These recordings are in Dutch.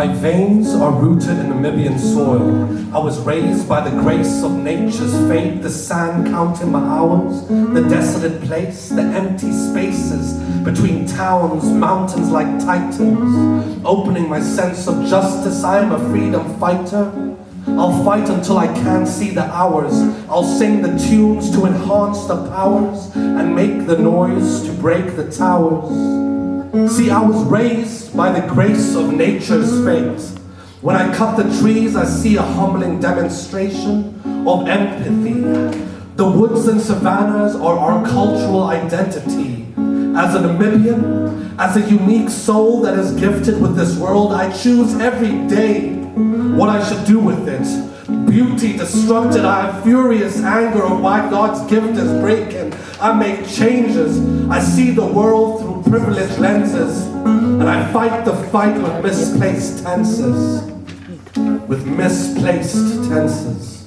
My veins are rooted in Namibian soil. I was raised by the grace of nature's fate, the sand counting my hours, the desolate place, the empty spaces between towns, mountains like titans. Opening my sense of justice, I am a freedom fighter. I'll fight until I can't see the hours. I'll sing the tunes to enhance the powers and make the noise to break the towers. See, I was raised by the grace of nature's fate. When I cut the trees, I see a humbling demonstration of empathy. The woods and savannas are our cultural identity. As a Namibian, as a unique soul that is gifted with this world, I choose every day what I should do with it. Beauty destructed, I have furious anger of why God's gift is breaking. I make changes, I see the world through privileged lenses, and I fight the fight with misplaced tenses. With misplaced tenses.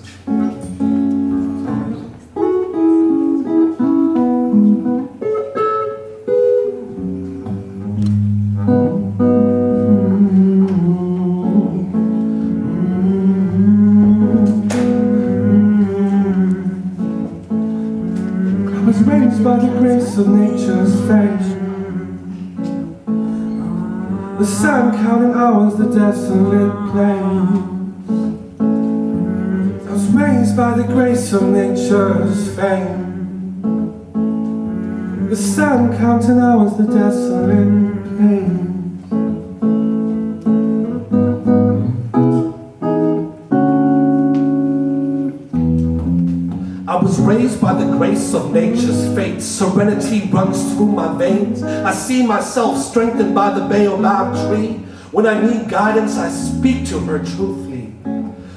Of nature's fate. The sun counting hours, the desolate plain. I was raised by the grace of nature's fame. The sun counting hours, the desolate of nature's fate. Serenity runs through my veins. I see myself strengthened by the baobab tree. When I need guidance, I speak to her truthfully.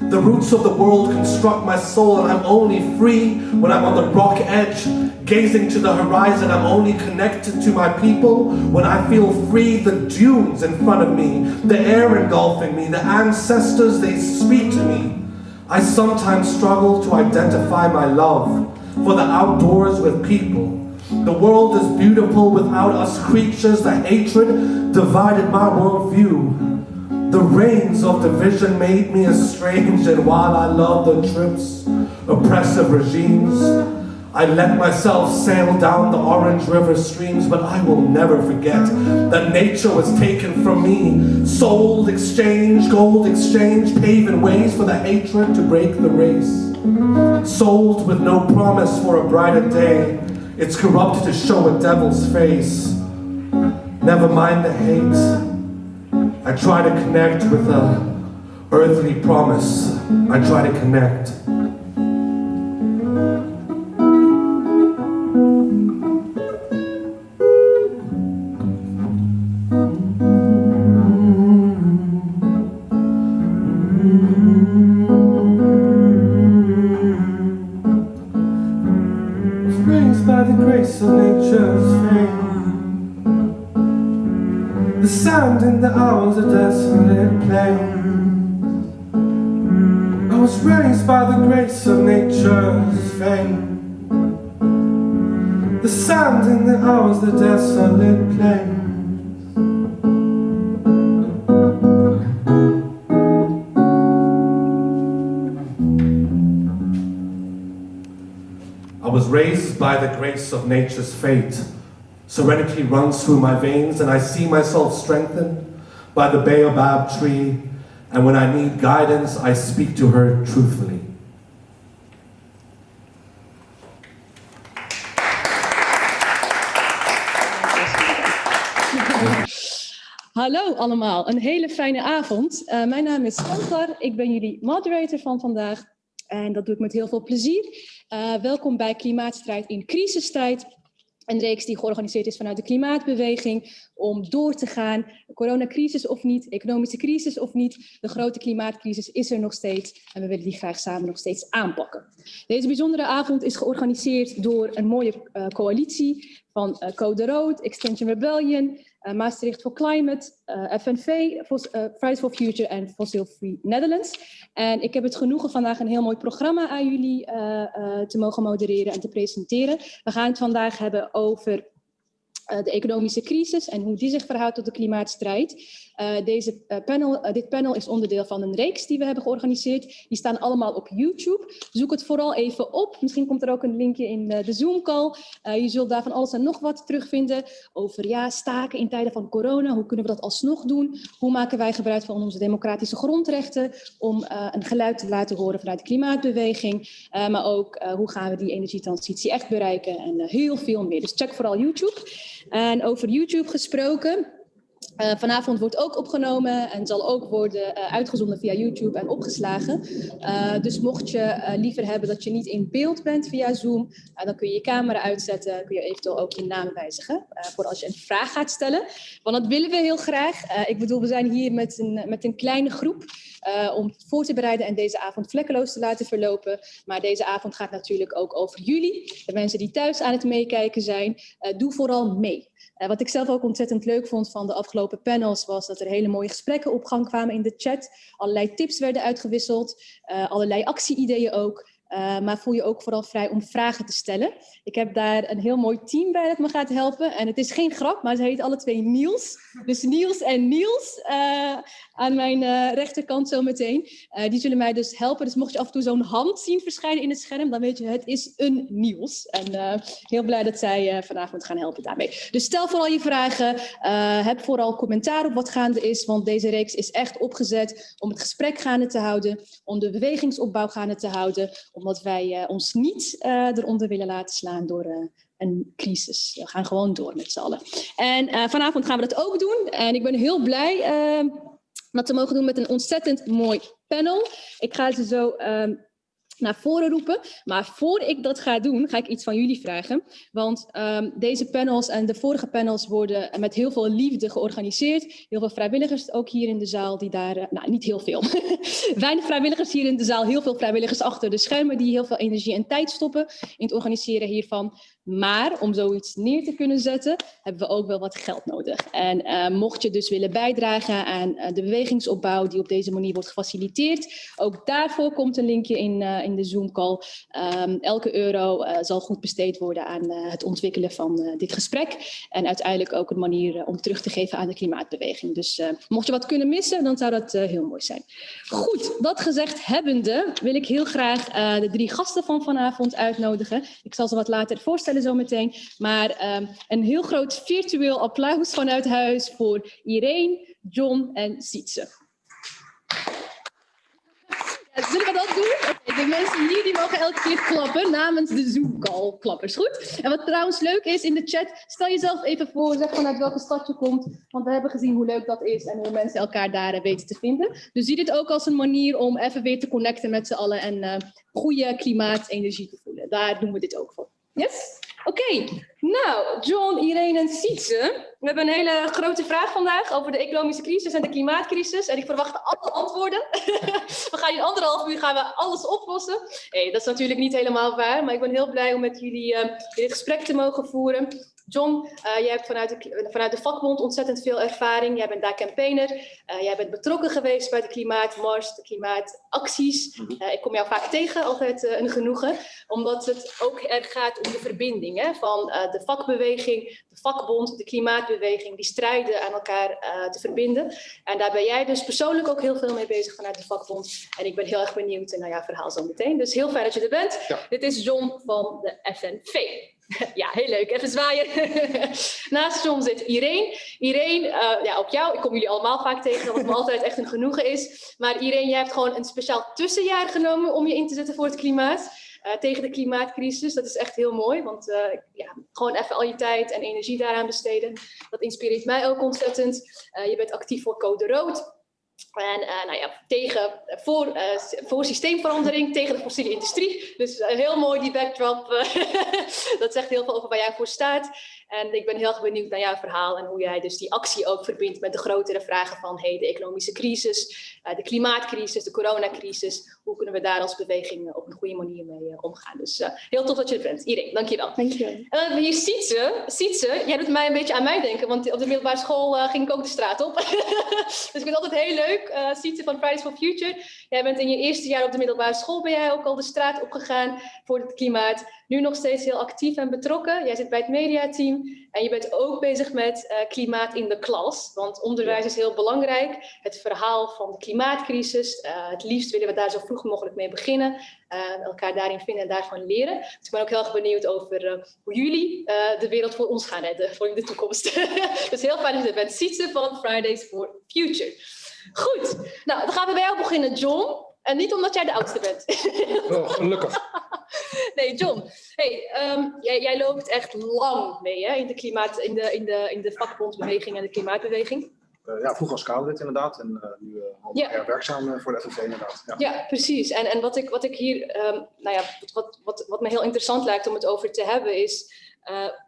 The roots of the world construct my soul, and I'm only free when I'm on the rock edge, gazing to the horizon. I'm only connected to my people when I feel free. The dunes in front of me, the air engulfing me, the ancestors, they speak to me. I sometimes struggle to identify my love for the outdoors with people. The world is beautiful without us creatures. The hatred divided my worldview. The reins of division made me estranged, and while I love the trips, oppressive regimes, I let myself sail down the orange river streams, but I will never forget that nature was taken from me. Sold, exchange, gold exchange, paving ways for the hatred to break the race. Sold with no promise for a brighter day. It's corrupted to show a devil's face. Never mind the hate. I try to connect with a earthly promise. I try to connect. Grace of nature's fate. Serenity runs through my veins, and I see myself strengthened by the baobab tree. And when I need guidance, I speak to her truthfully. Hallo allemaal, een hele fijne avond. Uh, mijn naam is Kantar, ik ben jullie moderator van vandaag en dat doe ik met heel veel plezier. Uh, welkom bij Klimaatstrijd in crisistijd. Een reeks die georganiseerd is vanuit de klimaatbeweging om door te gaan. Coronacrisis of niet, economische crisis of niet, de grote klimaatcrisis is er nog steeds en we willen die graag samen nog steeds aanpakken. Deze bijzondere avond is georganiseerd door een mooie uh, coalitie van uh, Code Rood, Extinction Rebellion, Maastricht for Climate, uh, FNV, uh, Fridays for Future en Fossil Free Netherlands. En ik heb het genoegen vandaag een heel mooi programma aan jullie te mogen modereren en te presenteren. We gaan het vandaag hebben over de economische crisis en hoe die zich verhoudt tot de klimaatstrijd. Deze, panel, dit panel is onderdeel van een reeks die we hebben georganiseerd. Die staan allemaal op YouTube. Zoek het vooral even op. Misschien komt er ook een linkje in de Zoom-call. je zult daar van alles en nog wat terugvinden over ja, staken in tijden van corona. Hoe kunnen we dat alsnog doen? Hoe maken wij gebruik van onze democratische grondrechten om een geluid te laten horen vanuit de klimaatbeweging? maar ook hoe gaan we die energietransitie echt bereiken en heel veel meer. Dus check vooral YouTube. En over YouTube gesproken, uh, vanavond wordt ook opgenomen en zal ook worden uh, uitgezonden via YouTube en opgeslagen. Uh, dus mocht je liever hebben dat je niet in beeld bent via Zoom, dan kun je je camera uitzetten, kun je eventueel ook je naam wijzigen voor als je een vraag gaat stellen. Want dat willen we heel graag. ik bedoel, we zijn hier met een, met een kleine groep om voor te bereiden en deze avond vlekkeloos te laten verlopen. Maar deze avond gaat natuurlijk ook over jullie, de mensen die thuis aan het meekijken zijn. doe vooral mee. Uh, wat ik zelf ook ontzettend leuk vond van de afgelopen panels was dat er hele mooie gesprekken op gang kwamen in de chat. Allerlei tips werden uitgewisseld, uh, allerlei actieideeën ook. Uh, maar voel je ook vooral vrij om vragen te stellen. Ik heb daar een heel mooi team bij dat me gaat helpen. En het is geen grap, maar ze heet alle twee Niels. Dus Niels en Niels uh, aan mijn uh, rechterkant zometeen. die zullen mij dus helpen. Dus mocht je af en toe zo'n hand zien verschijnen in het scherm, dan weet je het is een Niels. En heel blij dat zij vanavond gaan helpen daarmee. Dus stel vooral je vragen. heb vooral commentaar op wat gaande is, want deze reeks is echt opgezet om het gesprek gaande te houden, om de bewegingsopbouw gaande te houden omdat wij uh, ons niet uh, eronder willen laten slaan door uh, een crisis. We gaan gewoon door met z'n allen. En vanavond gaan we dat ook doen. En ik ben heel blij dat we mogen doen met een ontzettend mooi panel. Ik ga ze zo ehm, naar voren roepen. Maar voor ik dat ga doen, ga ik iets van jullie vragen. Want um, deze panels en de vorige panels worden met heel veel liefde georganiseerd. Heel veel vrijwilligers ook hier in de zaal die daar, uh, nou niet heel veel. Weinig vrijwilligers hier in de zaal, heel veel vrijwilligers achter de schermen die heel veel energie en tijd stoppen in het organiseren hiervan. Maar om zoiets neer te kunnen zetten, hebben we ook wel wat geld nodig. En uh, mocht je dus willen bijdragen aan uh, de bewegingsopbouw die op deze manier wordt gefaciliteerd, ook daarvoor komt een linkje in, uh, in de Zoom-call. Um, elke euro zal goed besteed worden aan het ontwikkelen van dit gesprek. En uiteindelijk ook een manier om terug te geven aan de klimaatbeweging. Dus mocht je wat kunnen missen, dan zou dat heel mooi zijn. Goed, dat gezegd hebbende wil ik heel graag de drie gasten van vanavond uitnodigen. Ik zal ze wat later voorstellen zo meteen. Maar um, een heel groot virtueel applaus vanuit huis voor Irene, John en Sietse. Zullen we dat doen? Okay, de mensen hier die mogen elke keer klappen namens de Zoom-call klappers. Goed? En wat trouwens leuk is in de chat, stel jezelf even voor, zeg vanuit welke stad je komt. Want we hebben gezien hoe leuk dat is en hoe mensen elkaar daar weten te vinden. Dus zie dit ook als een manier om even weer te connecten met z'n allen en uh, goede klimaatenergie te voelen. Daar doen we dit ook voor. Yes? Oké, nou, John, Irene en Sietse. We hebben een hele grote vraag vandaag over de economische crisis en de klimaatcrisis. En ik verwacht alle antwoorden. we gaan in anderhalf uur gaan we alles oplossen. Hey, dat is natuurlijk niet helemaal waar, maar ik ben heel blij om met jullie uh, dit gesprek te mogen voeren. John, uh, jij hebt vanuit de, vanuit de vakbond ontzettend veel ervaring. Jij bent daar campaigner. Uh, jij bent betrokken geweest bij de klimaatmars, de klimaatacties. Uh, ik kom jou vaak tegen, altijd een genoegen. Omdat het ook erg gaat om de verbinding hè, van de vakbeweging, de vakbond, de klimaatbeweging. Die strijden aan elkaar te verbinden. En daar ben jij dus persoonlijk ook heel veel mee bezig vanuit de vakbond. En ik ben heel erg benieuwd naar jouw verhaal zo meteen. Dus heel fijn dat je er bent. Ja. Dit is John van de FNV. Ja, heel leuk. Even zwaaien. Naast John zit Irene. Irene, uh, ja, ook jou. Ik kom jullie allemaal vaak tegen, wat me altijd echt een genoegen is. Maar Irene, jij hebt gewoon een speciaal tussenjaar genomen om je in te zetten voor het klimaat. Uh, tegen de klimaatcrisis. Dat is echt heel mooi, want uh, ja, gewoon even al je tijd en energie daaraan besteden. Dat inspireert mij ook ontzettend. je bent actief voor Code Rood. En uh, nou ja, tegen, voor, uh, voor systeemverandering, tegen de fossiele industrie. Dus uh, heel mooi die backdrop. dat zegt heel veel over waar jij voor staat. En ik ben heel erg benieuwd naar jouw verhaal en hoe jij dus die actie ook verbindt met de grotere vragen van hey, de economische crisis, de klimaatcrisis, de coronacrisis. Hoe kunnen we daar als beweging op een goede manier mee omgaan? Dus heel tof dat je er bent. Irene, dankjewel. Dankjewel. En hier Sietse. Sietse, jij doet mij een beetje aan mij denken, want op de middelbare school ging ik ook de straat op. dus ik vind het altijd heel leuk leuk. Uh, Sietse van Fridays for Future. Jij bent in je eerste jaar op de middelbare school, ben jij ook al de straat opgegaan voor het klimaat. Nu nog steeds heel actief en betrokken. Jij zit bij het mediateam en je bent ook bezig met uh, klimaat in de klas. Want onderwijs is heel belangrijk. Het verhaal van de klimaatcrisis. Uh, het liefst willen we daar zo vroeg mogelijk mee beginnen. elkaar daarin vinden en daarvan leren. Dus ik ben ook heel erg benieuwd over hoe jullie de wereld voor ons gaan redden voor in de toekomst. dus heel fijn dat je er bent. Sietse van Fridays for Future. Goed, nou dan gaan we bij jou beginnen, John. En niet omdat jij de oudste bent. Oh, gelukkig. nee, John. Hey, um, jij, jij, loopt echt lang mee hè, in, de klimaat, in, de, in, de, in de vakbondsbeweging en de klimaatbeweging. Uh, ja, vroeger als Kamerlid inderdaad en uh, nu uh, al ja. werkzaam voor de FNV inderdaad. Ja, ja precies. En, en wat, ik, wat ik hier, um, nou ja, wat, wat, wat me heel interessant lijkt om het over te hebben is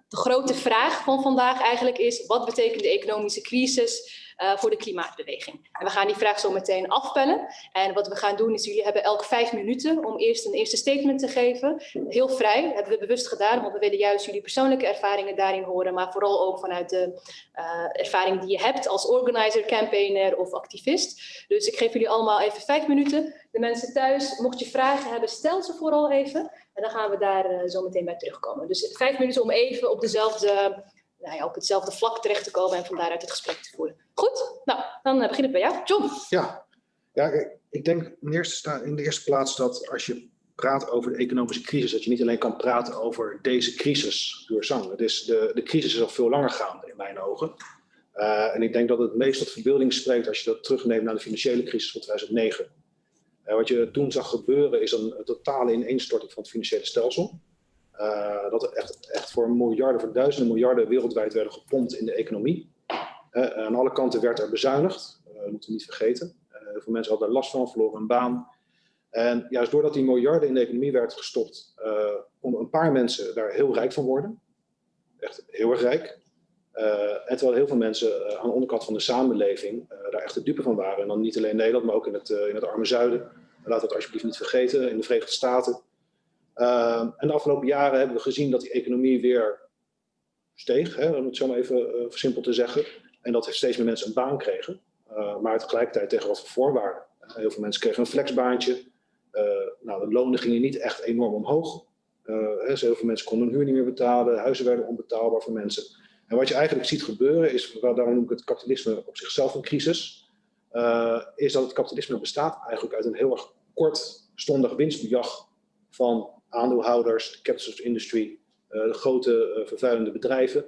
de grote vraag van vandaag eigenlijk is, wat betekent de economische crisis uh, voor de klimaatbeweging? En we gaan die vraag zo meteen afpellen. En wat we gaan doen is, jullie hebben elk vijf minuten om eerst een eerste statement te geven. Heel vrij, hebben we bewust gedaan, want we willen juist jullie persoonlijke ervaringen daarin horen, maar vooral ook vanuit de uh, ervaring die je hebt als organizer, campaigner of activist. Dus ik geef jullie allemaal even vijf minuten. De mensen thuis, mocht je vragen hebben, stel ze vooral even. En dan gaan we daar uh, zo meteen bij terugkomen. Dus vijf minuten om even op, dezelfde, nou ja, op hetzelfde vlak terecht te komen en van daaruit het gesprek te voeren. Goed, nou, dan uh, begin ik bij jou. John. Ja, ja ik denk in, eerste, in de eerste plaats dat als je praat over de economische crisis, dat je niet alleen kan praten over deze crisis door zang. Het is de, de crisis is al veel langer gaande in mijn ogen. Uh, en ik denk dat het meest tot verbeelding spreekt als je dat terugneemt naar de financiële crisis van 2009. Uh, wat je toen zag gebeuren is een, totale ineenstorting van het financiële stelsel. Dat er echt, echt voor miljarden, voor duizenden miljarden wereldwijd werden gepompt in de economie. Uh, aan alle kanten werd er bezuinigd, dat moeten we niet vergeten. heel veel mensen hadden er last van, verloren een baan. En juist doordat die miljarden in de economie werd gestopt, konden een paar mensen daar heel rijk van worden. Echt heel erg rijk. en terwijl heel veel mensen aan de onderkant van de samenleving daar echt de dupe van waren. En dan niet alleen in Nederland, maar ook in het, in het arme zuiden Laat dat alsjeblieft niet vergeten, in de Verenigde Staten. En de afgelopen jaren hebben we gezien dat die economie weer steeg, hè, om het zo maar even uh, versimpeld te zeggen. En dat steeds meer mensen een baan kregen. Uh, maar tegelijkertijd tegen wat voor voorwaarden. heel veel mensen kregen een flexbaantje. nou, de lonen gingen niet echt enorm omhoog. Heel veel mensen konden hun huur niet meer betalen. Huizen werden onbetaalbaar voor mensen. En wat je eigenlijk ziet gebeuren is, daarom noem ik het kapitalisme op zichzelf een crisis, is dat het kapitalisme bestaat eigenlijk uit een heel erg kortstondig winstbejag van aandeelhouders, de capitals of industry, de grote vervuilende bedrijven.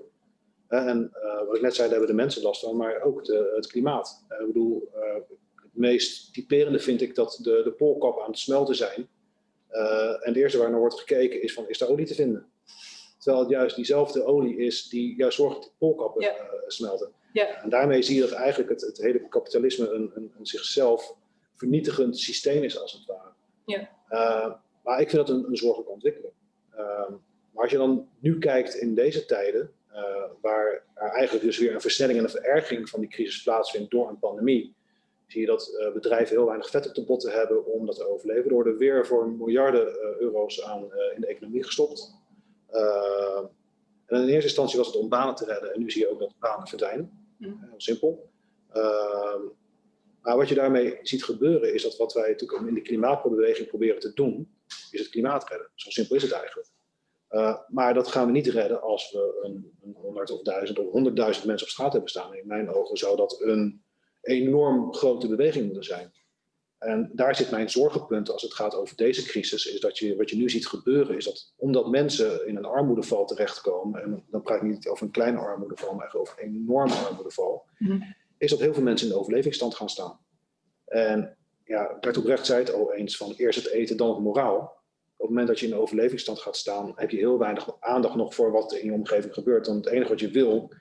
Uh, en wat ik net zei, daar hebben de mensen last van, maar ook de, het klimaat. ik bedoel, het meest typerende vind ik dat de, de poolkappen aan het smelten zijn. en het eerste waar naar wordt gekeken is van, is daar olie te vinden? Terwijl het juist diezelfde olie is die juist zorgt dat de poolkappen ja. smelten. Ja. En daarmee zie je dat eigenlijk het, het hele kapitalisme een, een, een zichzelf vernietigend systeem is als het ware. Ja. Maar ik vind dat een, een zorgelijke ontwikkeling. Maar als je dan nu kijkt in deze tijden, waar er eigenlijk dus weer een versnelling en een verergering van die crisis plaatsvindt door een pandemie, zie je dat bedrijven heel weinig vet op de botten hebben om dat te overleven. Er worden weer voor miljarden euro's aan in de economie gestopt. en in eerste instantie was het om banen te redden en nu zie je ook dat banen verdwijnen. Heel simpel. Maar wat je daarmee ziet gebeuren is dat wat wij natuurlijk in de klimaatbeweging proberen te doen, is het klimaat redden. Zo simpel is het eigenlijk. Uh, maar dat gaan we niet redden als we een, een 100 of 1000 of 100.000 mensen op straat hebben staan. In mijn ogen zou dat een enorm grote beweging moeten zijn. En daar zit mijn zorgenpunt als het gaat over deze crisis, is dat je, wat je nu ziet gebeuren, is dat omdat mensen in een armoedeval terechtkomen, en dan praat ik niet over een kleine armoedeval, maar over een enorme armoedeval, mm -hmm is dat heel veel mensen in de overlevingsstand gaan staan. En ja, Bert Oprecht zei het al eens van eerst het eten, dan het moraal. Op het moment dat je in de overlevingsstand gaat staan, heb je heel weinig aandacht nog voor wat in je omgeving gebeurt. Want het enige wat je wil,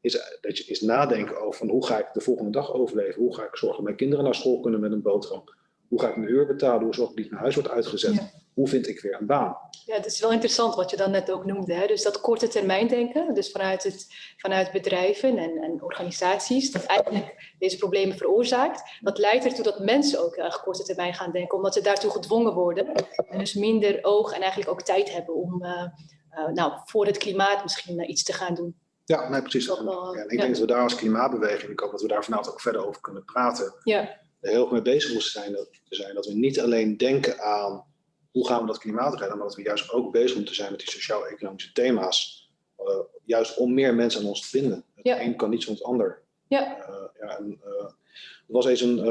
is, dat je, is nadenken over hoe ga ik de volgende dag overleven? Hoe ga ik zorgen dat mijn kinderen naar school kunnen met een boterham? Hoe ga ik mijn huur betalen? Hoe zorg ik dat mijn huis wordt uitgezet? Hoe vind ik weer een baan? Ja, het is wel interessant wat je dan net ook noemde. Hè? Dus dat korte termijn denken, dus vanuit, het, vanuit bedrijven en, en organisaties, dat eigenlijk deze problemen veroorzaakt. Dat leidt ertoe dat mensen ook erg korte termijn gaan denken, omdat ze daartoe gedwongen worden. En dus minder oog en eigenlijk ook tijd hebben om uh, uh, nou, voor het klimaat misschien uh, iets te gaan doen. Ja, nee, precies. En, ja, ik denk dat we daar als klimaatbeweging, ik hoop dat we daar vanavond ook verder over kunnen praten. Ja er heel erg mee bezig moesten zijn dat, zijn. Dat we niet alleen denken aan hoe gaan we dat klimaat redden, maar dat we juist ook bezig moeten zijn met die sociaal-economische thema's. Uh, juist om meer mensen aan ons te binden. Het Ja. een kan niet zonder het ander. Ja. Uh, ja, en, uh, er was eens een,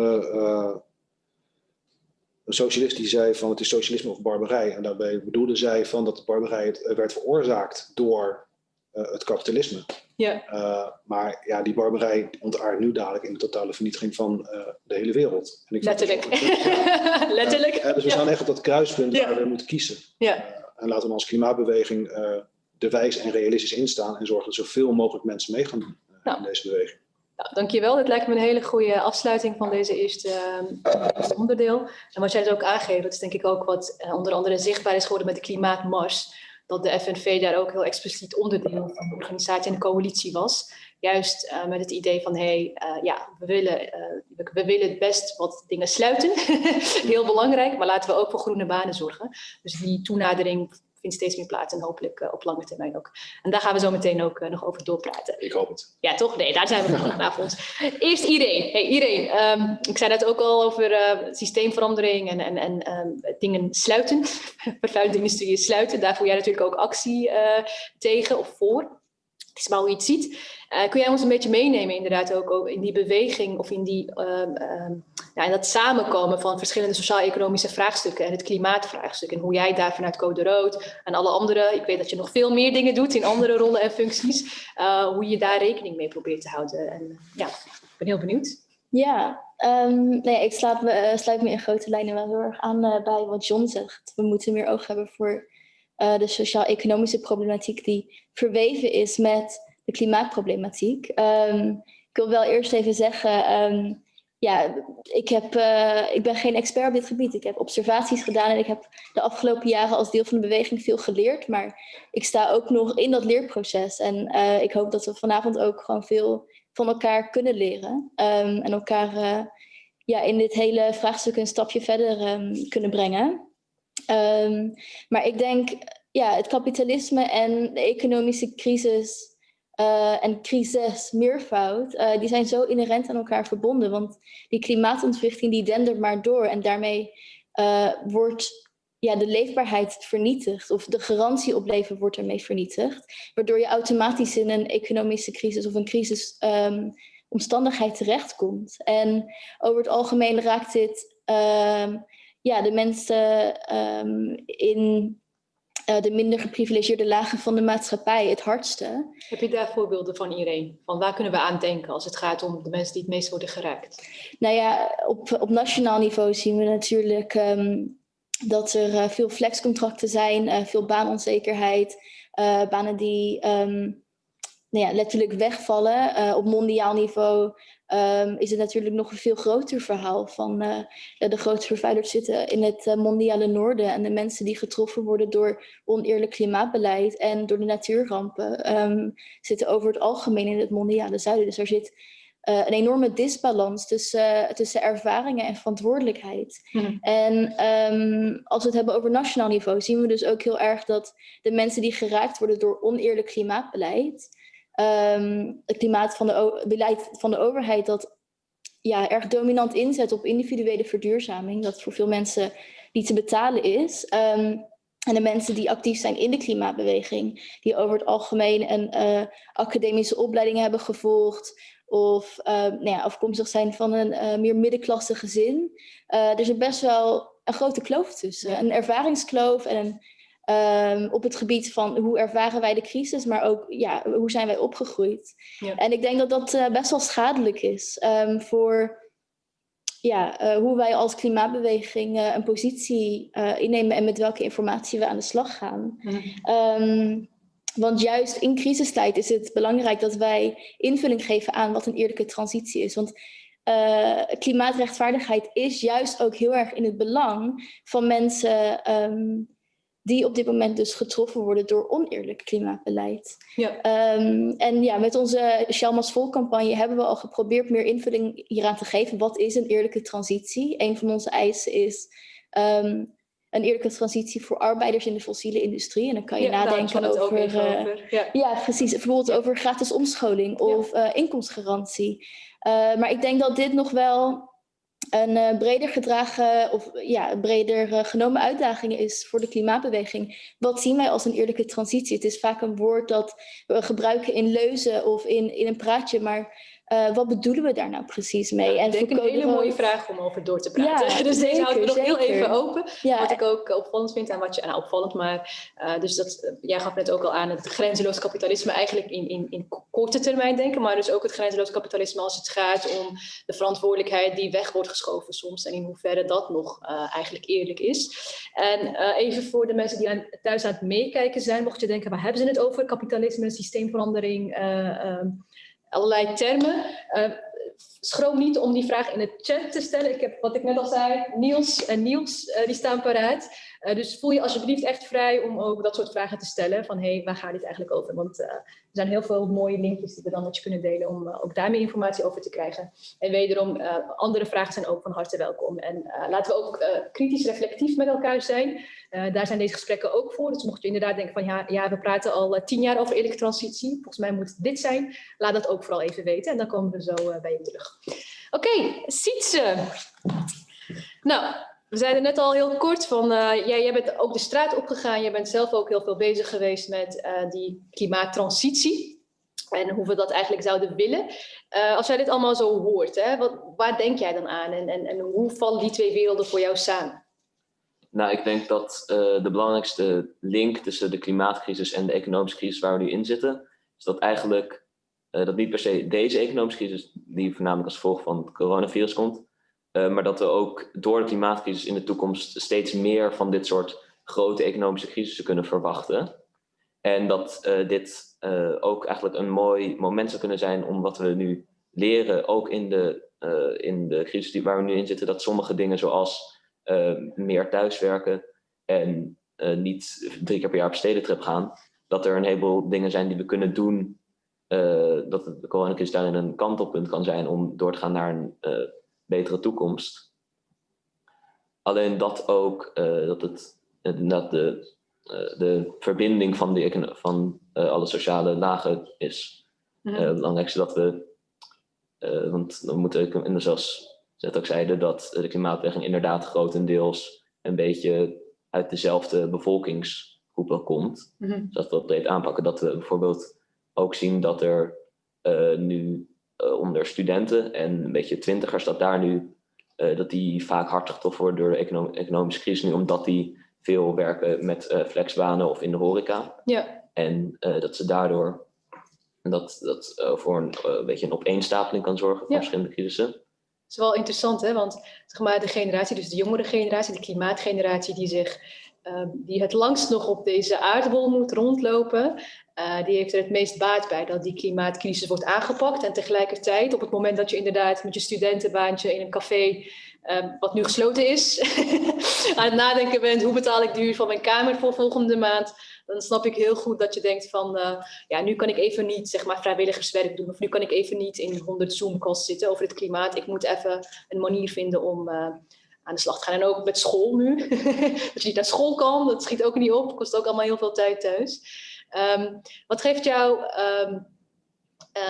een socialist die zei van het is socialisme of barbarij. En daarbij bedoelde zij van dat de barbarij werd veroorzaakt door het kapitalisme. Ja. maar ja, die barbarij ontaardt nu dadelijk in de totale vernietiging van de hele wereld. En ik Letterlijk. Ja, Letterlijk. dus we staan echt op dat kruispunt waar we moeten kiezen. Ja. en laten we als klimaatbeweging er wijs en realistisch in staan en zorgen dat zoveel mogelijk mensen mee gaan doen Nou. in deze beweging. Nou, dankjewel. Dat lijkt me een hele goede afsluiting van deze eerste uh, onderdeel. En wat jij dus ook aangeeft, dat is denk ik ook wat uh, onder andere zichtbaar is geworden met de klimaatmars. Dat de FNV daar ook heel expliciet onderdeel van de organisatie en de coalitie was. Juist uh, met het idee van, hé, hey, ja, we willen, we, we, willen best wat dingen sluiten. heel belangrijk, maar laten we ook voor groene banen zorgen. Dus die toenadering vindt steeds meer plaats en hopelijk uh, op lange termijn ook. En daar gaan we zo meteen ook uh, nog over doorpraten. Ik hoop het. Ja, toch? Nee, daar zijn we vanavond. Eerst Irene. Hey, Irene, um, ik zei net ook al over uh, systeemverandering en, en, en um, dingen sluiten. Vervuilende industrieën sluiten. Daar voer jij natuurlijk ook actie tegen of voor. Je het ziet. Uh, kun jij ons een beetje meenemen inderdaad ook, in die beweging of in, die, um, um, ja, in dat samenkomen van verschillende sociaal-economische vraagstukken en het klimaatvraagstuk en hoe jij daar vanuit Code Rood en alle andere, ik weet dat je nog veel meer dingen doet in andere rollen en functies, uh, hoe je daar rekening mee probeert te houden. En ja, ik ben heel benieuwd. Ja, um, nee, ik sluit me, uh, sluit me in grote lijnen wel heel erg aan bij wat John zegt. We moeten meer oog hebben voor uh, de sociaal-economische problematiek die verweven is met de klimaatproblematiek. Um, ik wil wel eerst even zeggen, um, ja, ik, heb, uh, ik ben geen expert op dit gebied. Ik heb observaties gedaan en ik heb de afgelopen jaren als deel van de beweging veel geleerd. Maar ik sta ook nog in dat leerproces. En uh, ik hoop dat we vanavond ook gewoon veel van elkaar kunnen leren. Um, en elkaar ja, in dit hele vraagstuk een stapje verder kunnen brengen. Maar ik denk, ja, het kapitalisme en de economische crisis uh, en crisis, meervoud, uh, die zijn zo inherent aan elkaar verbonden. Want die klimaatontwrichting die dendert maar door en daarmee uh, wordt ja, de leefbaarheid vernietigd. Of de garantie op leven wordt ermee vernietigd. Waardoor je automatisch in een economische crisis of een crisis um, omstandigheid terechtkomt. En over het algemeen raakt dit um, ja, de mensen um, in uh, de minder geprivilegeerde lagen van de maatschappij het hardste. Heb je daar voorbeelden van iedereen? Van waar kunnen we aan denken als het gaat om de mensen die het meest worden geraakt? Nou ja, op, op nationaal niveau zien we natuurlijk um, dat er uh, veel flexcontracten zijn, uh, veel baanonzekerheid, banen die um, nou ja, letterlijk wegvallen. op mondiaal niveau um, is het natuurlijk nog een veel groter verhaal van uh, de grote vervuilers zitten in het uh, mondiale noorden en de mensen die getroffen worden door oneerlijk klimaatbeleid en door de natuurrampen um, zitten over het algemeen in het mondiale zuiden. Dus er zit uh, een enorme disbalans tussen, tussen ervaringen en verantwoordelijkheid. Mhm. En um, als we het hebben over nationaal niveau zien we dus ook heel erg dat de mensen die geraakt worden door oneerlijk klimaatbeleid um, het klimaat van de beleid van de overheid dat ja, erg dominant inzet op individuele verduurzaming, dat voor veel mensen niet te betalen is. Um, en de mensen die actief zijn in de klimaatbeweging, die over het algemeen een uh, academische opleiding hebben gevolgd, of uh, nou ja, afkomstig zijn van een uh, meer middenklasse gezin. Er is best wel een grote kloof tussen. Een ervaringskloof en een Um, op het gebied van hoe ervaren wij de crisis, maar ook ja, hoe zijn wij opgegroeid. Ja. En ik denk dat dat uh, best wel schadelijk is um, voor ja, uh, hoe wij als klimaatbeweging uh, een positie innemen en met welke informatie we aan de slag gaan. Mhm. Um, want juist in crisistijd is het belangrijk dat wij invulling geven aan wat een eerlijke transitie is. Want uh, klimaatrechtvaardigheid is juist ook heel erg in het belang van mensen um, die op dit moment dus getroffen worden door oneerlijk klimaatbeleid. Ja. Um, en ja, met onze Sjalmas Vol-campagne hebben we al geprobeerd meer invulling hieraan te geven. Wat is een eerlijke transitie? Een van onze eisen is um, een eerlijke transitie voor arbeiders in de fossiele industrie. En dan kan je Ja, nadenken over, uh, over. Ja. ja, precies. Bijvoorbeeld over gratis omscholing of uh, inkomensgarantie. Uh, maar ik denk dat dit nog wel een uh, breder gedragen of ja, breder uh, genomen uitdaging is voor de klimaatbeweging. Wat zien wij als een eerlijke transitie? Het is vaak een woord dat we gebruiken in leuzen of in, in een praatje, maar uh, wat bedoelen we daar nou precies mee? Ja, ik denk een hele mooie vraag om over door te praten. Ja, dus deze houden we nog heel even open. Ja. Wat ik ook opvallend vind en wat je, nou opvallend, maar uh, dus dat, jij gaf net ook al aan het grenzeloos kapitalisme eigenlijk in, in, in korte termijn denken, maar dus ook het grenzeloos kapitalisme als het gaat om de verantwoordelijkheid die weg wordt geschoven soms en in hoeverre dat nog uh, eigenlijk eerlijk is. En even voor de mensen die aan, thuis aan het meekijken zijn, mocht je denken, waar hebben ze het over? Kapitalisme, systeemverandering, allerlei termen. Uh, schroom niet om die vraag in de chat te stellen. Ik heb, wat ik net al zei, Niels en Niels, uh, die staan paraat. Uh, dus voel je alsjeblieft echt vrij om ook dat soort vragen te stellen. Van, hé, hey, waar gaat dit eigenlijk over? Want uh, er zijn heel veel mooie linkjes die we dan met je kunnen delen om ook daar meer informatie over te krijgen. En wederom, andere vragen zijn ook van harte welkom. En laten we ook kritisch reflectief met elkaar zijn. daar zijn deze gesprekken ook voor. Dus mocht je inderdaad denken van, ja, ja we praten al tien jaar over eerlijke transitie. Volgens mij moet dit zijn. Laat dat ook vooral even weten. En dan komen we zo bij je terug. Oké, okay, Sietse. Nou, we zeiden net al heel kort van, uh, jij, bent ook de straat opgegaan. Jij bent zelf ook heel veel bezig geweest met uh, die klimaattransitie. En hoe we dat eigenlijk zouden willen. Uh, als jij dit allemaal zo hoort, hè, wat, waar denk jij dan aan? En, en, en hoe vallen die twee werelden voor jou samen? Nou, ik denk dat de belangrijkste link tussen de klimaatcrisis en de economische crisis waar we nu in zitten, is dat eigenlijk dat niet per se deze economische crisis, die voornamelijk als gevolg van het coronavirus komt, maar dat we ook door de klimaatcrisis in de toekomst steeds meer van dit soort grote economische crisissen kunnen verwachten. En dat uh, dit ook eigenlijk een mooi moment zou kunnen zijn om wat we nu leren, ook in de, in de crisis die, waar we nu in zitten, dat sommige dingen zoals meer thuiswerken en niet drie keer per jaar op stedentrip gaan, dat er een heleboel dingen zijn die we kunnen doen dat de coronacrisis daarin een kantelpunt kan zijn om door te gaan naar een betere toekomst. Alleen dat ook, uh, dat het dat de, de verbinding van, de, van alle sociale lagen is. Mm -hmm. het belangrijkste dat we, want we moeten, en zoals Zet ook zeiden, dat de klimaatbeweging inderdaad grotendeels een beetje uit dezelfde bevolkingsgroepen komt. Mm -hmm. Dus dat we dat breed aanpakken. Dat we bijvoorbeeld ook zien dat er uh, nu onder studenten en een beetje twintigers, dat daar nu, uh, dat die vaak hard getroffen worden door de econom economische crisis nu, omdat die veel werken met flexbanen of in de horeca. Ja. En dat ze daardoor, dat, dat voor een, beetje een opeenstapeling kan zorgen van ja. verschillende crisissen. Het is wel interessant, hè? want zeg maar, de generatie, dus de jongere generatie, de klimaatgeneratie, die zich uh, die het langst nog op deze aardbol moet rondlopen, uh, die heeft er het meest baat bij dat die klimaatcrisis wordt aangepakt. En tegelijkertijd, op het moment dat je inderdaad met je studentenbaantje in een café, uh, wat nu gesloten is, aan het nadenken bent, hoe betaal ik de huur van mijn kamer voor volgende maand, dan snap ik heel goed dat je denkt van, uh, ja, nu kan ik even niet zeg maar vrijwilligerswerk doen, of nu kan ik even niet in 100 Zoom-calls zitten over het klimaat. Ik moet even een manier vinden om aan de slag te gaan. En ook met school nu. dat je niet naar school kan, dat schiet ook niet op. Kost ook allemaal heel veel tijd thuis. Um, wat geeft jou um,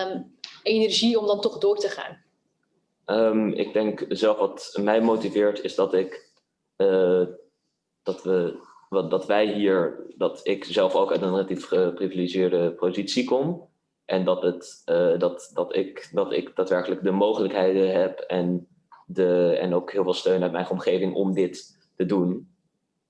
um, energie om dan toch door te gaan? ik denk zelf wat mij motiveert is dat ik uh, dat we dat wij hier, dat ik zelf ook uit een relatief geprivilegeerde positie kom. En dat, het, uh, dat, dat, ik, dat ik daadwerkelijk de mogelijkheden heb en de, en ook heel veel steun uit mijn omgeving om dit te doen.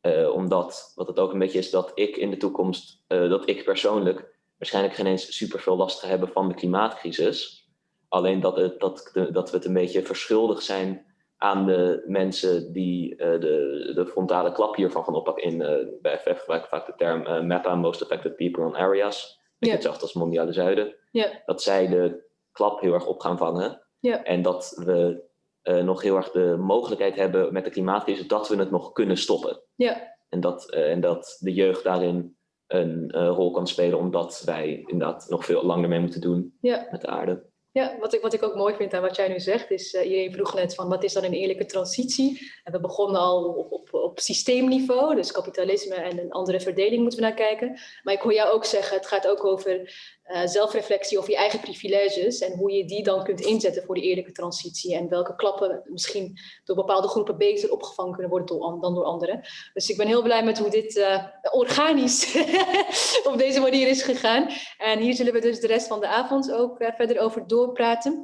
Uh, omdat, wat het ook een beetje is, dat ik in de toekomst, uh, dat ik persoonlijk waarschijnlijk geen eens super veel last ga hebben van de klimaatcrisis. Alleen dat, het, dat, dat we het een beetje verschuldigd zijn aan de mensen die uh, de, de frontale klap hiervan gaan oppakken. In, bij FF gebruik ik vaak de term MAPA, Most Affected People on Areas. Yeah. Hetzelfde als Mondiale Zuiden. Yeah. Dat zij de klap heel erg op gaan vangen. Yeah. En dat we uh, nog heel erg de mogelijkheid hebben met de klimaatcrisis dat we het nog kunnen stoppen. Ja. En, dat, uh, en dat de jeugd daarin een uh, rol kan spelen, omdat wij inderdaad nog veel langer mee moeten doen ja. met de aarde. Ja, wat ik, wat ik ook mooi vind aan wat jij nu zegt, is uh, iedereen vroeg net van wat is dan een eerlijke transitie? En we begonnen al op, op, op systeemniveau, dus kapitalisme en een andere verdeling moeten we naar kijken. Maar ik hoor jou ook zeggen, het gaat ook over uh, zelfreflectie over je eigen privileges en hoe je die dan kunt inzetten voor die eerlijke transitie en welke klappen misschien door bepaalde groepen beter opgevangen kunnen worden dan door anderen. Dus ik ben heel blij met hoe dit uh, organisch op deze manier is gegaan. En hier zullen we dus de rest van de avond ook uh, verder over doorpraten.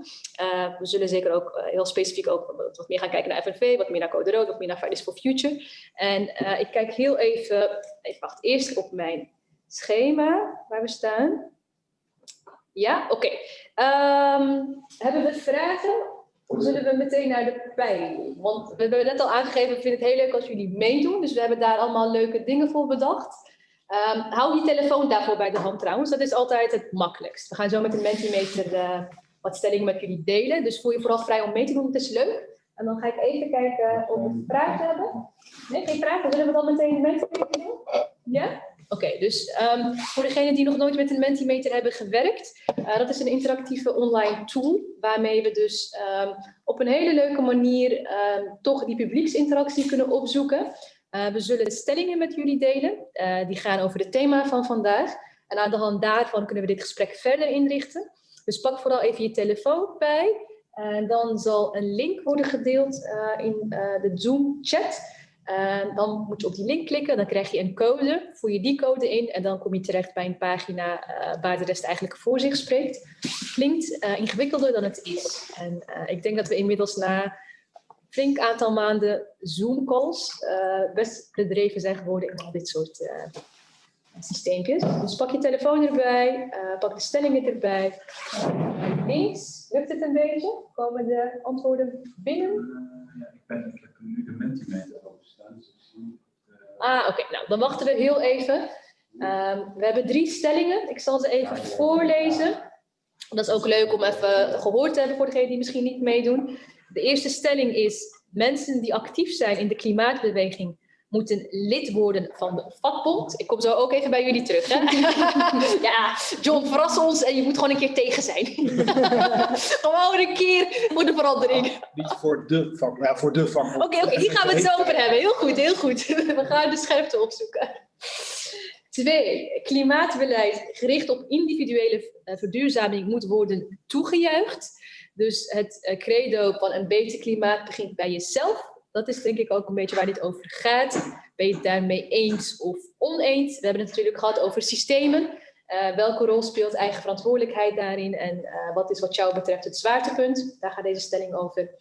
we zullen zeker ook heel specifiek ook wat meer gaan kijken naar FNV, wat meer naar Code Rood, wat meer naar Fridays for Future. En ik kijk heel even, even wacht, eerst op mijn schema waar we staan. Ja, oké. Um, hebben we vragen? Of zullen we meteen naar de pijn? Want we hebben net al aangegeven, we vinden het heel leuk als jullie meedoen. Dus we hebben daar allemaal leuke dingen voor bedacht. Um, hou die telefoon daarvoor bij de hand trouwens. Dat is altijd het makkelijkst. We gaan zo met de Mentimeter uh, wat stellingen met jullie delen. Dus voel je vooral vrij om mee te doen. Het is leuk. En dan ga ik even kijken of we vragen hebben. Nee, geen vragen. Zullen we dan meteen de Mentimeter doen? Ja? Oké, dus um, voor degenen die nog nooit met een Mentimeter hebben gewerkt, uh, dat is een interactieve online tool waarmee we dus um, op een hele leuke manier um, toch die publieksinteractie kunnen opzoeken. Uh, we zullen stellingen met jullie delen, uh, die gaan over het thema van vandaag. En aan de hand daarvan kunnen we dit gesprek verder inrichten. Dus pak vooral even je telefoon bij. En dan zal een link worden gedeeld in de Zoom chat. Uh, dan moet je op die link klikken, dan krijg je een code, voer je die code in en dan kom je terecht bij een pagina uh, waar de rest eigenlijk voor zich spreekt. Klinkt uh, ingewikkelder dan het is. En eh, ik denk dat we inmiddels na flink aantal maanden Zoom-calls best bedreven zijn geworden in al dit soort systeempjes. Dus pak je telefoon erbij, pak de stellingen erbij. Links, lukt het een beetje? Komen de antwoorden binnen? ja, ik, ben, ik nu de Mentimeter Ah, oké. Nou, dan wachten we heel even. Um, we hebben drie stellingen. Ik zal ze even voorlezen. Dat is ook leuk om even gehoord te hebben voor degenen die misschien niet meedoen. De eerste stelling is, mensen die actief zijn in de klimaatbeweging moeten lid worden van de vakbond. Ik kom zo ook even bij jullie terug. Hè? ja, John, verras ons en je moet gewoon een keer tegen zijn. gewoon een keer voor de verandering. Niet voor de vakbond, ja, voor de vakbond. Oké, oké, hier gaan we het zo over hebben. Heel goed, heel goed. we gaan de scherpte opzoeken. Twee, klimaatbeleid gericht op individuele eh, verduurzaming moet worden toegejuicht. Dus het eh, credo van een beter klimaat begint bij jezelf dat is denk ik ook een beetje waar dit over gaat. Ben je het daarmee eens of oneens? We hebben het natuurlijk gehad over systemen. Uh, welke rol speelt eigen verantwoordelijkheid daarin? En uh, wat is wat jou betreft het zwaartepunt? Daar gaat deze stelling over.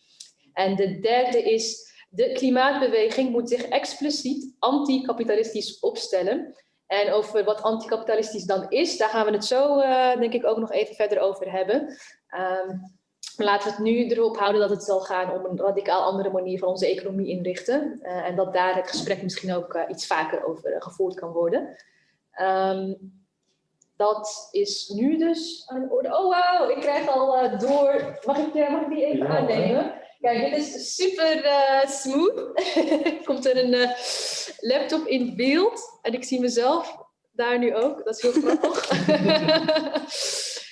En de derde is, de klimaatbeweging moet zich expliciet anticapitalistisch opstellen. En over wat anticapitalistisch dan is, daar gaan we het zo uh, denk ik ook nog even verder over hebben. Um, laten we het nu erop houden dat het zal gaan om een radicaal andere manier van onze economie inrichten. Uh, en dat daar het gesprek misschien ook uh, iets vaker over uh, gevoerd kan worden. Um, dat is nu dus aan de orde. Oh wow, ik krijg al door. Mag ik, mag ik die even ja, aannemen? Kijk, dit is super smooth. Komt er een laptop in beeld. En ik zie mezelf daar nu ook. Dat is heel grappig.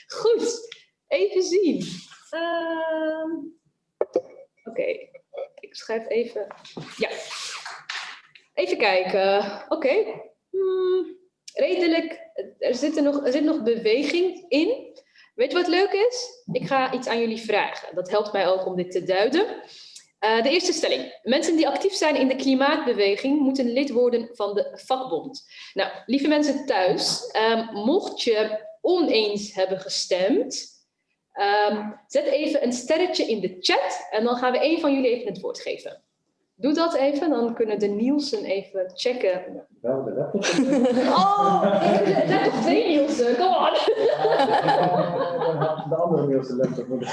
Goed, even zien. Uh, Oké, ik schrijf even. Ja. Even kijken. Oké. Hmm. redelijk. Er zit, er, nog, er zit nog beweging in. Weet je wat leuk is? Ik ga iets aan jullie vragen. Dat helpt mij ook om dit te duiden. Uh, de eerste stelling. Mensen die actief zijn in de klimaatbeweging moeten lid worden van de vakbond. Nou, lieve mensen thuis, um, mocht je oneens hebben gestemd, Um, zet even een sterretje in de chat en dan gaan we een van jullie even het woord geven. Doe dat even, dan kunnen de Nielsen even checken. Wel de laptop. Oh, zijn toch twee Nielsen, come on. De andere Nielsen laptop voor de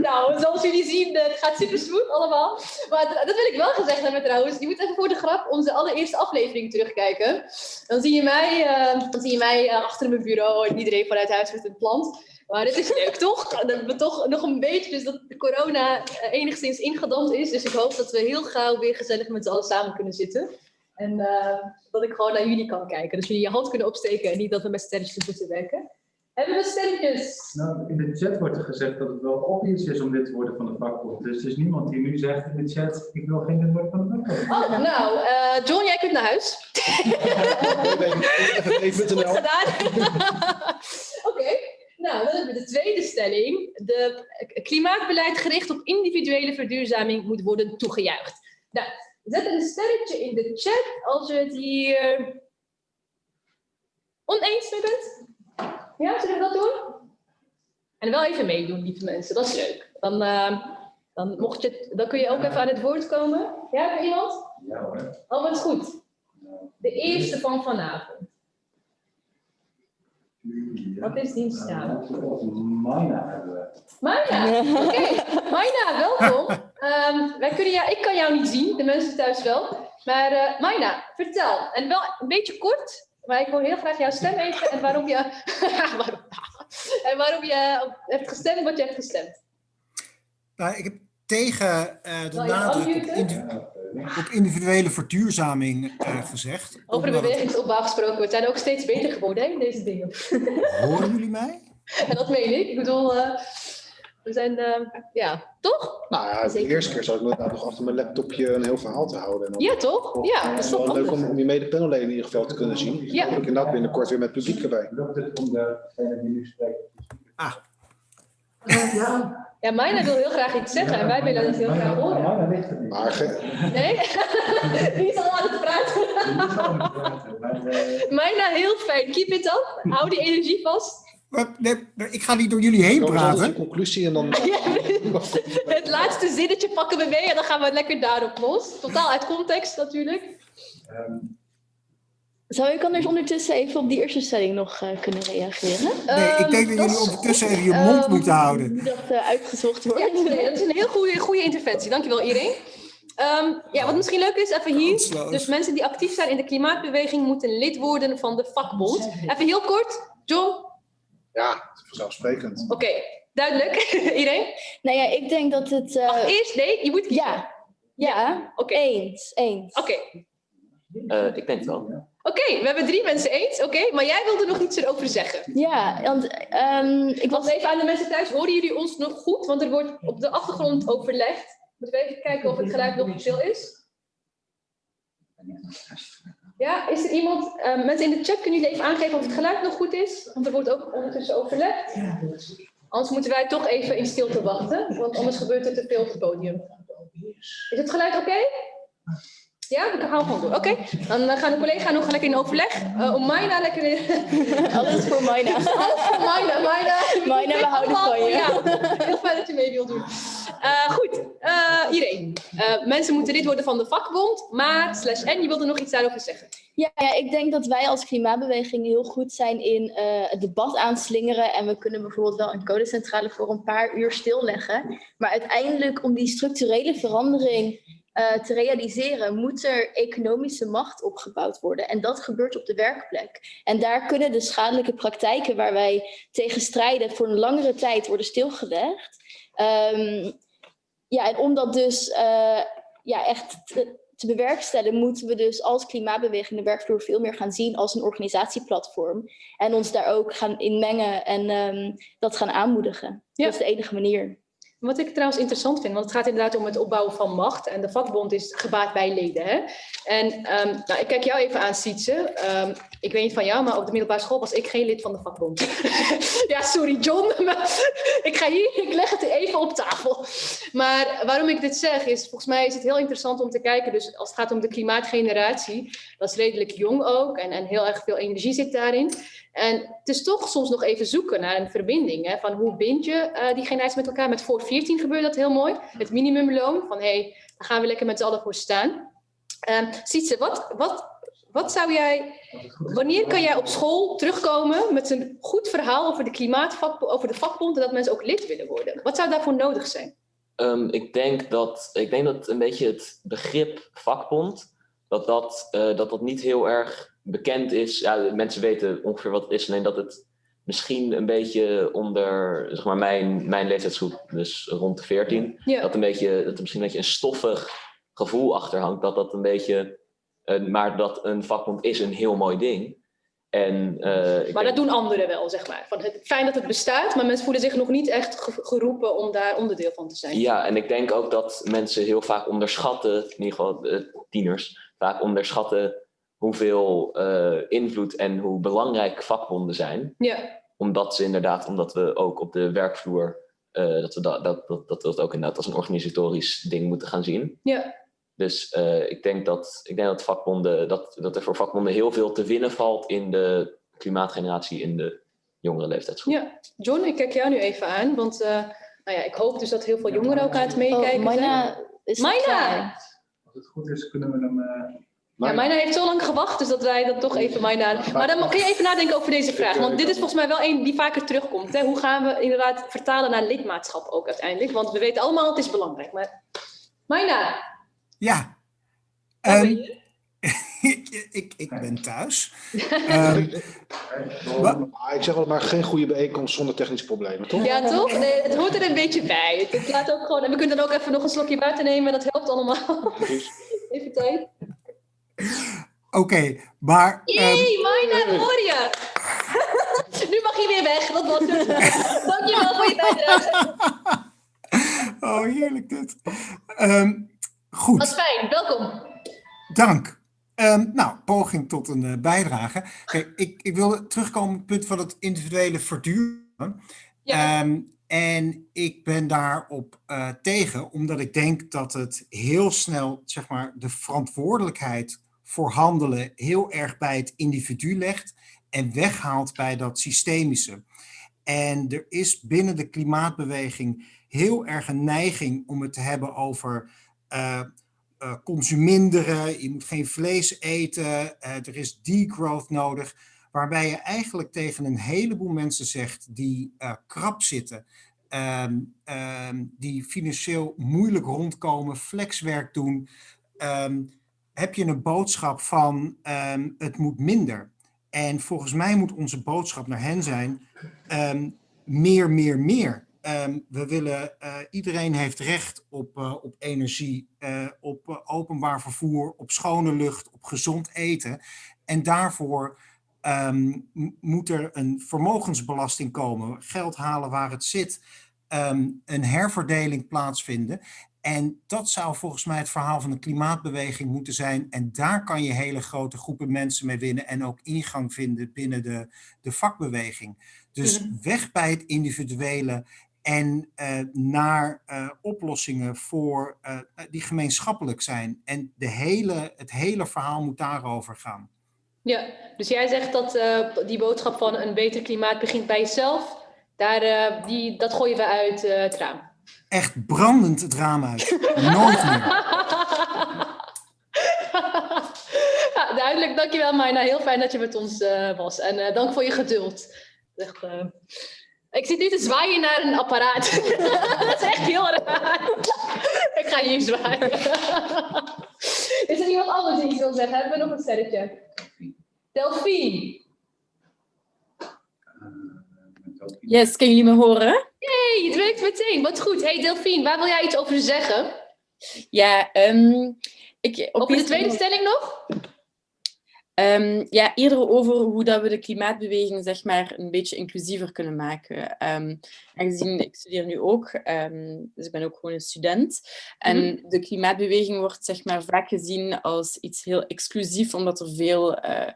Nou, zoals jullie zien, het gaat super smooth allemaal. Maar dat wil ik wel gezegd hebben trouwens. Je moet even voor de grap onze allereerste aflevering terugkijken. Dan zie je mij, uh, dan zie je mij uh, achter mijn bureau en iedereen vanuit huis met een plant. Maar dit is leuk, toch? Dat we toch nog een beetje, dus dat de corona eh, enigszins ingedampt is. Dus ik hoop dat we heel gauw weer gezellig met z'n allen samen kunnen zitten. En uh, dat ik gewoon naar jullie kan kijken. Dus jullie je hand kunnen opsteken en niet dat we met sterretjes moeten werken. Hebben we stemmetjes? Nou, in de chat wordt er gezegd dat het wel obvious is om lid te worden van de vakbond. Dus er is niemand die nu zegt in de chat, ik wil geen lid worden van de vakbond. Oh, nou, uh, John, jij kunt naar huis. Even Goed gedaan. Oké. Okay. Nou, dan hebben we de tweede stelling. De klimaatbeleid gericht op individuele verduurzaming moet worden toegejuicht. Nou, zet een sterretje in de chat als je het hier oneens mee bent. Ja, zullen we dat doen? En wel even meedoen, lieve mensen. Dat is leuk. Dan, uh, dan, mocht je, dan kun je ook even aan het woord komen. Ja, iemand? Ja hoor. Wat goed. De eerste van vanavond. Wat is die staan? Maina hebben we. Maina, oké. Okay. Maina, welkom. Um, wij kunnen jou, ik kan jou niet zien, de mensen thuis wel. Maar uh, Maina, vertel. En wel een beetje kort, maar ik wil heel graag jouw stem even en waarom je, waarom, en waarom je hebt gestemd wat je hebt gestemd. Nou, ik heb tegen uh, de nadruk op, op, individuele verduurzaming uh, gezegd. Over de bewegingsopbouw gesproken, we zijn ook steeds beter geworden hè, in deze dingen. Horen jullie mij? En dat meen ik. Ik bedoel, uh, we zijn, uh, ja, toch? Nou ja, de Zeker. eerste keer zat ik inderdaad nog achter mijn laptopje een heel verhaal te houden. En ja, toch? Of, ja, dat is toch leuk om, om je mede-panelleden in ieder geval te kunnen zien. Ja. Hopelijk inderdaad binnenkort weer met publiek erbij. Om degene die nu spreekt? Ah. Ja. Ja, Mijna wil heel graag iets zeggen en wij willen het heel graag horen. Mijna ligt het niet. Maar Nee? Die is al aan het praten. Mijna, heel fijn. Keep it up. Hou die energie vast. Nee, ik ga niet door jullie heen praten. een conclusie en dan... Ja, het laatste zinnetje pakken we mee en dan gaan we lekker daarop los. Totaal uit context natuurlijk. Um, Zou ik anders ondertussen even op die eerste stelling nog uh, kunnen reageren? Nee, ik denk dat, dat jullie ondertussen even je mond um, moeten houden. Dat uh, uitgezocht wordt. Ja, nee, dat is een heel goede, goede interventie. Dankjewel iedereen. Um, ja, wat misschien leuk is, even hier. Dus mensen die actief zijn in de klimaatbeweging moeten lid worden van de vakbond. Even heel kort. John? Ja, vanzelfsprekend. Oké, okay, duidelijk. iedereen? Nou ja, ik denk dat het... Uh... Ach, eerst, nee, je moet kiezen. Ja, ja. Oké. Okay. eens, eens. Oké. Uh, ik denk het wel. Oké, okay, we hebben drie mensen eens. Oké, okay, maar jij wilde nog iets erover zeggen. Ja, want um, ik was even aan de mensen thuis. Horen jullie ons nog goed? Want er wordt op de achtergrond overlegd. Moeten we even kijken of het geluid nog stil is? Ja, is er iemand? Uh, mensen in de chat, kunnen jullie even aangeven of het geluid nog goed is? Want er wordt ook ondertussen overlegd. Anders moeten wij toch even in stilte wachten, want anders gebeurt er te veel op het podium. Is het geluid oké? Okay? Ja, we gaan gewoon door. Oké, okay. dan gaan de collega's nog lekker in overleg. Uh, om Maina lekker in... Alles voor Maina. Alles voor Maina. Maina, Maina we houden van je. Ja, heel fijn dat je mee wilt doen. Uh, goed, uh, iedereen. Uh, mensen moeten lid worden van de vakbond, maar slash en je wilde nog iets daarover zeggen. Ja, ja, ik denk dat wij als klimaatbeweging heel goed zijn in het debat aanslingeren. En we kunnen bijvoorbeeld wel een codecentrale voor een paar uur stilleggen. Maar uiteindelijk om die structurele verandering uh, te realiseren, moet er economische macht opgebouwd worden. En dat gebeurt op de werkplek. En daar kunnen de schadelijke praktijken waar wij tegen strijden voor een langere tijd worden stilgelegd. Um, ja, en om dat dus uh, ja, echt te, te bewerkstelligen, moeten we dus als klimaatbeweging de werkvloer veel meer gaan zien als een organisatieplatform. En ons daar ook gaan in mengen en um, dat gaan aanmoedigen. Ja. Dat is de enige manier. Wat ik trouwens interessant vind, want het gaat inderdaad om het opbouwen van macht. En de vakbond is gebaat bij leden. Hè? En um, nou, ik kijk jou even aan, Sietse. Um, ik weet niet van jou, maar op de middelbare school was ik geen lid van de vakbond. ja, sorry John, ik ga hier, ik leg het even op tafel. Maar waarom ik dit zeg is, volgens mij is het heel interessant om te kijken. Dus als het gaat om de klimaatgeneratie, dat is redelijk jong ook. En, en heel erg veel energie zit daarin. En het is toch soms nog even zoeken naar een verbinding. Hè, van hoe bind je uh, die generatie met elkaar? Met voor 14 gebeurt dat heel mooi. Het minimumloon. Van hé, hey, daar gaan we lekker met z'n allen voor staan. Um, Sietse, wat, wat, wat zou jij... Wanneer kan jij op school terugkomen met een goed verhaal over de klimaatvak, over de vakbond en dat mensen ook lid willen worden? Wat zou daarvoor nodig zijn? Um, ik, denk dat, ik denk dat een beetje het begrip vakbond, dat dat, uh, dat, dat niet heel erg bekend is. Ja, mensen weten ongeveer wat het is, alleen dat het misschien een beetje onder zeg maar, mijn, mijn leeftijdsgroep, dus rond de 14, ja. dat, een beetje, dat er misschien een beetje een stoffig gevoel achter hangt. Dat dat een beetje, uh, maar dat een vakbond is een heel mooi ding. En, uh, maar dat doen anderen wel, zeg maar. Van het, fijn dat het bestaat, maar mensen voelen zich nog niet echt geroepen om daar onderdeel van te zijn. Ja, en ik denk ook dat mensen heel vaak onderschatten, in ieder geval tieners, vaak onderschatten hoeveel uh, invloed en hoe belangrijk vakbonden zijn. Ja. Omdat ze inderdaad, omdat we ook op de werkvloer, uh, dat, we dat, dat, dat, dat we dat ook inderdaad als een organisatorisch ding moeten gaan zien. Ja. Dus uh, ik, denk dat, ik denk dat vakbonden, dat, dat er voor vakbonden heel veel te winnen valt in de klimaatgeneratie in de jongere leeftijdsgroep. Ja, John, ik kijk jou nu even aan, want uh, nou ja, ik hoop dus dat heel veel jongeren ook aan het meekijken oh, Maina is! Als het goed is, kunnen we hem... Ja, Maina heeft zo lang gewacht, dus dat wij dat toch even Maina... Maar dan kun je even nadenken over deze vraag, want dit is volgens mij wel een die vaker terugkomt. Hè? Hoe gaan we inderdaad vertalen naar lidmaatschap ook uiteindelijk? Want we weten allemaal, het is belangrijk. Maar Maina, ja. Um, ik, ik, ik, ben thuis. um, ik zeg wel maar geen goede bijeenkomst zonder technische problemen, toch? Ja, toch? Nee, het hoort er een beetje bij. Het laat ook gewoon, en we kunnen dan ook even nog een slokje water nemen. Dat helpt allemaal. even tijd. Oké, okay, maar... Jee, um, Maina, hoor je! nu mag je weer weg, dat was het. Dankjewel voor je bijdrage. oh, heerlijk dit. Um, Goed. Wat fijn, welkom. Dank. Um, nou, poging tot een uh, bijdrage. Kijk, ik, ik wilde terugkomen op het punt van het individuele verduren. Ja. Um, en ik ben daarop uh, tegen, omdat ik denk dat het heel snel, zeg maar, de verantwoordelijkheid voor handelen heel erg bij het individu legt en weghaalt bij dat systemische. En er is binnen de klimaatbeweging heel erg een neiging om het te hebben over uh, consuminderen, je moet geen vlees eten, uh, er is degrowth nodig, waarbij je eigenlijk tegen een heleboel mensen zegt die krap zitten, um, um, die financieel moeilijk rondkomen, flexwerk doen, um, heb je een boodschap van het moet minder. En volgens mij moet onze boodschap naar hen zijn, meer, meer, meer. Um, we willen, uh, iedereen heeft recht op, uh, op energie, uh, op openbaar vervoer, op schone lucht, op gezond eten. En daarvoor moet er een vermogensbelasting komen, geld halen waar het zit, een herverdeling plaatsvinden. En dat zou volgens mij het verhaal van de klimaatbeweging moeten zijn. En daar kan je hele grote groepen mensen mee winnen en ook ingang vinden binnen de, de vakbeweging. Dus weg bij het individuele en uh, naar uh, oplossingen voor, uh, die gemeenschappelijk zijn. En de hele, het hele verhaal moet daarover gaan. Ja, dus jij zegt dat die boodschap van een beter klimaat begint bij jezelf. Daar, die, dat gooien we uit het raam. Echt brandend uit. Nooit meer. duidelijk, dankjewel Marna. Heel fijn dat je met ons was. En dank voor je geduld. Echt, ik zit nu te zwaaien naar een apparaat. dat is echt heel raar. ik ga hier zwaaien. is er iemand anders die iets wil zeggen? Hebben we nog een sterretje? Delphine. Yes, kunnen jullie me horen? Jee, het werkt meteen. Wat goed. Hey Delphine, waar wil jij iets over zeggen? Ja, um, ik... Op de tweede stelling nog? Um, ja, eerder over hoe dat we de klimaatbeweging zeg maar, een beetje inclusiever kunnen maken. Um, aangezien ik studeer nu ook, um, dus ik ben ook gewoon een student. En mm -hmm. de klimaatbeweging wordt zeg maar, vaak gezien als iets heel exclusief, omdat er veel uh,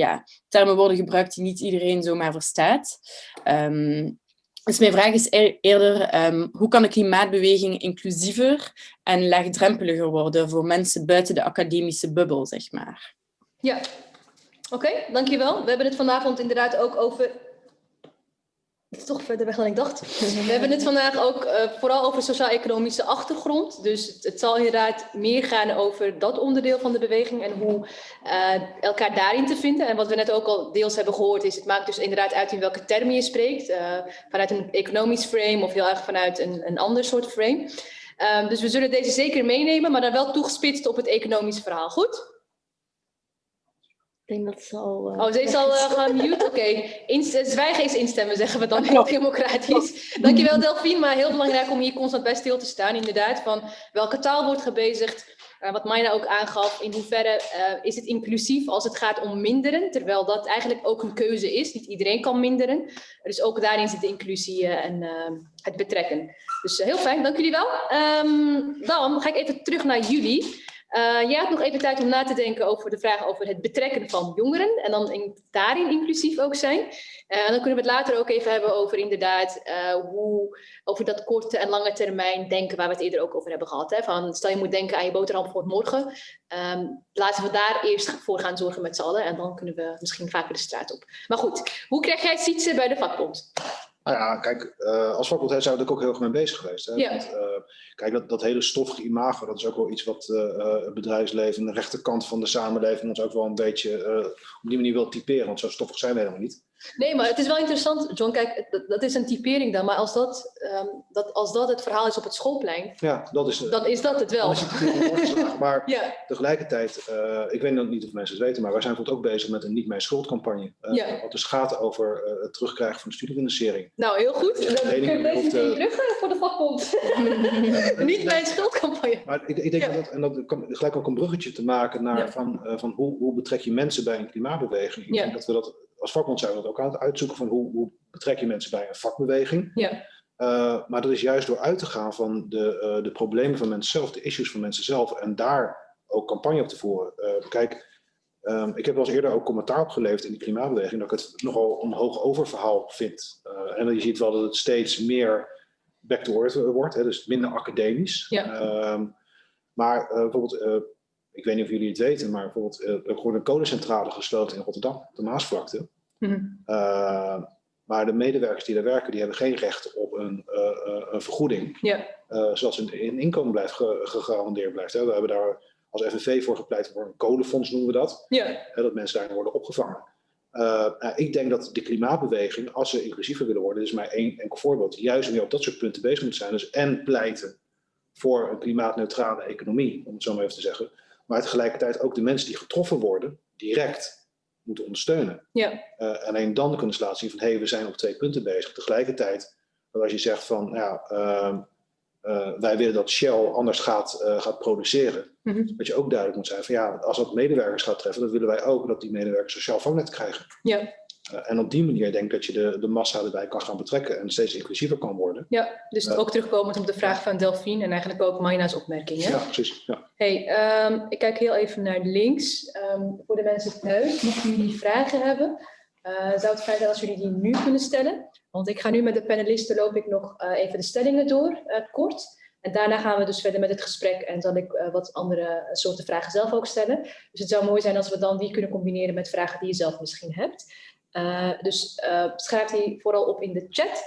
ja, termen worden gebruikt die niet iedereen zomaar verstaat. Dus mijn vraag is eerder, um, hoe kan de klimaatbeweging inclusiever en laagdrempeliger worden voor mensen buiten de academische bubbel, zeg maar? Ja, oké, dankjewel. We hebben het vanavond inderdaad ook over... Het is toch verder weg dan ik dacht. We hebben het vandaag ook uh, vooral over sociaal-economische achtergrond. Dus het, het, zal inderdaad meer gaan over dat onderdeel van de beweging en hoe uh, elkaar daarin te vinden. En wat we net ook al deels hebben gehoord is, het maakt dus inderdaad uit in welke termen je spreekt. Uh, vanuit een economisch frame of heel erg vanuit een, een ander soort frame. Um, dus we zullen deze zeker meenemen, maar dan wel toegespitst op het economische verhaal. Goed? Denk dat ze al... Uh, oh, ze is al uh, gemute? Oké. Okay. Zwijgen is instemmen, zeggen we dan heel democratisch. Dankjewel Delphine, maar heel belangrijk om hier constant bij stil te staan. Inderdaad, van welke taal wordt gebezigd. Uh, wat Maina ook aangaf, in hoeverre is het inclusief als het gaat om minderen. Terwijl dat eigenlijk ook een keuze is. Niet iedereen kan minderen. Dus ook daarin zit de inclusie en het betrekken. Dus heel fijn, dank jullie wel. Um, dan ga ik even terug naar jullie. Uh, jij had nog even tijd om na te denken over de vraag over het betrekken van jongeren en dan in, daarin inclusief ook zijn. En dan kunnen we het later ook even hebben over inderdaad uh, hoe, over dat korte en lange termijn denken waar we het eerder ook over hebben gehad. Hè? Van, stel je moet denken aan je boterham voor morgen. Um, laten we daar eerst voor gaan zorgen met z'n allen en dan kunnen we misschien vaker de straat op. Maar goed, hoe krijg jij het bij de vakbond? Nou ja, kijk, uh, als vakbond zijn we er ook heel erg mee bezig geweest. Hè? Ja. Want, uh, kijk, dat, dat hele stoffige imago, dat is ook wel iets wat uh, het bedrijfsleven, de rechterkant van de samenleving ons ook wel een beetje op die manier wil typeren. Want zo stoffig zijn we helemaal niet. Nee, maar het is wel interessant, John. Kijk, dat, dat is een typering dan. Maar als dat, um, dat, als dat het verhaal is op het schoolplein, ja, dat is, dan is dat het wel. Het maar ja. tegelijkertijd, uh, ik weet niet of mensen het weten, maar wij zijn bijvoorbeeld ook bezig met een niet mijn schuldcampagne. Uh, ja. Wat dus gaat over uh, het terugkrijgen van de studiefinanciering. Nou, heel goed. Dan kun je deze de... terug voor de vakbond. niet mijn schuldcampagne. Maar ik, ik denk dat, en dat kan gelijk ook een bruggetje te maken naar van, van hoe, hoe betrek je mensen bij een klimaatbeweging. Ik denk dat we dat als vakbond zijn we dat ook aan het uitzoeken van hoe, hoe betrek je mensen bij een vakbeweging. Ja. Uh, maar dat is juist door uit te gaan van de, uh, de problemen van mensen zelf, de issues van mensen zelf en daar ook campagne op te voeren. Uh, kijk, um, ik heb wel eens eerder ook commentaar opgeleverd in de klimaatbeweging dat ik het nogal een hoog oververhaal vind. en je ziet wel dat het steeds meer back to earth wordt, hè, dus minder academisch. Ja. Um, maar bijvoorbeeld ik weet niet of jullie het weten, maar bijvoorbeeld uh, er wordt een kolencentrale gesloten in Rotterdam, de Maasvlakte. Mm -hmm. uh, maar de medewerkers die daar werken, die hebben geen recht op een, uh, een vergoeding. Ja. zoals een, een, inkomen blijft ge, gegarandeerd blijft. Hè. We hebben daar als FNV voor gepleit voor een kolenfonds noemen we dat. Dat mensen daarin worden opgevangen. Nou, ik denk dat de klimaatbeweging, als ze inclusiever willen worden, is maar één enkel voorbeeld, juist meer op dat soort punten bezig moet zijn. Dus en pleiten voor een klimaatneutrale economie, om het zo maar even te zeggen maar tegelijkertijd ook de mensen die getroffen worden, direct moeten ondersteunen. Ja. Uh, alleen dan kunnen ze laten zien van, hé, hey, we zijn op twee punten bezig. Tegelijkertijd, als je zegt van, ja, uh, uh, wij willen dat Shell anders gaat, gaat produceren. Mm -hmm. Dat je ook duidelijk moet zijn van, ja, als dat medewerkers gaat treffen, dan willen wij ook dat die medewerkers sociaal vangnet krijgen. Ja. En op die manier denk ik dat je de, de massa erbij kan gaan betrekken en steeds inclusiever kan worden. Ja, dus uh, ook terugkomend op de vraag van Delphine en eigenlijk ook Maina's opmerking. Ja, precies. Ja. Hey, um, ik kijk heel even naar links. Um, voor de mensen thuis, mochten jullie vragen hebben, uh, zou het fijn zijn als jullie die nu kunnen stellen. Want ik ga nu met de panelisten loop ik nog even de stellingen door, kort. En daarna gaan we dus verder met het gesprek en zal ik uh, wat andere soorten vragen zelf ook stellen. Dus het zou mooi zijn als we dan die kunnen combineren met vragen die je zelf misschien hebt. Uh, dus uh, schrijf die vooral op in de chat.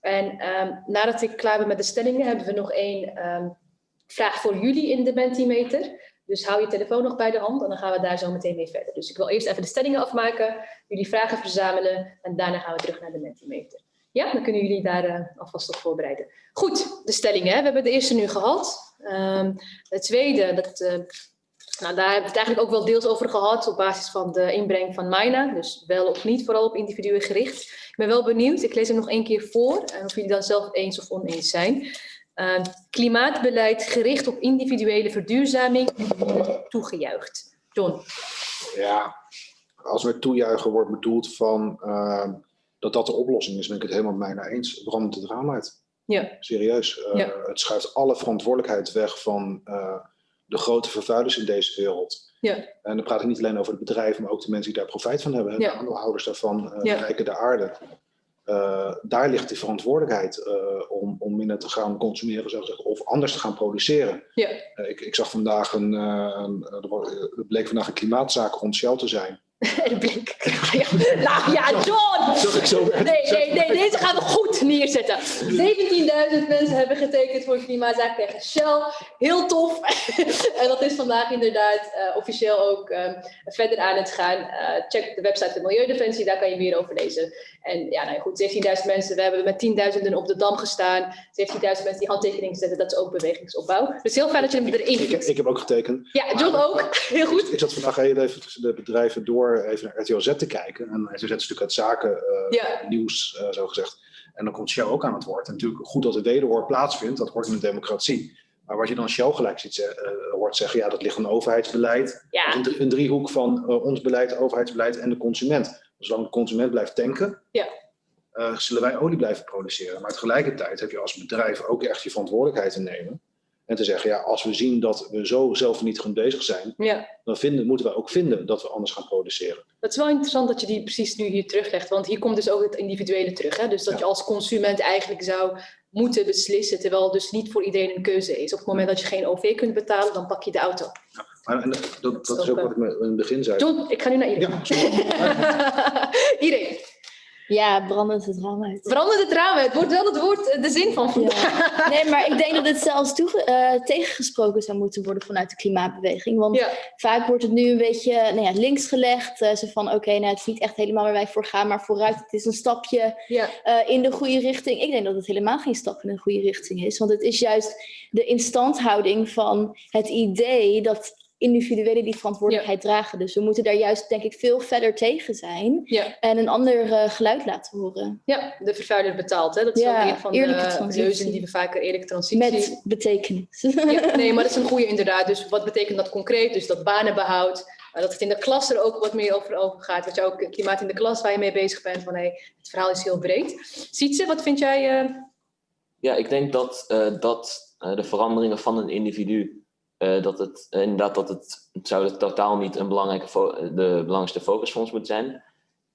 En um, nadat ik klaar ben met de stellingen, hebben we nog één um, vraag voor jullie in de Mentimeter. Dus hou je telefoon nog bij de hand en dan gaan we daar zo meteen mee verder. Dus ik wil eerst even de stellingen afmaken, jullie vragen verzamelen en daarna gaan we terug naar de Mentimeter. Ja, dan kunnen jullie daar uh, alvast op voorbereiden. Goed, de stellingen. Hè? We hebben de eerste nu gehad. Um, de tweede, dat nou, daar hebben we het eigenlijk ook wel deels over gehad op basis van de inbreng van Maina. Dus wel of niet, vooral op individuen gericht. Ik ben wel benieuwd, ik lees hem nog één keer voor. En of jullie dan zelf eens of oneens zijn. Uh, klimaatbeleid gericht op individuele verduurzaming toegejuicht. John. Ja, als met toejuichen wordt bedoeld van uh, dat dat de oplossing is, ben ik het helemaal met mij eens. Brandend het raam uit. Ja. Serieus. Uh, ja. Het schuift alle verantwoordelijkheid weg van de grote vervuilers in deze wereld. Ja. En dan praat ik niet alleen over de bedrijven, maar ook de mensen die daar profijt van hebben. Ja. De aandeelhouders daarvan, uh, ja. de de aarde. Uh, daar ligt de verantwoordelijkheid uh, om, om minder te gaan consumeren, zo zeggen, of anders te gaan produceren. Ja. ik, ik zag vandaag een, een, er bleek vandaag een klimaatzaak rond Shell te zijn. Bleek. Ja. Nou ja, John! Zag ik zo nee, nee, nee, Deze gaan we goed neerzetten. 17.000 mensen hebben getekend voor klimaatzaak tegen Shell. Heel tof. en dat is vandaag inderdaad uh, officieel ook um, verder aan het gaan. Uh, check de website van Milieudefensie, daar kan je meer over lezen. En ja, nou goed, 17.000 mensen. We hebben met tienduizenden op de dam gestaan. 17.000 mensen die handtekeningen zetten, dat is ook bewegingsopbouw. Dus heel fijn dat je hem erin ik, ik, ik heb ook getekend. Ja, John ook. Heel goed. Ik, ik zat vandaag even de bedrijven door even naar RTL Z te kijken. En RTL Z is natuurlijk het zaken ja. nieuws, uh, zo gezegd. En dan komt Shell ook aan het woord. En natuurlijk goed dat de wederhoor plaatsvindt, dat hoort in een democratie. Maar wat je dan Shell gelijk ziet, uh, hoort zeggen, ja, dat ligt aan overheidsbeleid. Ja. Een, een, driehoek van ons beleid, overheidsbeleid en de consument. Zolang de consument blijft tanken, ja. uh, zullen wij olie blijven produceren. Maar tegelijkertijd heb je als bedrijf ook echt je verantwoordelijkheid te nemen. En te zeggen, ja, als we zien dat we zo zelfvernietigend bezig zijn, ja. dan vinden, moeten we ook vinden dat we anders gaan produceren. Het is wel interessant dat je die precies nu hier teruglegt, want hier komt dus ook het individuele terug. Hè? Dus dat ja. je als consument eigenlijk zou moeten beslissen, terwijl het dus niet voor iedereen een keuze is. Op het moment dat je geen OV kunt betalen, dan pak je de auto. Ja, maar en dat, dat, dat is ook wat ik in het begin zei. John, ik ga nu naar iedereen. Ja, iedereen. Ja, brandend het raam uit. Brandend het raam uit, wordt wel het woord, de zin van vandaag. Ja. Nee, maar ik denk dat het zelfs toe, uh, tegengesproken zou moeten worden vanuit de klimaatbeweging. Want ja. vaak wordt het nu een beetje nou ja, links gelegd. Uh, zo van, oké, okay, nou, het is niet echt helemaal waar wij voor gaan, maar vooruit, het is een stapje ja. uh, in de goede richting. Ik denk dat het helemaal geen stap in de goede richting is. Want het is juist de instandhouding van het idee dat individuelen die verantwoordelijkheid ja. dragen. Dus we moeten daar juist, denk ik, veel verder tegen zijn. Ja. En een ander uh, geluid laten horen. Ja, de vervuiler betaalt. Hè? Dat is ja, ook een van de leuzen die we vaker eerlijke transitie... Met betekenis. Ja, nee, maar dat is een goede inderdaad. Dus wat betekent dat concreet? Dus dat banenbehoud. Uh, dat het in de klas er ook wat meer over, over gaat. Wat je ook klimaat in de klas waar je mee bezig bent. Van, hey, het verhaal is heel breed. Sietse, wat vind jij... Uh... Ja, ik denk dat, dat de veranderingen van een individu uh, dat het uh, inderdaad dat het, het zou het totaal niet een belangrijke de belangrijkste focus voor ons moeten zijn.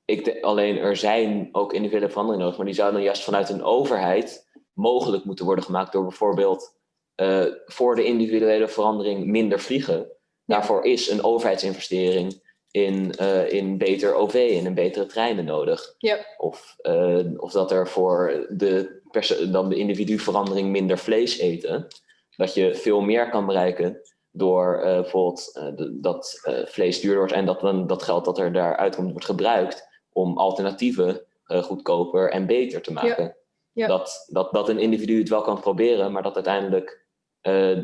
Ik de, alleen er zijn ook individuele veranderingen nodig, maar die zouden juist vanuit een overheid mogelijk moeten worden gemaakt door bijvoorbeeld uh, voor de individuele verandering minder vliegen. Daarvoor is een overheidsinvestering in, in beter OV, in een betere treinen nodig. Ja. Of, of dat er voor de, dan de individuverandering minder vlees eten dat je veel meer kan bereiken door uh, bijvoorbeeld uh, de, dat uh, vlees duurder wordt en dat dan dat geld dat er daaruit komt wordt gebruikt om alternatieven goedkoper en beter te maken. Ja. Ja. Dat, dat, dat een individu het wel kan proberen, maar dat uiteindelijk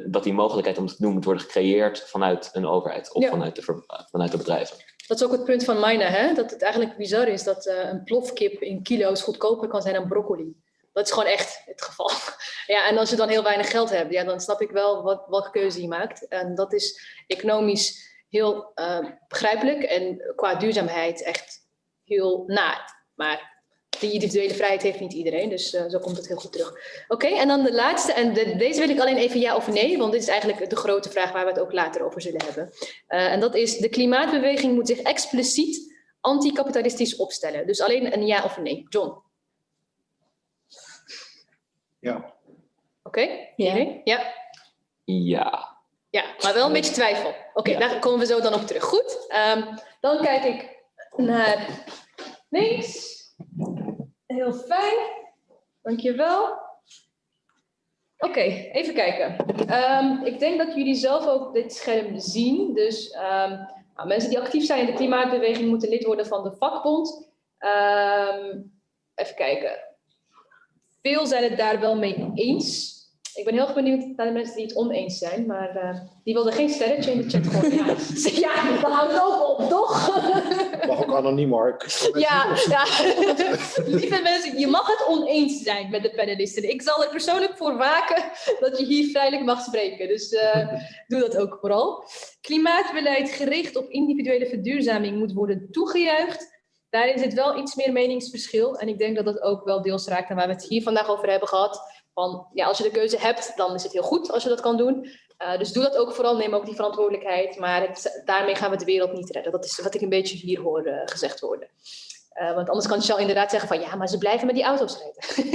dat die mogelijkheid om het te doen moet worden gecreëerd vanuit een overheid of Ja. vanuit, de, vanuit de bedrijven. Dat is ook het punt van Mina, hè? dat het eigenlijk bizar is dat een plofkip in kilo's goedkoper kan zijn dan broccoli. Dat is gewoon echt het geval. Ja, en als je dan heel weinig geld hebt, ja, dan snap ik wel wat, welke keuze je maakt. En dat is economisch heel uh, begrijpelijk en qua duurzaamheid echt heel naar. Maar die individuele vrijheid heeft niet iedereen, dus uh, zo komt het heel goed terug. Oké, en dan de laatste, en de, deze wil ik alleen even ja of nee, want dit is eigenlijk de grote vraag waar we het ook later over zullen hebben. Uh, en dat is, de klimaatbeweging moet zich expliciet anticapitalistisch opstellen. Dus alleen een ja of een nee. John? Ja. Oké, okay. Ja. ja. Ja. Ja, maar wel een beetje twijfel. Oké, okay, Ja. daar komen we zo dan op terug. Goed, um, dan kijk ik naar links. Heel fijn. Dankjewel. Oké, okay, even kijken. Um, ik denk dat jullie zelf ook dit scherm zien. Dus um, nou, mensen die actief zijn in de klimaatbeweging moeten lid worden van de vakbond. even kijken. Veel zijn het daar wel mee eens. Ik ben heel erg benieuwd naar de mensen die het oneens zijn, maar uh, die wilden geen sterretje in de chat gooien. Ja, ja dan houdt het ook op, toch? Mag ook anoniem, Mark. Ja, ja. lieve mensen, je mag het oneens zijn met de panelisten. Ik zal er persoonlijk voor waken dat je hier vrijelijk mag spreken. Dus uh, doe dat ook vooral. Klimaatbeleid gericht op individuele verduurzaming moet worden toegejuicht. Daarin zit wel iets meer meningsverschil. En ik denk dat dat ook wel deels raakt aan waar we het hier vandaag over hebben gehad. Van, ja, als je de keuze hebt, dan is het heel goed als je dat kan doen. Uh, dus doe dat ook vooral, neem ook die verantwoordelijkheid. Maar daarmee gaan we de wereld niet redden. Dat is wat ik een beetje hier hoor uh, gezegd worden. Uh, want anders kan Shell inderdaad zeggen van ja, maar ze blijven met die auto's rijden.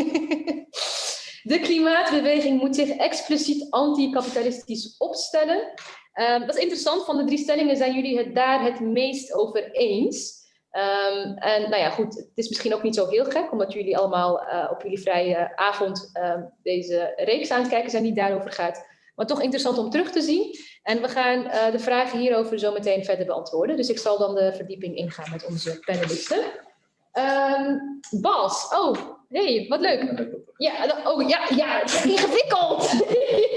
de klimaatbeweging moet zich expliciet anticapitalistisch opstellen. dat is interessant, van de drie stellingen zijn jullie het daar het meest over eens. Um, en nou ja, goed, het is misschien ook niet zo heel gek, omdat jullie allemaal uh, op jullie vrije avond uh, deze reeks aan het kijken zijn die daarover gaat. Maar toch interessant om terug te zien. En we gaan uh, de vragen hierover zo meteen verder beantwoorden. Dus ik zal dan de verdieping ingaan met onze panelisten. Um, Bas, oh, hey, wat leuk. Ja, oh ja, ja, ingewikkeld.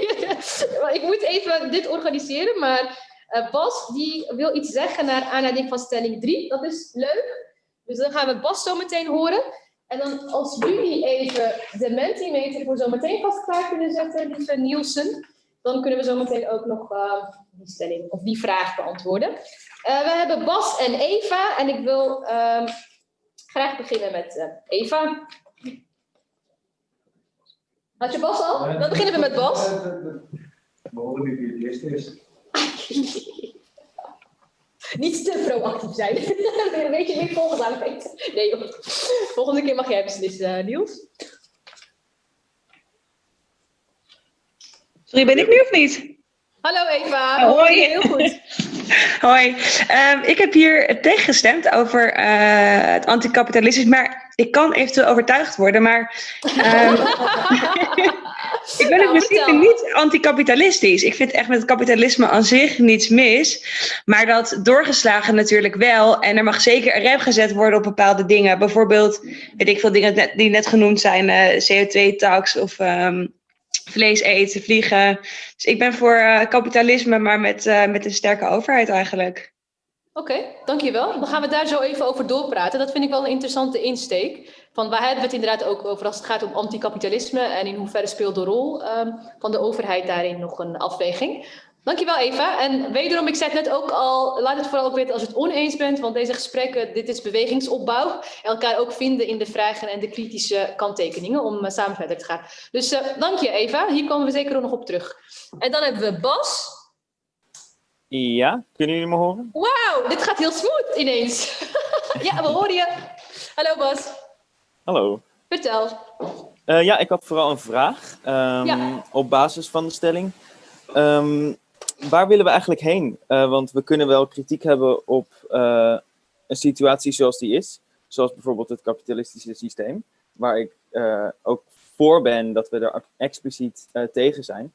ik moet even dit organiseren, maar uh, Bas die wil iets zeggen naar aanleiding van stelling 3. Dat is leuk. Dus dan gaan we Bas zo meteen horen. En dan als jullie even de Mentimeter voor zo meteen vast klaar kunnen zetten, lieve Nielsen, dan kunnen we zo meteen ook nog uh, die stelling of die vraag beantwoorden. Uh, we hebben Bas en Eva en ik wil uh, graag beginnen met Eva. Had je Bas al? Dan beginnen we met Bas. We horen wie het eerste is. Niet te proactief zijn. een beetje meer het Nee joh. Volgende keer mag jij beslissen, uh, Niels. Sorry, ben ik nu of niet? Hallo Eva. Oh, hoi. Heel goed. hoi. Um, ik heb hier tegengestemd over uh, het anticapitalisme, maar ik kan eventueel overtuigd worden, maar um, ik ben in nou, principe niet anticapitalistisch. Ik vind echt met het kapitalisme aan zich niets mis, maar dat doorgeslagen natuurlijk wel. En er mag zeker een rem gezet worden op bepaalde dingen. Bijvoorbeeld, weet ik veel dingen die net genoemd zijn, uh, CO2-tax of um, vlees eten, vliegen. Dus ik ben voor uh, kapitalisme, maar met, uh, met een sterke overheid eigenlijk. Oké, okay, dankjewel. Dan gaan we daar zo even over doorpraten. Dat vind ik wel een interessante insteek. Van waar hebben we het inderdaad ook over als het gaat om anticapitalisme en in hoeverre speelt de rol um, van de overheid daarin nog een afweging. Dankjewel Eva. En wederom, ik zei het net ook al, laat het vooral ook weten als je het oneens bent, want deze gesprekken, dit is bewegingsopbouw. Elkaar ook vinden in de vragen en de kritische kanttekeningen om uh, samen verder te gaan. Dus uh, dank je Eva, hier komen we zeker nog op terug. En dan hebben we Bas. Ja, kunnen jullie me horen? Wauw, dit gaat heel smooth ineens. ja, we horen je. Hallo Bas. Hallo. Vertel. Uh, ja, ik had vooral een vraag um, ja. op basis van de stelling. Um, waar willen we eigenlijk heen? Uh, want we kunnen wel kritiek hebben op uh, een situatie zoals die is. Zoals bijvoorbeeld het kapitalistische systeem. Waar ik ook voor ben dat we er expliciet tegen zijn.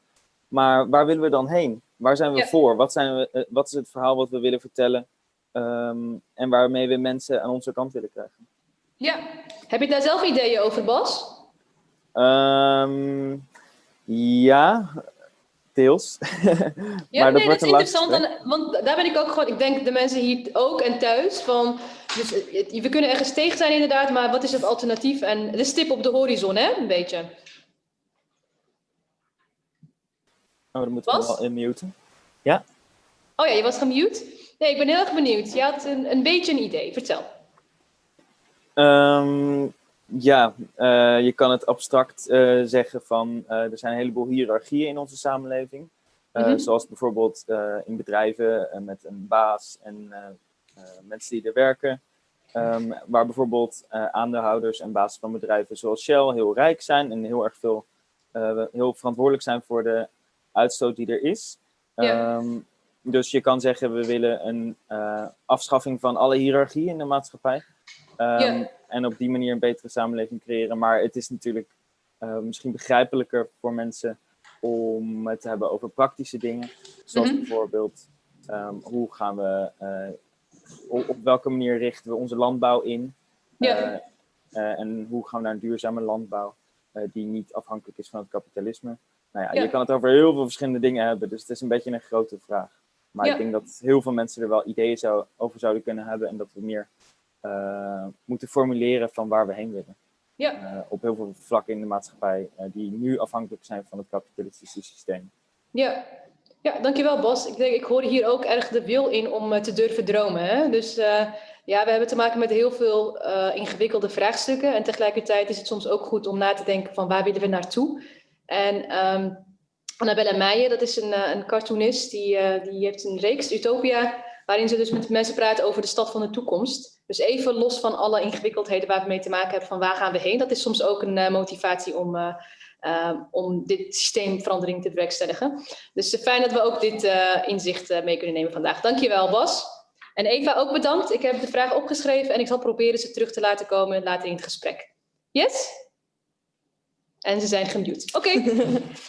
Maar waar willen we dan heen? Waar zijn we ja. voor? Wat, zijn we, wat is het verhaal wat we willen vertellen? Um, en waarmee we mensen aan onze kant willen krijgen? Ja, heb je daar zelf ideeën over, Bas? Um, ja, deels. ja, maar nee, dat, dat is interessant, dan, want daar ben ik ook gewoon, ik denk de mensen hier ook en thuis, van, dus we kunnen ergens tegen zijn inderdaad, maar wat is het alternatief? En de stip op de horizon, hè, een beetje. Oh, dan moeten we wel inmuten. Ja? Oh ja, je was gemute? Nee, ik ben heel erg benieuwd. Je had een, een beetje een idee, vertel. Um, ja, uh, je kan het abstract uh, zeggen van uh, er zijn een heleboel hiërarchieën in onze samenleving. Mm -hmm. Zoals bijvoorbeeld in bedrijven met een baas en mensen die er werken. Um, waar bijvoorbeeld aandeelhouders en bazen van bedrijven zoals Shell heel rijk zijn en heel erg veel heel verantwoordelijk zijn voor de uitstoot die er is. Yeah. Um, dus je kan zeggen we willen een afschaffing van alle hiërarchie in de maatschappij. Um, yeah. En op die manier een betere samenleving creëren. Maar het is natuurlijk uh, misschien begrijpelijker voor mensen om het te hebben over praktische dingen. Zoals mm -hmm. bijvoorbeeld, um, hoe gaan we, uh, op, op, welke manier richten we onze landbouw in? Yeah. Uh, en hoe gaan we naar een duurzame landbouw die niet afhankelijk is van het kapitalisme? Nou ja, yeah. je kan het over heel veel verschillende dingen hebben, dus het is een beetje een grote vraag. Maar ik denk dat heel veel mensen er wel ideeën zou, over zouden kunnen hebben en dat we meer uh, moeten formuleren van waar we heen willen. Ja. Uh, op heel veel vlakken in de maatschappij uh, die nu afhankelijk zijn van het kapitalistische systeem. Ja. ja, dankjewel Bas. Ik, denk, ik hoor hier ook erg de wil in om te durven dromen. Hè? Dus ja, we hebben te maken met heel veel ingewikkelde vraagstukken. En tegelijkertijd is het soms ook goed om na te denken van waar willen we naartoe. En um, Annabelle Meijer, dat is een, een cartoonist, die, die heeft een reeks, Utopia, waarin ze dus met mensen praten over de stad van de toekomst. Dus even los van alle ingewikkeldheden waar we mee te maken hebben van waar gaan we heen. Dat is soms ook een uh, motivatie om, uh, uh, om dit systeemverandering te bewerkstelligen. Dus fijn dat we ook dit inzicht mee kunnen nemen vandaag. Dankjewel Bas. En Eva ook bedankt. Ik heb de vraag opgeschreven en ik zal proberen ze terug te laten komen later in het gesprek. Yes? En ze zijn gemute. Oké.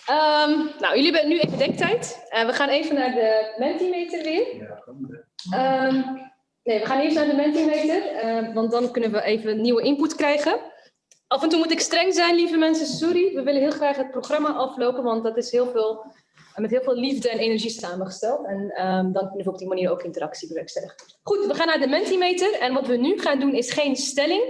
Ehm, nou, jullie hebben nu even denktijd. En we gaan even naar de Mentimeter weer. Um, nee, we gaan eerst naar de Mentimeter, uh, want dan kunnen we even nieuwe input krijgen. Af en toe moet ik streng zijn, lieve mensen. Sorry, we willen heel graag het programma aflopen, want dat is heel veel, met heel veel liefde en energie samengesteld. En um, dan kunnen we op die manier ook interactie bewerkstelligen. Goed, we gaan naar de Mentimeter. En wat we nu gaan doen is geen stelling,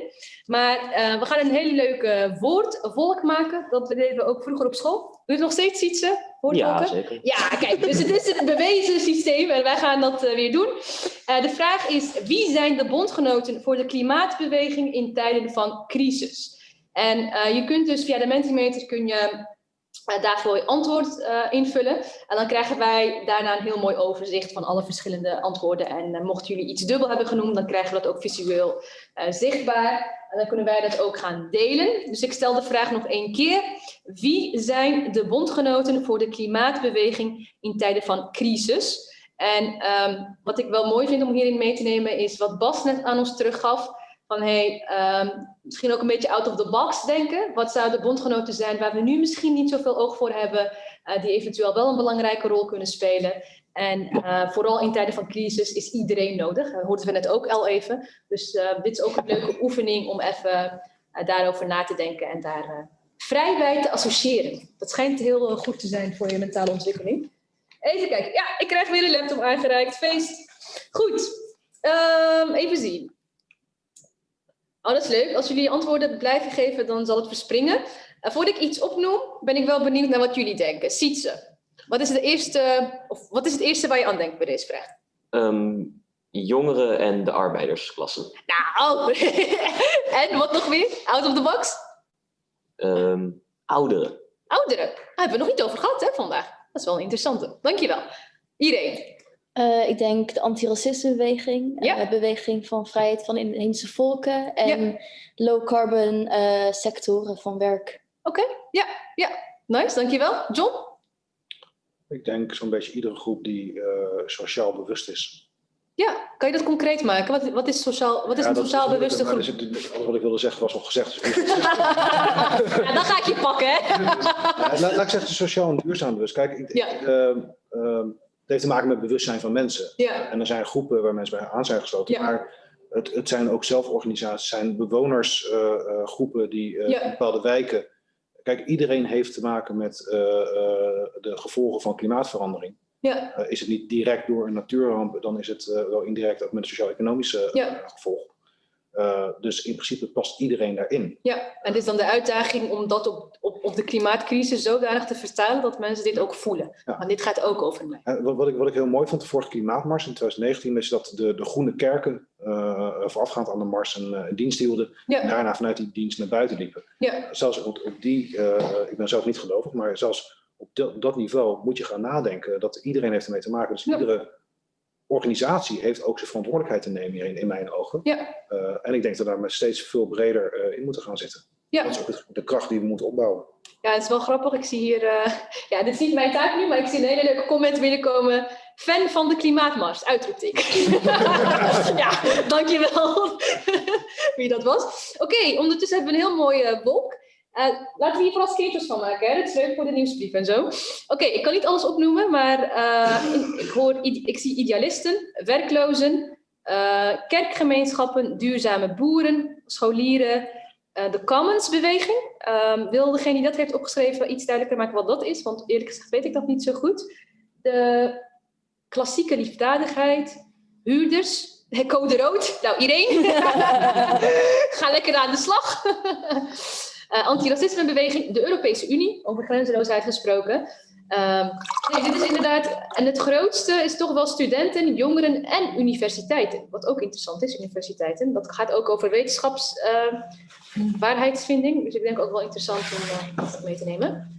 maar uh, we gaan een hele leuke woordvolk maken. Dat deden we ook vroeger op school. Doe je het nog steeds, Sietse? Ja, zeker. Ja, kijk, dus het is een bewezen systeem en wij gaan dat uh, weer doen. Uh, de vraag is, wie zijn de bondgenoten voor de klimaatbeweging in tijden van crisis? En je kunt dus via de Mentimeter kun je daarvoor je antwoord uh, invullen. En dan krijgen wij daarna een heel mooi overzicht van alle verschillende antwoorden. En uh, mochten jullie iets dubbel hebben genoemd, dan krijgen we dat ook visueel zichtbaar. En dan kunnen wij dat ook gaan delen. Dus ik stel de vraag nog één keer. Wie zijn de bondgenoten voor de klimaatbeweging in tijden van crisis? En um, wat ik wel mooi vind om hierin mee te nemen is wat Bas net aan ons teruggaf um, misschien ook een beetje out of the box denken. Wat zouden bondgenoten zijn waar we nu misschien niet zoveel oog voor hebben, uh, die eventueel wel een belangrijke rol kunnen spelen. En uh, vooral in tijden van crisis is iedereen nodig. Dat hoorden we net ook al even. Dus uh, dit is ook een leuke oefening om even daarover na te denken en daar vrij bij te associëren. Dat schijnt heel goed te zijn voor je mentale ontwikkeling. Even kijken. Ja, ik krijg weer een laptop aangereikt. Feest. Goed. Um, even zien. Oh, dat is leuk. Als jullie antwoorden blijven geven, dan zal het verspringen. Uh, voordat ik iets opnoem, ben ik wel benieuwd naar wat jullie denken. Sietse, wat is, de eerste, of wat is het eerste waar je aan denkt bij deze vraag? Um, jongeren en de arbeidersklasse. Nou, en wat nog meer? Out of the box? Um, ouderen. Ouderen? Daar hebben we nog niet over gehad hè, vandaag. Dat is wel een interessante. Dankjewel. Iedereen. Uh, ik denk de antiracismebeweging, ja. uh, beweging van vrijheid van inheemse volken en ja. low carbon uh, sectoren van werk. Oké, okay. ja, ja, nice, dankjewel. John? Ik denk zo'n beetje iedere groep die sociaal bewust is. Ja, kan je dat concreet maken? Wat, wat is, sociaal, wat is ja, een sociaal is bewuste groep? Het, alles wat ik wilde zeggen was al gezegd. Dus ja, dan ga ik je pakken, hè? laat, laat, ik zeggen, sociaal en duurzaam bewust. Kijk, ik, ja. Heeft te maken met bewustzijn van mensen. Ja. En er zijn groepen waar mensen bij aan zijn gesloten. Ja. Maar het, het zijn ook zelforganisaties, zijn bewonersgroepen uh, uh, die ja. in bepaalde wijken. Kijk, iedereen heeft te maken met de gevolgen van klimaatverandering. Ja. is het niet direct door een natuurramp, dan is het wel indirect ook met een sociaal-economische gevolg. Uh, dus in principe past iedereen daarin. Ja, en het is dan de uitdaging om dat op, op, op de klimaatcrisis zodanig te vertalen dat mensen dit ook voelen. Ja. Want dit gaat ook over mij. En wat, wat, ik, wat ik heel mooi vond, de vorige klimaatmars in 2019, is dat de, de groene kerken uh, voorafgaand aan de mars een, een dienst hielden. Ja. En daarna vanuit die dienst naar buiten liepen. Ja. Zelfs op, op die, uh, ik ben zelf niet gelovig, maar zelfs op dat, dat niveau moet je gaan nadenken dat iedereen heeft ermee te maken. Dus Ja. iedere organisatie heeft ook zijn verantwoordelijkheid te nemen hierin, in mijn ogen. Ja. Uh, en ik denk dat we daar met steeds veel breder uh, in moeten gaan zitten. Ja. Dat is ook de kracht die we moeten opbouwen. Ja, het is wel grappig. Ik zie hier, uh, ja, dit is niet mijn taak nu, maar ik zie een hele leuke comment binnenkomen. Fan van de klimaatmars, uitroepteken. ja, dankjewel wie dat was. Oké, ondertussen hebben we een heel mooie wolk. Uh, laten we hier vooral screenshots van maken. Hè? Dat is leuk voor de nieuwsbrief en zo. Oké, ik kan niet alles opnoemen, maar in- ik, hoor, ik zie idealisten, werklozen, uh, kerkgemeenschappen, duurzame boeren, scholieren, de Commons-beweging. Um, wil degene die dat heeft opgeschreven iets duidelijker maken wat dat is? Want eerlijk gezegd weet ik dat niet zo goed. De klassieke liefdadigheid, huurders, code rood. Nou, iedereen. Ga lekker aan de slag. Uh, Antiracismebeweging, de Europese Unie, over grenzeloosheid gesproken. Um, nee, dit is inderdaad, en het grootste is toch wel studenten, jongeren en universiteiten. Wat ook interessant is, universiteiten. Dat gaat ook over wetenschapswaarheidsvinding. Uh, dus ik denk ook wel interessant om uh, dat mee te nemen.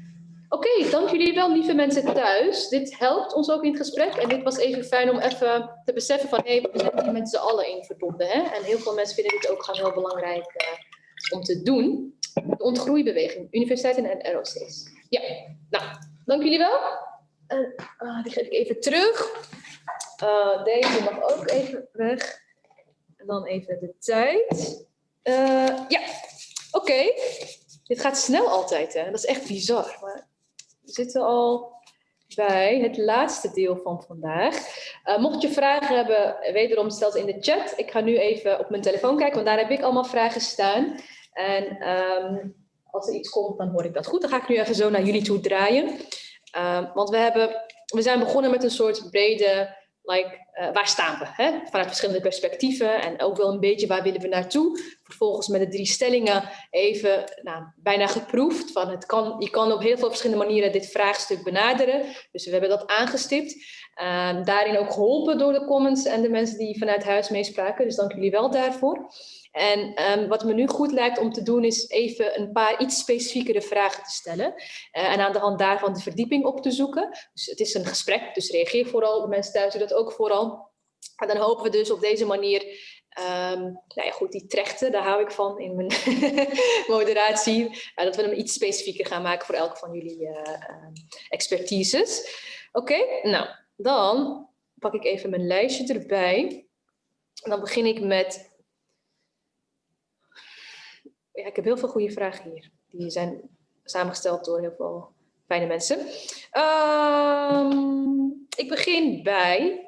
Oké, dank jullie wel, lieve mensen thuis. Dit helpt ons ook in het gesprek. En dit was even fijn om even te beseffen van... hé, hey, we zijn hier met z'n allen in verbonden. Hè? En heel veel mensen vinden dit ook gewoon heel belangrijk uh, om te doen. De ontgroeibeweging, universiteiten en ROC's. Ja, nou, dank jullie wel. Uh, uh, die geef ik even terug. Uh, deze mag ook even weg. En dan even de tijd. Uh, ja, oké. Dit gaat snel altijd, hè? Dat is echt bizar. Maar we zitten al bij het laatste deel van vandaag. Uh, mocht je vragen hebben, wederom stel ze in de chat. Ik ga nu even op mijn telefoon kijken, want daar heb ik allemaal vragen staan. En um, als er iets komt, dan hoor ik dat goed. Dan ga ik nu even zo naar jullie toe draaien. Um, want we, hebben, we zijn begonnen met een soort brede like, uh, waar staan we? Hè? Vanuit verschillende perspectieven en ook wel een beetje waar willen we naartoe. Vervolgens met de drie stellingen even nou, bijna geproefd. Van het kan, je kan op heel veel verschillende manieren dit vraagstuk benaderen. Dus we hebben dat aangestipt. Uh, daarin ook geholpen door de comments en de mensen die vanuit huis meespraken. Dus dank jullie wel daarvoor. En um, wat me nu goed lijkt om te doen is even een paar iets specifiekere vragen te stellen. Uh, en aan de hand daarvan de verdieping op te zoeken. Dus het is een gesprek, dus reageer vooral. De mensen thuis doen dat ook vooral. En dan hopen we dus op deze manier Um, nou ja, goed, die trechten, daar hou ik van in mijn moderatie. Uh, dat we hem iets specifieker gaan maken voor elk van jullie uh, expertises. Oké, nou, dan pak ik even mijn lijstje erbij. En dan begin ik met ja, ik heb heel veel goede vragen hier. Die zijn samengesteld door heel veel fijne mensen. Um, ik begin bij...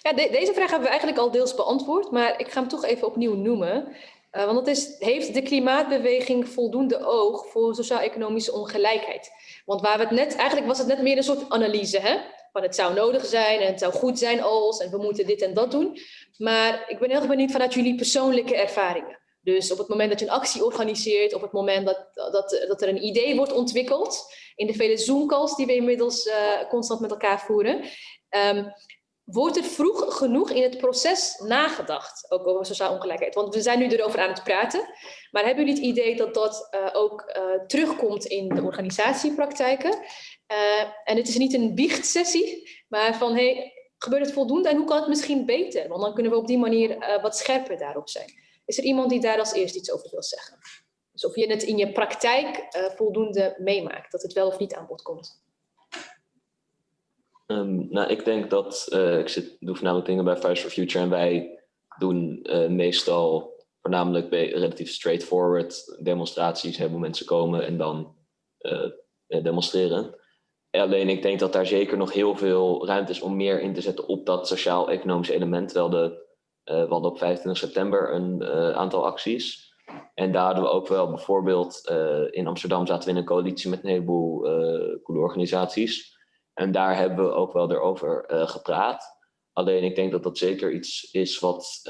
Ja, de, deze vraag hebben we eigenlijk al deels beantwoord, maar ik ga hem toch even opnieuw noemen. Uh, want dat is, heeft de klimaatbeweging voldoende oog voor sociaal-economische ongelijkheid? Want waar we het net, eigenlijk was het net meer een soort analyse, hè? Van het zou nodig zijn en het zou goed zijn als en we moeten dit en dat doen. Maar ik ben heel erg benieuwd vanuit jullie persoonlijke ervaringen. Dus op het moment dat je een actie organiseert, op het moment dat, dat, dat er een idee wordt ontwikkeld, in de vele Zoom-calls die we inmiddels uh, constant met elkaar voeren, um, wordt er vroeg genoeg in het proces nagedacht, ook over sociale ongelijkheid? Want we zijn nu erover aan het praten, maar hebben jullie het idee dat dat uh, ook uh, terugkomt in de organisatiepraktijken? En het is niet een biechtsessie, maar van hey, gebeurt het voldoende en hoe kan het misschien beter? Want dan kunnen we op die manier uh, wat scherper daarop zijn. Is er iemand die daar als eerst iets over wil zeggen? Dus of je het in je praktijk uh, voldoende meemaakt, dat het wel of niet aan bod komt. Um, nou, ik denk dat, ik zit, doe voornamelijk dingen bij Fridays for Future en wij doen meestal voornamelijk bij relatief straightforward demonstraties, hebben mensen komen en dan demonstreren. Alleen ik denk dat daar zeker nog heel veel ruimte is om meer in te zetten op dat sociaal-economische element. Wel de, uh, we hadden op 25 september een uh, aantal acties. En daar hadden we ook wel bijvoorbeeld uh, in Amsterdam zaten we in een coalitie met een heleboel coole organisaties. En daar hebben we ook wel erover gepraat. Alleen ik denk dat dat zeker iets is wat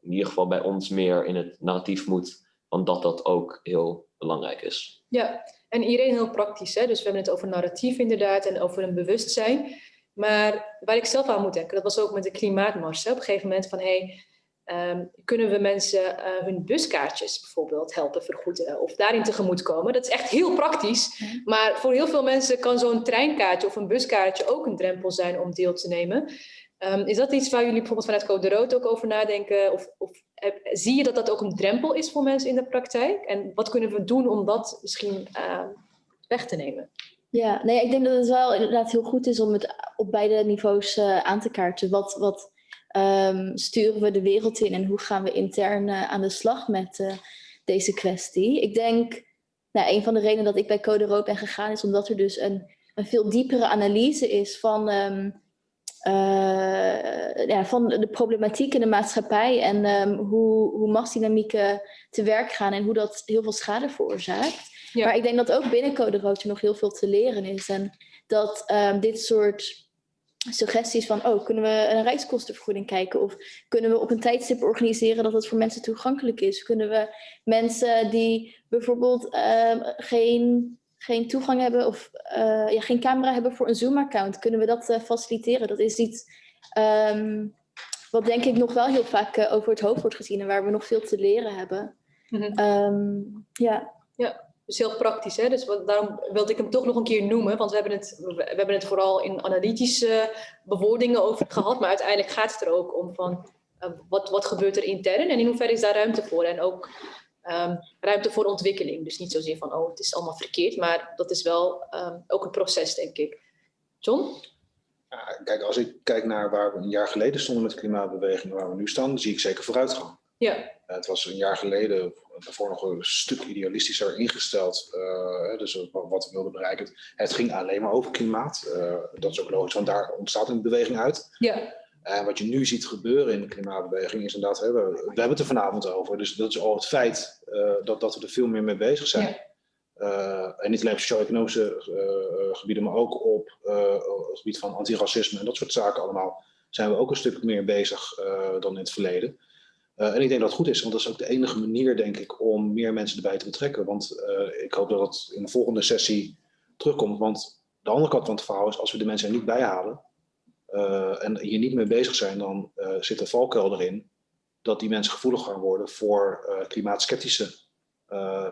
in ieder geval bij ons meer in het narratief moet. Want dat dat ook heel belangrijk is. Ja, en iedereen heel praktisch. Hè? Dus we hebben het over narratief inderdaad en over een bewustzijn. Maar waar ik zelf aan moet denken, dat was ook met de klimaatmars. Hè? Op een gegeven moment van, hey, um, kunnen we mensen uh, hun buskaartjes bijvoorbeeld helpen vergoeden of daarin tegemoet komen? Dat is echt heel praktisch. Maar voor heel veel mensen kan zo'n treinkaartje of een buskaartje ook een drempel zijn om deel te nemen. Um, is dat iets waar jullie bijvoorbeeld vanuit Code Rood ook over nadenken? Of, of zie je dat dat ook een drempel is voor mensen in de praktijk? En wat kunnen we doen om dat misschien uh, weg te nemen? Ja, nee, ik denk dat het wel inderdaad heel goed is om het op beide niveaus uh, aan te kaarten. Wat, wat um, sturen we de wereld in en hoe gaan we intern uh, aan de slag met deze kwestie? Ik denk, nou, een van de redenen dat ik bij Code Rood ben gegaan is omdat er dus een, een veel diepere analyse is van... Um, uh, ja, van de problematiek in de maatschappij en um, hoe, hoe machtsdynamieken te werk gaan en hoe dat heel veel schade veroorzaakt. Ja. Maar ik denk dat ook binnen Code Rood er nog heel veel te leren is. En dat um, dit soort suggesties van, oh, kunnen we een reiskostenvergoeding kijken? Of kunnen we op een tijdstip organiseren dat het voor mensen toegankelijk is? Kunnen we mensen die bijvoorbeeld um, geen geen toegang hebben of uh, ja, geen camera hebben voor een Zoom-account, kunnen we dat uh, faciliteren? Dat is iets um, wat denk ik nog wel heel vaak uh, over het hoofd wordt gezien en waar we nog veel te leren hebben. Mm -hmm. um, ja. ja, dus heel praktisch. Hè? Dus wat, daarom wilde ik hem toch nog een keer noemen, want we hebben het, we hebben het vooral in analytische bewoordingen over gehad, maar uiteindelijk gaat het er ook om van wat, wat gebeurt er intern en in hoeverre is daar ruimte voor? En ook um, ruimte voor ontwikkeling. Dus niet zozeer van, oh, het is allemaal verkeerd, maar dat is wel um, ook een proces, denk ik. John? kijk, als ik kijk naar waar we een jaar geleden stonden met de klimaatbeweging, waar we nu staan, zie ik zeker vooruitgang. Ja. het was een jaar geleden daarvoor nog een stuk idealistischer ingesteld. Uh, dus wat we wilden bereiken. Het ging alleen maar over klimaat. Uh, dat is ook logisch, want daar ontstaat een beweging uit. Ja. En wat je nu ziet gebeuren in de klimaatbeweging is inderdaad, we, we hebben het er vanavond over. Dus dat is al het feit uh, dat, dat we er veel meer mee bezig zijn. Ja. en niet alleen op sociaal-economische gebieden, maar ook op het gebied van antiracisme en dat soort zaken allemaal. Zijn we ook een stuk meer bezig dan in het verleden. En ik denk dat het goed is, want dat is ook de enige manier, denk ik, om meer mensen erbij te betrekken. Want ik hoop dat het in de volgende sessie terugkomt. Want de andere kant van het verhaal is, als we de mensen er niet bij halen uh, en hier niet mee bezig zijn, dan zit er valkuil erin dat die mensen gevoelig gaan worden voor klimaatskeptische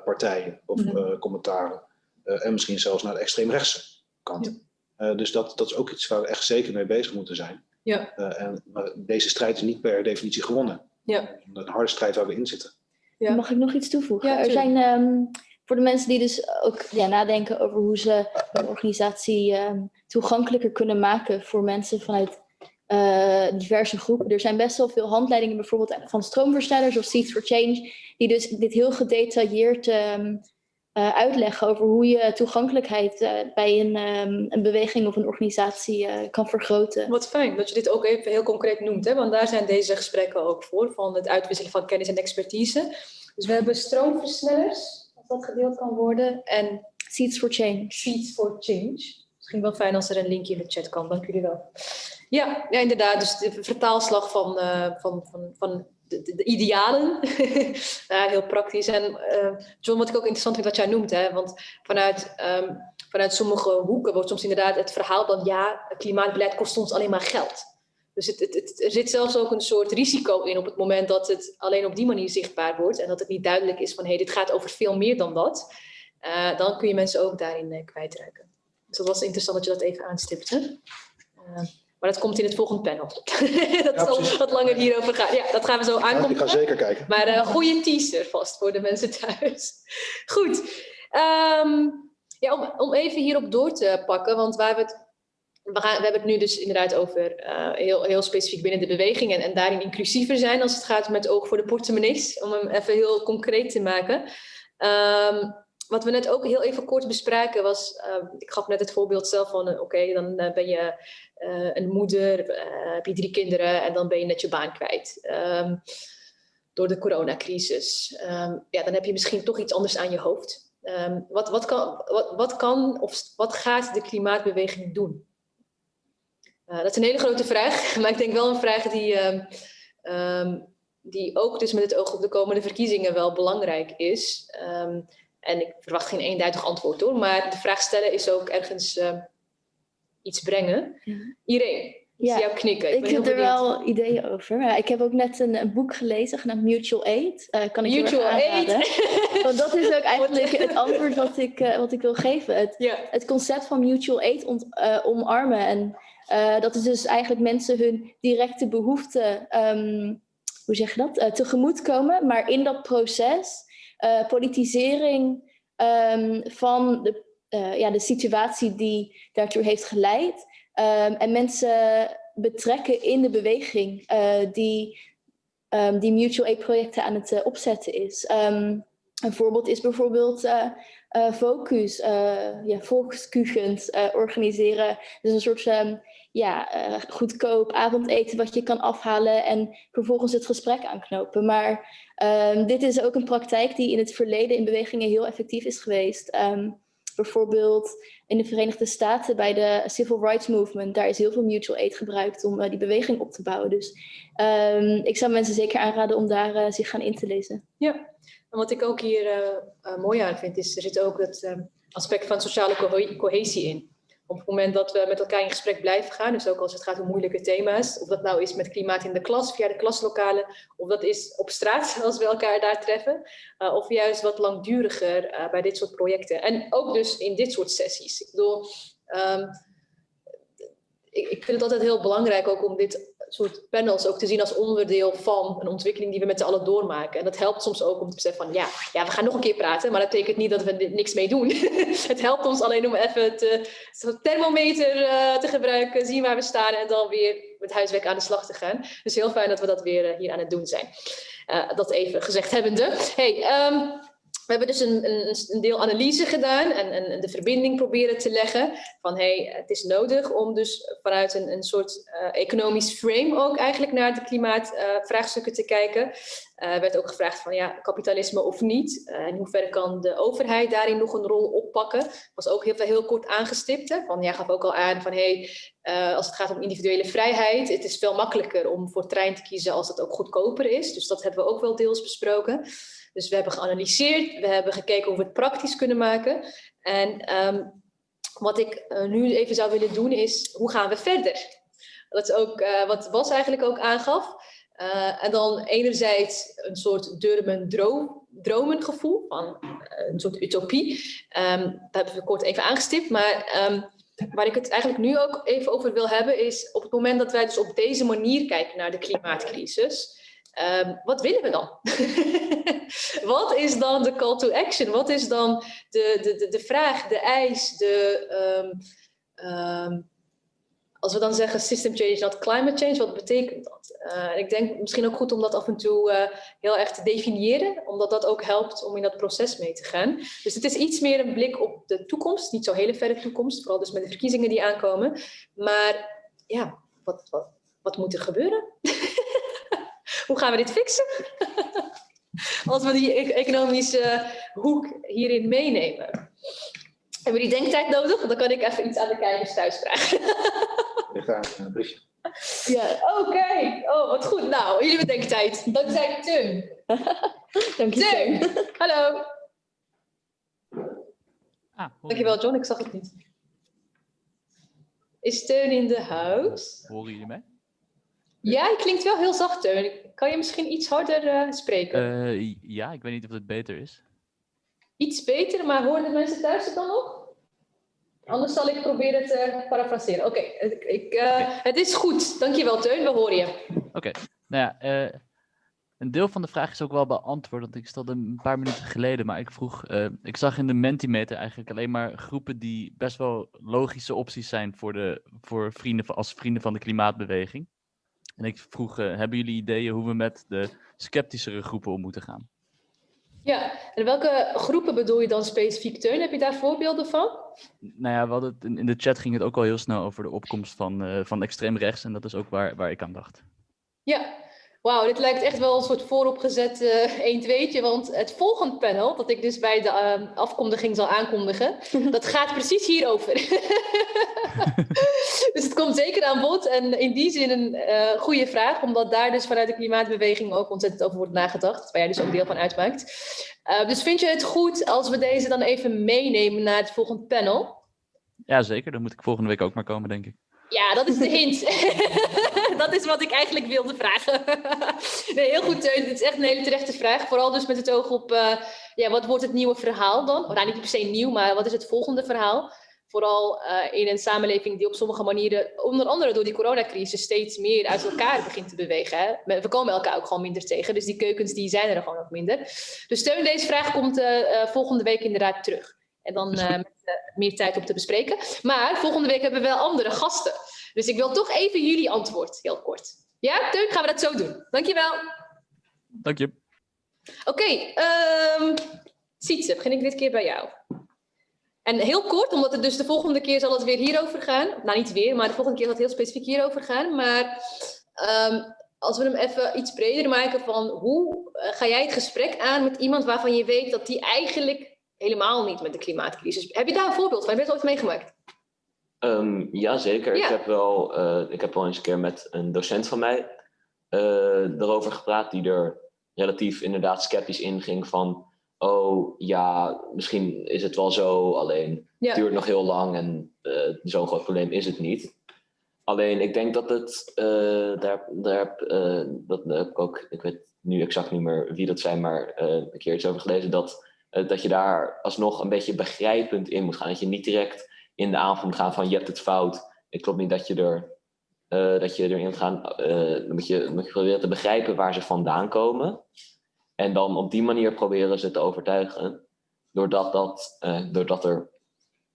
partijen of -hmm. commentaren. en misschien zelfs naar de extreemrechtse kant. Ja. dus dat, dat is ook iets waar we echt zeker mee bezig moeten zijn. Ja. en deze strijd is niet per definitie gewonnen. Ja. Een harde strijd waar we in zitten. Ja. Mag ik nog iets toevoegen? Ja, er zijn um, voor de mensen die dus ook ja, nadenken over hoe ze een organisatie um, toegankelijker kunnen maken voor mensen vanuit uh, diverse groepen. Er zijn best wel veel handleidingen, bijvoorbeeld van stroomversnellers of Seeds for Change, die dus dit heel gedetailleerd um, uh, uitleggen over hoe je toegankelijkheid uh, bij een, um, een beweging of een organisatie kan vergroten. Wat fijn dat je dit ook even heel concreet noemt, hè? want daar zijn deze gesprekken ook voor, van het uitwisselen van kennis en expertise. Dus we hebben stroomversnellers, dat gedeeld kan worden, en Seeds for Change. Seeds for Change. Misschien wel fijn als er een linkje in de chat kan, dank jullie wel. Ja, ja inderdaad, dus de vertaalslag van, van, van, van de, de, de, idealen. ja, heel praktisch. En uh, John, wat ik ook interessant vind wat jij noemt, hè, want vanuit, um, vanuit sommige hoeken wordt soms inderdaad het verhaal dat ja, klimaatbeleid kost ons alleen maar geld. Dus het, het, het, er zit zelfs ook een soort risico in op het moment dat het alleen op die manier zichtbaar wordt en dat het niet duidelijk is van hé, hey, dit gaat over veel meer dan dat. Uh, dan kun je mensen ook daarin uh, kwijtraken. Dus dat was interessant dat je dat even aanstipte. Maar dat komt in het volgende panel. dat ja, zal wat langer hierover gaan. Ja, dat gaan we zo aankomen. Ik ga zeker kijken. Maar een goede teaser vast voor de mensen thuis. Goed. Um, ja, om, om even hierop door te pakken, want waar we het we, we, hebben het nu dus inderdaad over uh, heel, heel specifiek binnen de beweging en, daarin inclusiever zijn als het gaat met oog voor de portemonnees, om hem even heel concreet te maken. Um, wat we net ook heel even kort bespraken was, uh, ik gaf net het voorbeeld zelf van, uh, oké, dan uh, ben je een moeder, heb je drie kinderen en dan ben je net je baan kwijt. Um, door de coronacrisis. Ja, dan heb je misschien toch iets anders aan je hoofd. Wat, wat, kan, wat, wat kan of wat gaat de klimaatbeweging doen? Dat is een hele grote vraag, maar ik denk wel een vraag die, die ook dus met het oog op de komende verkiezingen wel belangrijk is. En ik verwacht geen eenduidig antwoord hoor, maar de vraag stellen is ook ergens uh, iets brengen. Ja. Irene, ja. jou knikken. Ik, ik heb er wel ideeën over. Ja, ik heb ook net een, een boek gelezen genaamd Mutual Aid. Uh, kan ik Mutual Aid. Want dat is ook eigenlijk het antwoord wat ik, uh, wat ik wil geven. Het, ja. het concept van Mutual Aid ont, omarmen. En dat is dus eigenlijk mensen hun directe behoeften, um, hoe zeg je dat, tegemoetkomen. Maar in dat proces uh, politisering um, van de, uh, ja, de situatie die daartoe heeft geleid. Um, en mensen betrekken in de beweging uh, die, die mutual aid projecten aan het opzetten is. een voorbeeld is bijvoorbeeld Focus, ja, volkskugend organiseren. Dus een soort ja, uh, goedkoop avondeten wat je kan afhalen en vervolgens het gesprek aanknopen. Maar um, dit is ook een praktijk die in het verleden in bewegingen heel effectief is geweest. Um, bijvoorbeeld in de Verenigde Staten bij de Civil Rights Movement, daar is heel veel mutual aid gebruikt om uh, die beweging op te bouwen. Dus um, ik zou mensen zeker aanraden om daar uh, zich gaan in te lezen. Ja, en wat ik ook hier mooi aan vind, is er zit ook het aspect van sociale co cohesie in op het moment dat we met elkaar in gesprek blijven gaan, dus ook als het gaat om moeilijke thema's, of dat nou is met klimaat in de klas, via de klaslokalen, of dat is op straat als we elkaar daar treffen, uh, of juist wat langduriger uh, bij dit soort projecten. En ook dus in dit soort sessies. Ik bedoel, um, ik, ik, vind het altijd heel belangrijk ook om dit soort panels ook te zien als onderdeel van een ontwikkeling die we met z'n allen doormaken. En dat helpt soms ook om te beseffen van ja, ja, we gaan nog een keer praten, maar dat betekent niet dat we niks mee doen. het helpt ons alleen om even het thermometer uh, te gebruiken, zien waar we staan en dan weer met huiswerk aan de slag te gaan. Dus heel fijn dat we dat weer hier aan het doen zijn. dat even gezegd hebbende. Hey, um, we hebben dus een, een, een, deel analyse gedaan en, en, de verbinding proberen te leggen van hey, het is nodig om dus vanuit een, een soort uh, economisch frame ook eigenlijk naar de klimaatvraagstukken uh, te kijken. Uh, werd ook gevraagd van ja, kapitalisme of niet. Uh, in hoeverre kan de overheid daarin nog een rol oppakken? Was ook heel, heel kort aangestipt. Hè? Van, jij gaf ook al aan van hey, als het gaat om individuele vrijheid, het is veel makkelijker om voor trein te kiezen als het ook goedkoper is. Dus dat hebben we ook wel deels besproken. Dus we hebben geanalyseerd, we hebben gekeken hoe we het praktisch kunnen maken. En um, wat ik uh, nu even zou willen doen is, hoe gaan we verder? Dat is ook uh, wat Bas eigenlijk ook aangaf. Uh, en dan enerzijds een soort durmen droom, dromengevoel, van een soort utopie. Um, dat hebben we kort even aangestipt, maar um, waar ik het eigenlijk nu ook even over wil hebben is op het moment dat wij dus op deze manier kijken naar de klimaatcrisis, Um, wat willen we dan? wat is dan de call to action? Wat is dan de, de, de, vraag, de eis, de, um, um, als we dan zeggen system change, not climate change, wat betekent dat? Uh, ik denk misschien ook goed om dat af en toe uh, heel erg te definiëren, omdat dat ook helpt om in dat proces mee te gaan. Dus het is iets meer een blik op de toekomst, niet zo hele verre toekomst, vooral dus met de verkiezingen die aankomen. Maar ja, wat, wat, wat moet er gebeuren? Hoe gaan we dit fixen? Als we die e-, economische hoek hierin meenemen. Hebben we die denktijd nodig? Dan kan ik even iets aan de kijkers thuis vragen. Ik ga een briefje. Ja, oké. Okay. Oh, wat goed. Nou, jullie hebben denktijd. Dankzij Teun. Dank je, Teun. Hallo. Ah, Dankjewel, John. Ik zag het niet. Is Teun in de house? Horen jullie mij? Ja, je klinkt wel heel zacht, Teun. Kan je misschien iets harder uh, spreken? Uh, ja, ik weet niet of het beter is. Iets beter, maar horen de mensen thuis het dan nog? Anders zal ik proberen te parafraseren. Oké, okay, uh, het is goed. Dankjewel, Teun. We horen je. Oké, okay. nou ja, een deel van de vraag is ook wel beantwoord, want ik stelde een paar minuten geleden, maar ik vroeg, ik zag in de Mentimeter eigenlijk alleen maar groepen die best wel logische opties zijn voor, de, voor vrienden, als vrienden van de klimaatbeweging. En ik vroeg, uh, hebben jullie ideeën hoe we met de sceptischere groepen om moeten gaan? Ja, en welke groepen bedoel je dan specifiek, Teun? Heb je daar voorbeelden van? Nou ja, we hadden het, in de chat ging het ook al heel snel over de opkomst van, uh, van extreem rechts. En dat is ook waar, waar ik aan dacht. Ja, Wauw, dit lijkt echt wel een soort vooropgezet uh, 1 2 want het volgende panel, dat ik dus bij de uh, afkondiging zal aankondigen, dat gaat precies hierover. dus het komt zeker aan bod en in die zin een uh, goede vraag, omdat daar dus vanuit de klimaatbeweging ook ontzettend over wordt nagedacht, waar jij dus ook deel van uitmaakt. Uh, dus vind je het goed als we deze dan even meenemen naar het volgende panel? Ja, zeker. Dan moet ik volgende week ook maar komen, denk ik. Ja, dat is de hint. dat is wat ik eigenlijk wilde vragen. nee, heel goed, Teun. Het is echt een hele terechte vraag. Vooral dus met het oog op, uh, ja, wat wordt het nieuwe verhaal dan? Nou, niet per se nieuw, maar wat is het volgende verhaal? Vooral uh, in een samenleving die op sommige manieren, onder andere door die coronacrisis, steeds meer uit elkaar begint te bewegen. Hè? We komen elkaar ook gewoon minder tegen, dus die keukens die zijn er gewoon ook minder. Dus Steun, deze vraag komt uh, volgende week inderdaad terug. En dan uh, met uh, meer tijd om te bespreken. Maar volgende week hebben we wel andere gasten. Dus ik wil toch even jullie antwoord, heel kort. Ja, Teun, gaan we dat zo doen. Dankjewel. Dank je. Oké, okay, um, Sietse, begin ik dit keer bij jou. En heel kort, omdat het dus de volgende keer zal het weer hierover gaan. Nou, niet weer, maar de volgende keer zal het heel specifiek hierover gaan. Maar um, als we hem even iets breder maken van hoe uh, ga jij het gesprek aan met iemand waarvan je weet dat die eigenlijk helemaal niet met de klimaatcrisis. Heb je daar een voorbeeld van? Heb je het ooit meegemaakt? Um, ja, zeker. Ja. Ik, heb wel, uh, ik heb wel eens een keer met een docent van mij uh, erover gepraat, die er relatief inderdaad sceptisch in ging van, oh ja, misschien is het wel zo, alleen ja. het duurt nog heel lang en uh, zo'n groot probleem is het niet. Alleen ik denk dat het, daar, daar, dat heb ik ook, ik weet nu exact niet meer wie dat zijn, maar een keer iets over gelezen, dat dat je daar alsnog een beetje begrijpend in moet gaan. Dat je niet direct in de aanval moet gaan van je hebt het fout. Het klopt niet dat je er dat je erin moet gaan, dan moet je, moet je proberen te begrijpen waar ze vandaan komen. En dan op die manier proberen ze te overtuigen. Doordat, dat, doordat er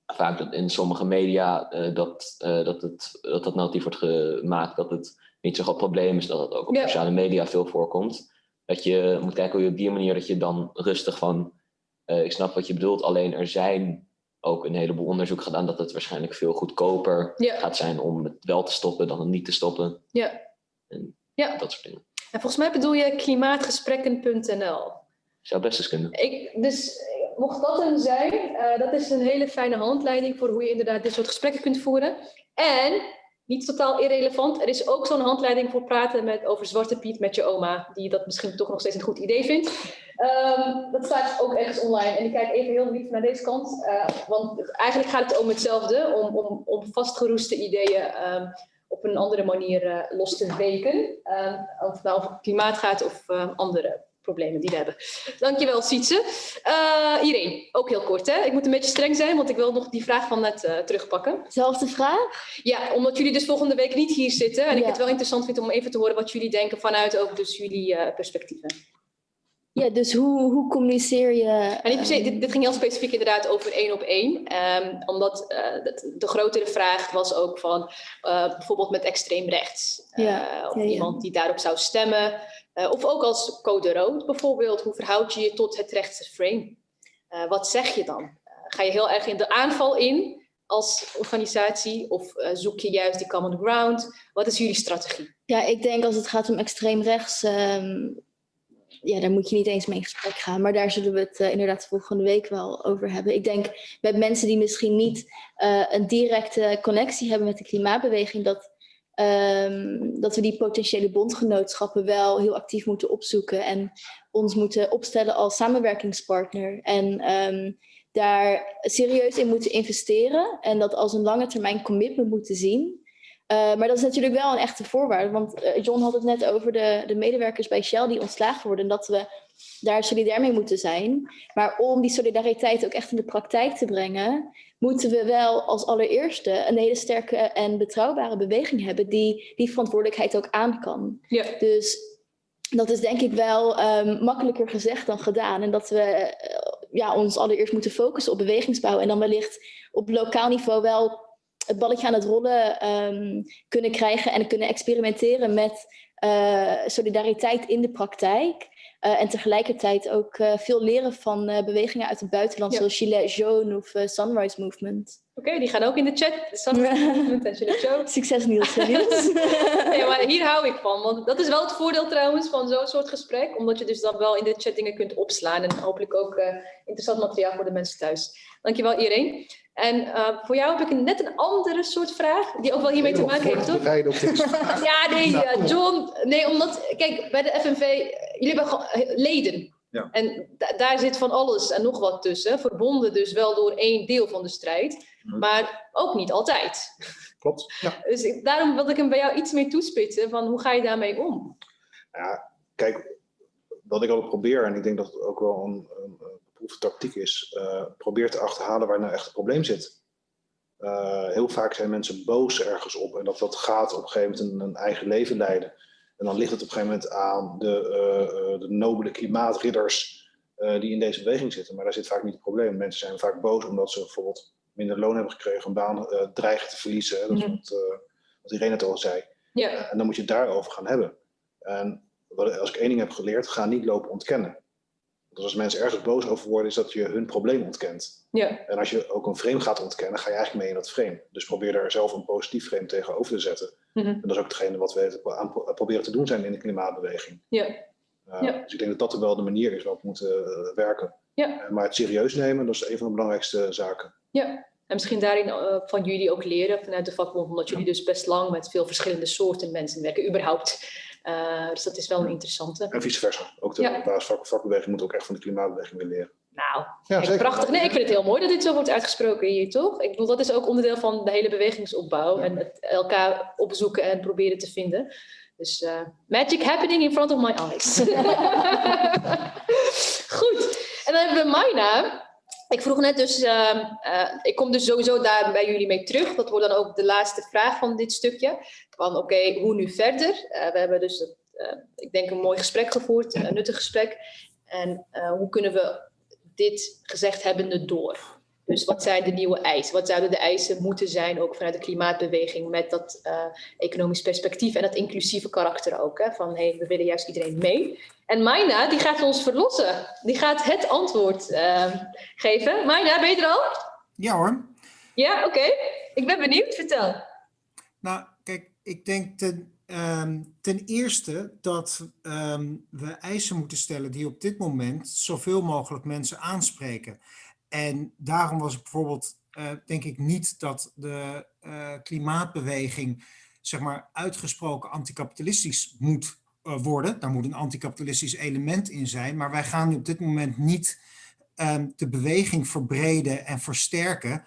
vaak in sommige media dat, dat, het, dat dat narratief wordt gemaakt dat het niet zo'n groot probleem is, dat het ook op sociale media veel voorkomt. Dat je moet kijken hoe je op die manier dat je dan rustig van, ik snap wat je bedoelt, alleen er zijn ook een heleboel onderzoek gedaan dat het waarschijnlijk veel goedkoper gaat zijn om het wel te stoppen dan het niet te stoppen. Ja. En ja. dat soort dingen. En volgens mij bedoel je klimaatgesprekken.nl. Zou best eens kunnen. Ik, dus mocht dat een zijn, uh, dat is een hele fijne handleiding voor hoe je inderdaad dit soort gesprekken kunt voeren. En niet totaal irrelevant. Er is ook zo'n handleiding voor praten met, over Zwarte Piet met je oma, die dat misschien toch nog steeds een goed idee vindt. Um, dat staat ook ergens online. En ik kijk even heel lief naar deze kant, uh, want eigenlijk gaat het om hetzelfde, om, om, om vastgeroeste ideeën um, op een andere manier uh, los te weken. Um, of het nou over klimaat gaat of andere problemen die we hebben. Dankjewel, Sietse. Uh, Irene, ook heel kort. Hè? Ik moet een beetje streng zijn, want ik wil nog die vraag van net uh, terugpakken. Zelfde vraag? Ja, omdat jullie dus volgende week niet hier zitten. En ja. ik het wel interessant vind om even te horen wat jullie denken vanuit ook dus jullie uh, perspectieven. Ja, dus hoe, hoe communiceer je... En niet per se, dit, dit ging heel specifiek inderdaad over één op één. Um, omdat uh, de, de grotere vraag was ook van uh, bijvoorbeeld met extreem rechts. Uh, ja. Of Ja, ja. iemand die daarop zou stemmen. Uh, of ook als code rood bijvoorbeeld. Hoe verhoud je je tot het rechtse frame? Uh, wat zeg je dan? Uh, ga je heel erg in de aanval in als organisatie? Of zoek je juist die common ground? Wat is jullie strategie? Ja, ik denk als het gaat om extreem rechts, um, ja, daar moet je niet eens mee in gesprek gaan. Maar daar zullen we het inderdaad volgende week wel over hebben. Ik denk met mensen die misschien niet een directe connectie hebben met de klimaatbeweging, dat, um, dat we die potentiële bondgenootschappen wel heel actief moeten opzoeken en ons moeten opstellen als samenwerkingspartner. En um, daar serieus in moeten investeren en dat als een lange termijn commitment moeten zien. Uh, maar dat is natuurlijk wel een echte voorwaarde. Want uh, John had het net over de, de medewerkers bij Shell die ontslagen worden. En dat we daar solidair mee moeten zijn. Maar om die solidariteit ook echt in de praktijk te brengen... moeten we wel als allereerste een hele sterke en betrouwbare beweging hebben... die die verantwoordelijkheid ook aan kan. Ja. Dus dat is denk ik wel um, makkelijker gezegd dan gedaan. En dat we uh, ja, ons allereerst moeten focussen op bewegingsbouw. En dan wellicht op lokaal niveau wel het balletje aan het rollen um, kunnen krijgen en kunnen experimenteren met uh, solidariteit in de praktijk. Uh, en tegelijkertijd ook uh, veel leren van bewegingen uit het buitenland, ja. zoals Gilets Jaunes of Sunrise Movement. Oké, okay, die gaan ook in de chat. Succes Niels. Niels. nee, maar hier hou ik van. Want dat is wel het voordeel trouwens van zo'n soort gesprek. Omdat je dus dan wel in de chat dingen kunt opslaan. En hopelijk ook interessant materiaal voor de mensen thuis. Dankjewel iedereen. En uh, voor jou heb ik een, net een andere soort vraag, die ook wel hiermee te maken heeft, toch? ja, nee, uh, John, nee, omdat, kijk, bij de FNV, jullie hebben leden. Ja. En da daar zit van alles en nog wat tussen, verbonden dus wel door één deel van de strijd. Maar ook niet altijd. Klopt, ja. Dus ik, daarom wilde ik hem bij jou iets meer toespitsen, van hoe ga je daarmee om? Ja, kijk, wat ik ook probeer, en ik denk dat het ook wel een, een beproefde tactiek is, uh, probeer te achterhalen waar nou echt het probleem zit. Uh, heel vaak zijn mensen boos ergens op en dat dat gaat op een gegeven moment een, een eigen leven leiden. En dan ligt het op een gegeven moment aan de, uh, de nobele klimaatridders die in deze beweging zitten. Maar daar zit vaak niet het probleem. Mensen zijn vaak boos omdat ze bijvoorbeeld minder loon hebben gekregen, een baan dreigen te verliezen. Hè? Dat is wat, wat Irene het al zei. Ja. en dan moet je het daarover gaan hebben. En als ik één ding heb geleerd, ga niet lopen ontkennen. Dus als mensen ergens boos over worden, is dat je hun probleem ontkent. Ja. En als je ook een frame gaat ontkennen, ga je eigenlijk mee in dat frame. Dus probeer daar zelf een positief frame tegenover te zetten. Mm -hmm. En dat is ook hetgene wat we aan proberen te doen zijn in de klimaatbeweging. Ja. Uh, ja. Dus ik denk dat dat wel de manier is waarop we moeten uh, werken. Ja. Uh, maar het serieus nemen, dat is een van de belangrijkste zaken. Ja. En misschien daarin uh, van jullie ook leren vanuit de vakbond, omdat jullie dus best lang met veel verschillende soorten mensen werken, überhaupt. Uh, dus dat is wel een interessante. En vice versa. Ook de ja. basisvakbeweging moet ook echt van de klimaatbeweging weer leren. Nou, ja, kijk, prachtig. Nee, ik vind het heel mooi dat dit zo wordt uitgesproken hier, toch? Ik bedoel, dat is ook onderdeel van de hele bewegingsopbouw. Ja. En het elkaar opzoeken en proberen te vinden. Dus uh, magic happening in front of my eyes. Goed. En dan hebben we Maina. ik vroeg net dus, ehm, eh, ik kom dus sowieso daar bij jullie mee terug. Dat wordt dan ook de laatste vraag van dit stukje. Van oké, hoe nu verder? Uh, we hebben dus, uh, ik denk, een mooi gesprek gevoerd, een nuttig gesprek. En hoe kunnen we dit gezegd hebbende door? Dus wat zijn de nieuwe eisen? Wat zouden de eisen moeten zijn, ook vanuit de klimaatbeweging, met dat uh, economisch perspectief en dat inclusieve karakter ook. Hè? Van hey, we willen juist iedereen mee. En Maina, die gaat ons verlossen. Die gaat het antwoord uh, geven. Maina, ben je er al? Ja hoor. Ja, oké. Okay. Ik ben benieuwd. Vertel. Nou, kijk, ik denk ten, um, ten eerste dat um, we eisen moeten stellen die op dit moment zoveel mogelijk mensen aanspreken. En daarom was het bijvoorbeeld, uh, denk ik niet dat de uh, klimaatbeweging zeg maar uitgesproken anticapitalistisch moet uh, worden. Daar moet een anticapitalistisch element in zijn. Maar wij gaan nu op dit moment niet um, de beweging verbreden en versterken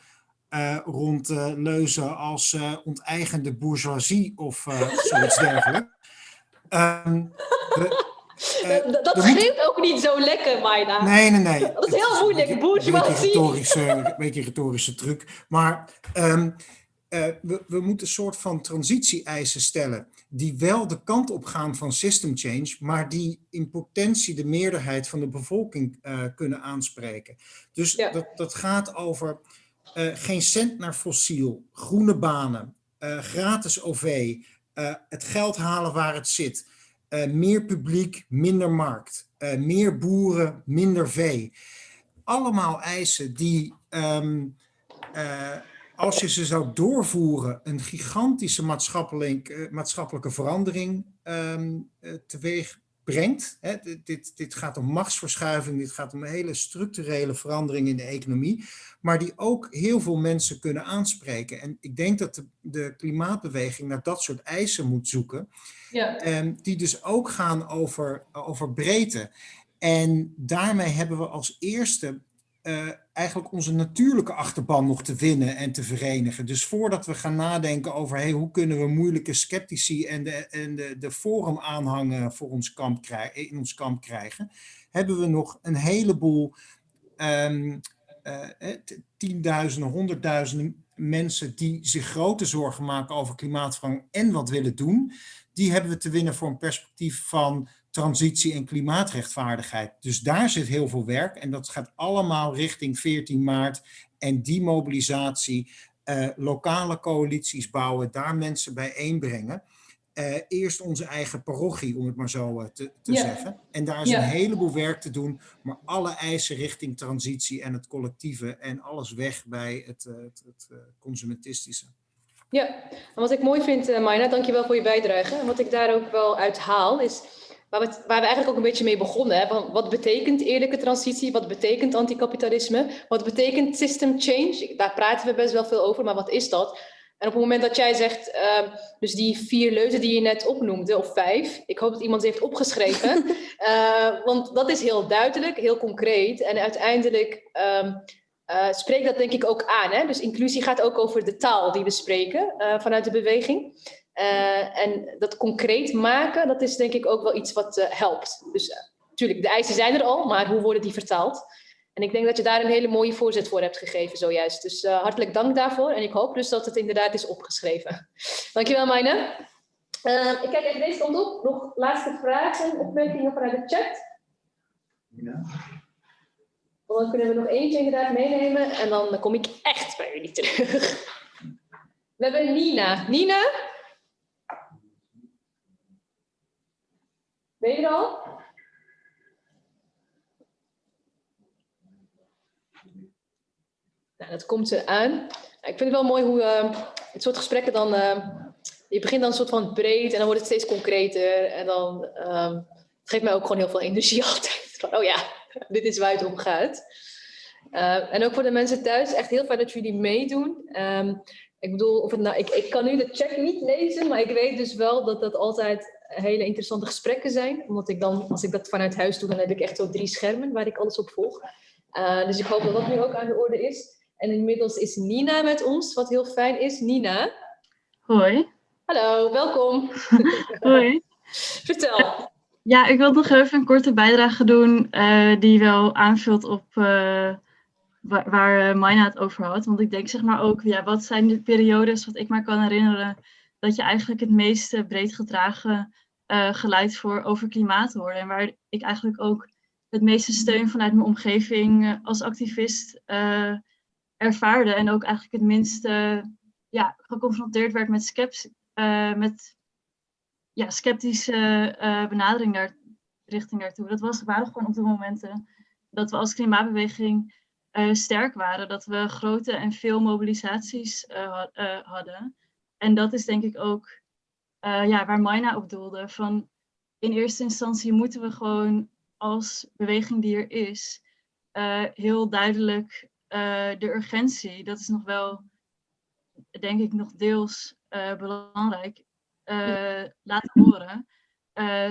rond leuzen als onteigende bourgeoisie of zoiets dergelijks. Um, uh, dat dat schreeuwt ook niet zo lekker, Maida. Nee, nee, nee. Dat is heel moeilijk, bourgeoisie. Een beetje retorische truc. Maar um, uh, we, we moeten een soort van transitie-eisen stellen die wel de kant op gaan van system change, maar die in potentie de meerderheid van de bevolking uh, kunnen aanspreken. Dus ja. dat, dat gaat over geen cent naar fossiel, groene banen, gratis OV, het geld halen waar het zit, uh, meer publiek, minder markt. Uh, meer boeren, minder vee. Allemaal eisen die, um, uh, als je ze zou doorvoeren, een gigantische maatschappelijk, maatschappelijke verandering um, teweeg brengt. Hè, dit, dit gaat om machtsverschuiving, dit gaat om een hele structurele verandering in de economie, maar die ook heel veel mensen kunnen aanspreken. En ik denk dat de, de klimaatbeweging naar dat soort eisen moet zoeken, ja. um, die dus ook gaan over, over breedte. En daarmee hebben we als eerste uh, eigenlijk onze natuurlijke achterban nog te winnen en te verenigen. Dus voordat we gaan nadenken over hoe kunnen we moeilijke sceptici en de, en de, de forum aanhangen voor ons kamp krijgen, in ons kamp krijgen, hebben we nog een heleboel um, uh, tienduizenden, honderdduizenden mensen die zich grote zorgen maken over klimaatverandering en wat willen doen. Die hebben we te winnen voor een perspectief van transitie en klimaatrechtvaardigheid. Dus daar zit heel veel werk en dat gaat allemaal richting 14 maart en die mobilisatie, uh, lokale coalities bouwen, daar mensen bijeenbrengen. Uh, eerst onze eigen parochie, om het maar zo uh, te, te ja. zeggen. En daar is ja. een heleboel werk te doen, maar alle eisen richting transitie en het collectieve en alles weg bij het, het, het consumentistische. Ja, en wat ik mooi vind, Maina, dankjewel voor je bijdrage. En wat ik daar ook wel uit haal, is waar we, waar we eigenlijk ook een beetje mee begonnen. Hè? Wat betekent eerlijke transitie? Wat betekent anticapitalisme? Wat betekent system change? Daar praten we best wel veel over, maar wat is dat? En op het moment dat jij zegt, uh, dus die vier leuzen die je net opnoemde, of vijf, ik hoop dat iemand ze heeft opgeschreven, uh, want dat is heel duidelijk, heel concreet en uiteindelijk um, uh, spreekt dat denk ik ook aan. Hè? Dus inclusie gaat ook over de taal die we spreken vanuit de beweging. Uh, en dat concreet maken, dat is denk ik ook wel iets wat uh, helpt. Dus natuurlijk, uh, de eisen zijn er al, maar hoe worden die vertaald? En ik denk dat je daar een hele mooie voorzet voor hebt gegeven zojuist. Dus hartelijk dank daarvoor. En ik hoop dus dat het inderdaad is opgeschreven. Dankjewel, Mijne. ik kijk even deze kant op. Nog laatste vragen, opmerkingen vanuit de chat? Ja. Dan kunnen we nog eentje inderdaad meenemen. En dan kom ik echt bij jullie terug. We hebben Nina. Nina? Ben je er al? Nou, dat komt ze aan. Ik vind het wel mooi hoe uh, het soort gesprekken dan... Uh, je begint dan een soort van breed en dan wordt het steeds concreter. En dan um, het geeft mij ook gewoon heel veel energie altijd. Van, oh ja, dit is waar het om gaat. En ook voor de mensen thuis, echt heel fijn dat jullie meedoen. Ik bedoel, of het nou, ik, ik kan nu de check niet lezen, maar ik weet dus wel dat dat altijd hele interessante gesprekken zijn. Omdat ik dan, als ik dat vanuit huis doe, dan heb ik echt zo drie schermen waar ik alles op volg. Uh, dus ik hoop dat dat nu ook aan de orde is. En inmiddels is Nina met ons, wat heel fijn is. Nina. Hoi. Hallo, welkom. Hoi. Vertel. Ja, ik wil nog even een korte bijdrage doen uh, die wel aanvult op uh, waar, waar Maina het over had. Want ik denk zeg maar ook, ja, wat zijn de periodes, wat ik maar kan herinneren, dat je eigenlijk het meeste breed gedragen uh, geluid voor over klimaat hoorde. En waar ik eigenlijk ook het meeste steun vanuit mijn omgeving als activist uh, ervaarde. En ook eigenlijk het minste ja, geconfronteerd werd met, skeps, uh, met ja, sceptische benadering daar, richting daartoe. Dat was, waren gewoon op de momenten dat we als klimaatbeweging sterk waren. Dat we grote en veel mobilisaties hadden. En dat is denk ik ook ja, waar Maina op doelde. Van in eerste instantie moeten we gewoon als beweging die er is, heel duidelijk de urgentie, dat is nog wel, denk ik, nog deels belangrijk, laten horen.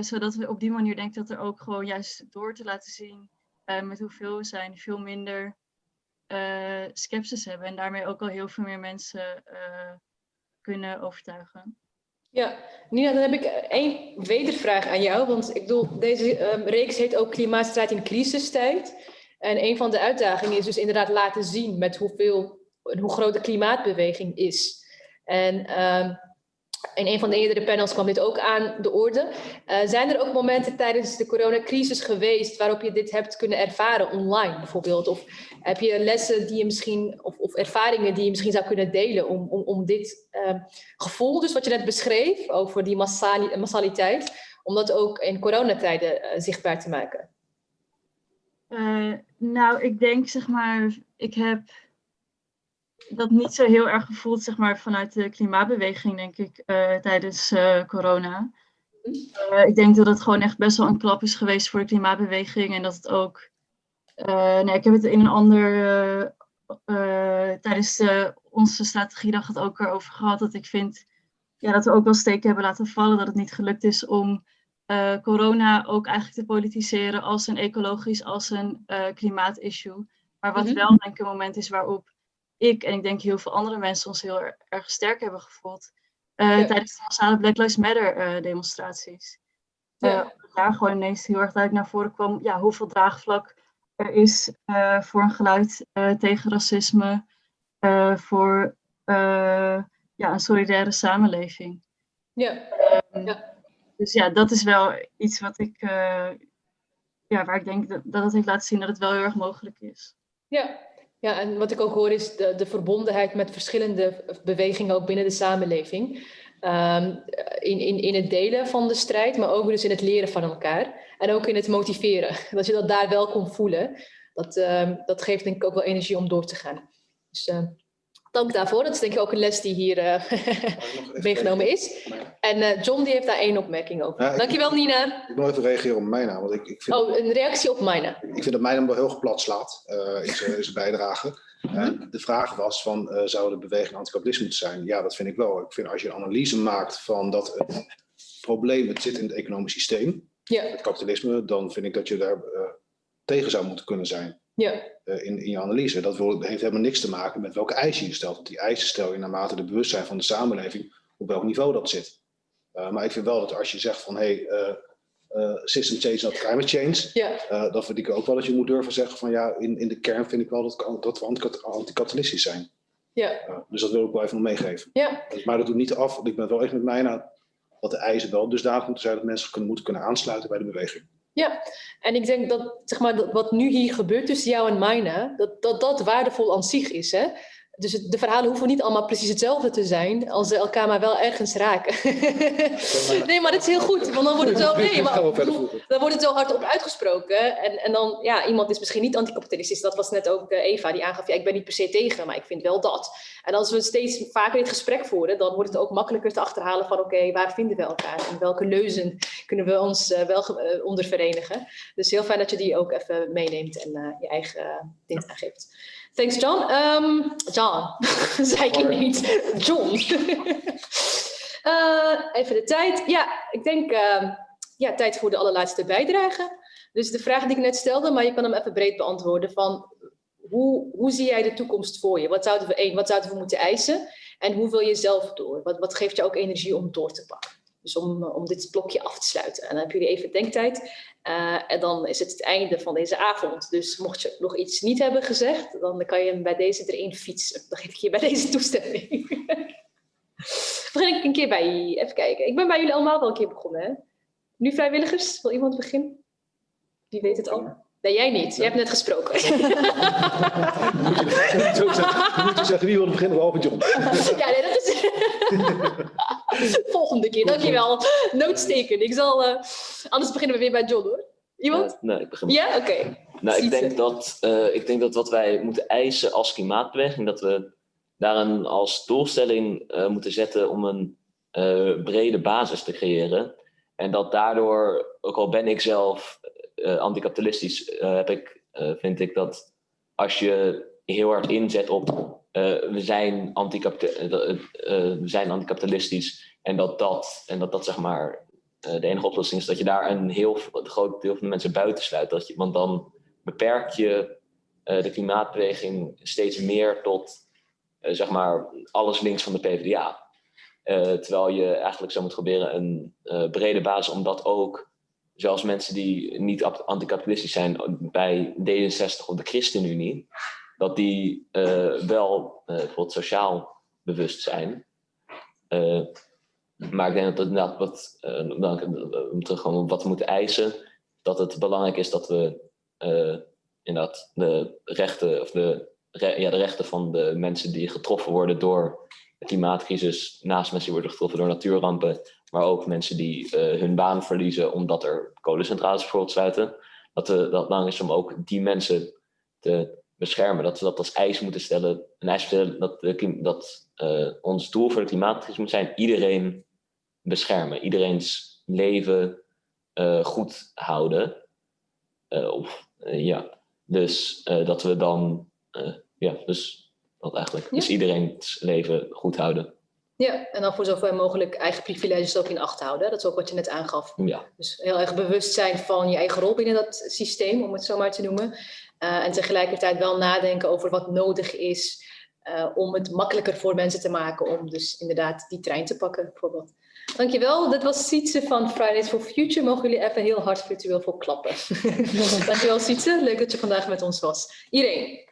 zodat we op die manier denken dat er ook gewoon juist door te laten zien met hoeveel we zijn, veel minder uh, hebben. En daarmee ook al heel veel meer mensen kunnen overtuigen. Ja, Nina, dan heb ik één wedervraag aan jou. Want ik bedoel, deze um, reeks heet ook Klimaatstrijd in crisistijd. En een van de uitdagingen is dus inderdaad laten zien met hoeveel, hoe groot de klimaatbeweging is. En um, in een van de eerdere panels kwam dit ook aan de orde. Uh, zijn er ook momenten tijdens de coronacrisis geweest waarop je dit hebt kunnen ervaren online bijvoorbeeld? Of heb je lessen die je misschien, of, of ervaringen die je misschien zou kunnen delen om, om, om dit uh, gevoel, dus wat je net beschreef over die massali massaliteit, om dat ook in coronatijden uh, zichtbaar te maken? nou, ik denk zeg maar, ik heb dat niet zo heel erg gevoeld, zeg maar, vanuit de klimaatbeweging, denk ik, uh, tijdens uh, corona. Uh, ik denk dat het gewoon echt best wel een klap is geweest voor de klimaatbeweging en dat het ook. nee, ik heb het in een ander. tijdens de, onze strategiedag het ook erover gehad dat ik vind ja, dat we ook wel steken hebben laten vallen dat het niet gelukt is om corona ook eigenlijk te politiseren als een ecologisch, als een klimaatissue. Maar wat mm -hmm. wel denk ik een moment is waarop ik en ik denk heel veel andere mensen ons heel erg sterk hebben gevoeld uh, ja. tijdens de massale Black Lives Matter uh, demonstraties. Ja. Uh, daar gewoon ineens heel erg duidelijk naar voren kwam ja, hoeveel draagvlak er is voor een geluid tegen racisme, voor ja, een solidaire samenleving. Ja. Um, ja. Dus ja, dat is wel iets wat ik, ja, waar ik denk dat, dat het heeft laten zien dat het wel heel erg mogelijk is. Ja, ja, en wat ik ook hoor is de, de verbondenheid met verschillende bewegingen ook binnen de samenleving. Um, in, in, in het delen van de strijd, maar ook dus in het leren van elkaar. En ook in het motiveren. Dat je dat daar wel kon voelen. Dat, um, dat geeft denk ik ook wel energie om door te gaan. Dus uh, dank daarvoor. Dat is denk ik ook een les die hier uh, meegenomen is. En uh, John die heeft daar één opmerking over. Ja, Dankjewel Nina. Ik wil even reageren op Mijna. Want ik, ik vind oh, een reactie op Mijna. Ik vind dat Mijna wel heel geplat slaat uh, in zijn bijdrage. -hmm. de vraag was van, zou de beweging anticapitalisme moeten zijn? Ja, dat vind ik wel. Ik vind als je een analyse maakt van dat het probleem het zit in het economisch systeem, ja. het kapitalisme, dan vind ik dat je daar tegen zou moeten kunnen zijn. Ja. Uh, in, in je analyse. Dat wil, heeft helemaal niks te maken met welke eisen je stelt. Want die eisen stel je naarmate de bewustzijn van de samenleving op welk niveau dat zit. Uh, maar ik vind wel dat als je zegt van hey, uh, system change not climate change, ja. dan vind ik ook wel dat je moet durven zeggen van ja, in, in de kern vind ik wel dat, dat we anticapitalistisch zijn. Ja. dus dat wil ik wel even nog meegeven. Ja. Maar dat doet niet af, want ik ben wel echt met mij nou, dat de eisen wel dusdanig moeten zijn dat mensen kunnen, moeten kunnen aansluiten bij de beweging. Ja, en ik denk dat, zeg maar, dat wat nu hier gebeurt tussen jou en Mijne, dat, dat dat waardevol aan zich is. Hè? Dus het, de verhalen hoeven niet allemaal precies hetzelfde te zijn, als ze elkaar maar wel ergens raken. nee, maar dat is heel goed, want dan wordt het zo, nee, maar, dan wordt het zo hard op uitgesproken. En, en dan, ja, iemand is misschien niet anticapitalistisch. Dat was net ook Eva die aangaf, ja, ik ben niet per se tegen, maar ik vind wel dat. En als we steeds vaker dit gesprek voeren, dan wordt het ook makkelijker te achterhalen van, oké, okay, waar vinden we elkaar? En welke leuzen kunnen we ons uh, wel uh, onder verenigen? Dus heel fijn dat je die ook even meeneemt en uh, je eigen ding aangeeft. Thanks, John. Um, John, zei ik niet. John. uh, even de tijd. Ja, ik denk uh, ja, tijd voor de allerlaatste bijdrage. Dus de vraag die ik net stelde, maar je kan hem even breed beantwoorden. Van hoe, hoe zie jij de toekomst voor je? Wat zouden we, één, wat zouden we moeten eisen? En hoe wil je zelf door? Wat, wat geeft je ook energie om door te pakken? Dus om, om dit blokje af te sluiten. En dan hebben jullie even denktijd. Uh, en dan is het het einde van deze avond. Dus mocht je nog iets niet hebben gezegd, dan kan je hem bij deze erin fietsen. Dan geef ik je bij deze toestemming. Begin ik een keer bij, even kijken. Ik ben bij jullie allemaal wel een keer begonnen. Hè? Nu vrijwilligers, wil iemand beginnen? Wie weet het al? Nee, jij niet. Jij hebt net gesproken. moet je zeggen, wie wil beginnen behalve John? ja, nee, dat is... Volgende keer, dankjewel. Noodsteken. Ik zal... Uh... Anders beginnen we weer bij John, hoor. Iemand? Uh, nee, ik begin. Ja, oké. Okay. Nou, ik denk, dat, uh, ik denk dat wat wij moeten eisen als klimaatbeweging, dat we daar een, als doelstelling moeten zetten om een brede basis te creëren. En dat daardoor, ook al ben ik zelf anticapitalistisch heb ik, vind ik dat als je heel hard inzet op we, zijn we zijn anticapitalistisch en dat dat, en dat, dat zeg maar de enige oplossing is dat je daar een heel groot deel van de mensen buitensluit. Dat je, want dan beperk je de klimaatbeweging steeds meer tot zeg maar alles links van de PvdA. terwijl je eigenlijk zou moeten proberen een brede basis om dat ook zelfs mensen die niet anticapitalistisch zijn bij D66 of de ChristenUnie, dat die uh, wel uh, bijvoorbeeld sociaal bewust zijn. Uh, maar ik denk dat inderdaad wat, om terug gewoon wat we moeten eisen, dat het belangrijk is dat we inderdaad de rechten, of de, ja, de rechten van de mensen die getroffen worden door de klimaatcrisis, naast mensen die worden getroffen door natuurrampen, maar ook mensen die hun baan verliezen omdat er kolencentrales bijvoorbeeld sluiten. Dat, dat belangrijk is om ook die mensen te beschermen. Dat we dat als eis moeten stellen. Een eis stellen dat, de, dat uh, ons doel voor de klimaatcrisis moet zijn iedereen beschermen. Iedereen's leven goed houden. of, ja. Dus dat we dan, ja, dus dat eigenlijk. Ja. Dus iedereen's leven goed houden. Ja, en dan voor zoveel mogelijk eigen privileges ook in acht houden. Dat is ook wat je net aangaf. Ja. Dus heel erg bewust zijn van je eigen rol binnen dat systeem, om het zo maar te noemen. Uh, en tegelijkertijd wel nadenken over wat nodig is uh, om het makkelijker voor mensen te maken om dus inderdaad die trein te pakken, bijvoorbeeld. Dankjewel, dit was Sietse van Fridays for Future. Mogen jullie even heel hard virtueel voor klappen. Dankjewel Sietse, leuk dat je vandaag met ons was. Iedereen.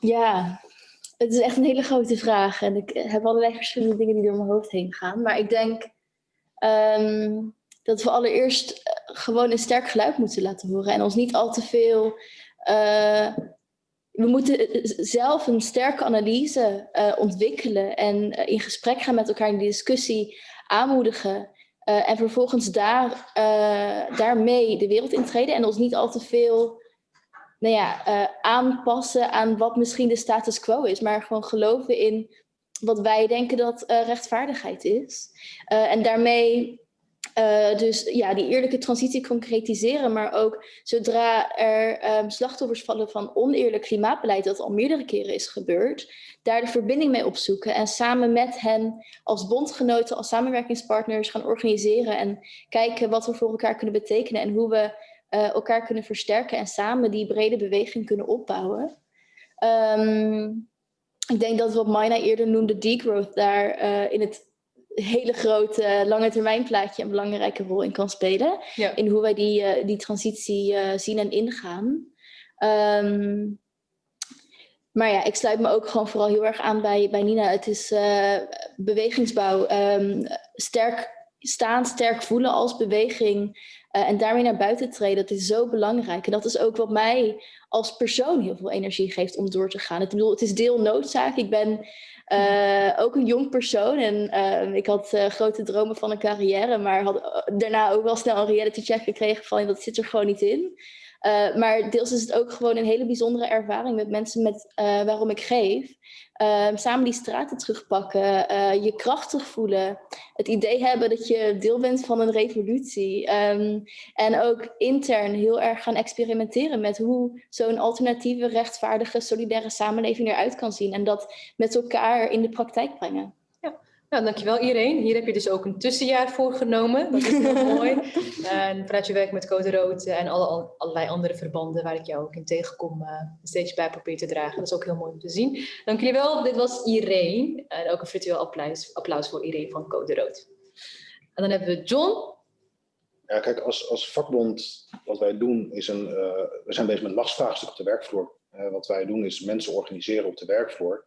Ja, het is echt een hele grote vraag. En ik heb allerlei verschillende dingen die door mijn hoofd heen gaan. Maar ik denk um, dat we allereerst eh, gewoon een sterk geluid moeten laten horen. En ons niet al te veel... Uh, we moeten eh, zelf een sterke analyse uh, ontwikkelen. En uh, in gesprek gaan met elkaar in die discussie aanmoedigen. en vervolgens daar, daarmee de wereld intreden. En ons niet al te veel nou ja, aanpassen aan wat misschien de status quo is. Maar gewoon geloven in wat wij denken dat rechtvaardigheid is. En daarmee dus ja, die eerlijke transitie concretiseren. Maar ook zodra er um, slachtoffers vallen van oneerlijk klimaatbeleid, dat al meerdere keren is gebeurd, daar de verbinding mee opzoeken. En samen met hen als bondgenoten, als samenwerkingspartners gaan organiseren. En kijken wat we voor elkaar kunnen betekenen en hoe we uh, elkaar kunnen versterken en samen die brede beweging kunnen opbouwen. Um, ik denk dat wat Maina eerder noemde, degrowth, daar uh, in het hele grote lange termijn plaatje een belangrijke rol in kan spelen. Ja. In hoe wij die, uh, die transitie zien en ingaan. Um, maar ja, ik sluit me ook gewoon vooral heel erg aan bij, bij Nina. Het is bewegingsbouw, um, sterk staan, sterk voelen als beweging. En daarmee naar buiten treden, dat is zo belangrijk. En dat is ook wat mij als persoon heel veel energie geeft om door te gaan. Ik bedoel, het is deel noodzaak. Ik ben uh, ook een jong persoon en uh, ik had grote dromen van een carrière, maar had daarna ook wel snel een reality check gekregen van dat zit er gewoon niet in. Uh, maar deels is het ook gewoon een hele bijzondere ervaring met mensen met, uh, waarom ik geef. Uh, samen die straten terugpakken, je kracht terugvoelen. Het idee hebben dat je deel bent van een revolutie. Um, en ook intern heel erg gaan experimenteren met hoe zo'n alternatieve, rechtvaardige, solidaire samenleving eruit kan zien. En dat met elkaar in de praktijk brengen. Nou, dankjewel iedereen. Hier heb je dus ook een tussenjaar voor genomen. Dat is heel mooi. En vanuit je werk met Code Rood en alle, allerlei andere verbanden waar ik jou ook in tegenkom, uh, steeds bij probeer te dragen. Dat is ook heel mooi om te zien. Dank jullie wel. Dit was Irene. En ook een virtueel applaus, applaus voor Irene van Code Rood. En dan hebben we John. Ja, kijk, als, als vakbond, wat wij doen is een, we zijn bezig met lastvraagstuk op de werkvloer. wat wij doen is mensen organiseren op de werkvloer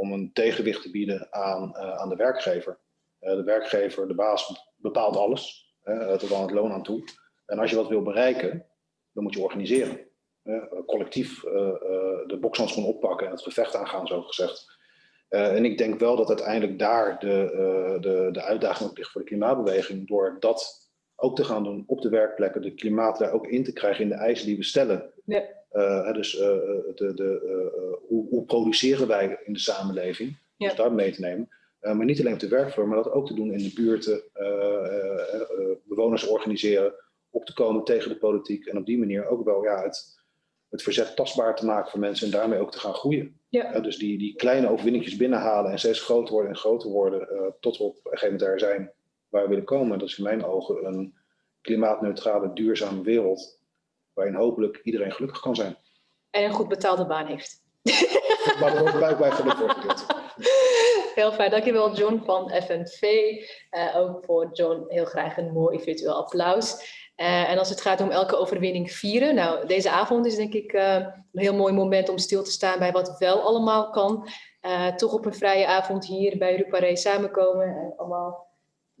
om een tegenwicht te bieden aan, aan de werkgever. de werkgever, de baas, bepaalt alles, tot aan het loon aan toe. En als je wat wil bereiken, dan moet je organiseren. collectief de bokshandschoen oppakken en het gevecht aangaan, zo gezegd. En ik denk wel dat uiteindelijk daar de, de, de uitdaging ook ligt voor de klimaatbeweging. Door dat ook te gaan doen op de werkplekken, de klimaat daar ook in te krijgen in de eisen die we stellen. Ja. Dus de, de, hoe, hoe, produceren wij in de samenleving? Ja. Dus daar mee te nemen. maar niet alleen op de werkvloer, maar dat ook te doen in de buurten, bewoners organiseren, op te komen tegen de politiek en op die manier ook wel ja, het, het verzet tastbaar te maken voor mensen en daarmee ook te gaan groeien. Ja. dus die, die kleine overwinningjes binnenhalen en steeds groter worden en groter worden tot we op een gegeven moment daar zijn waar we willen komen. Dat is in mijn ogen een klimaatneutrale, duurzame wereld waarin hopelijk iedereen gelukkig kan zijn. En een goed betaalde baan heeft. Maar er ook blijkbaar gelukkig wordt Heel fijn, dankjewel John van FNV. Uh, ook voor John heel graag een mooi virtueel applaus. Uh, en als het gaat om elke overwinning vieren, nou deze avond is denk ik uh, een heel mooi moment om stil te staan bij wat wel allemaal kan. Toch op een vrije avond hier bij Ruparé samenkomen en allemaal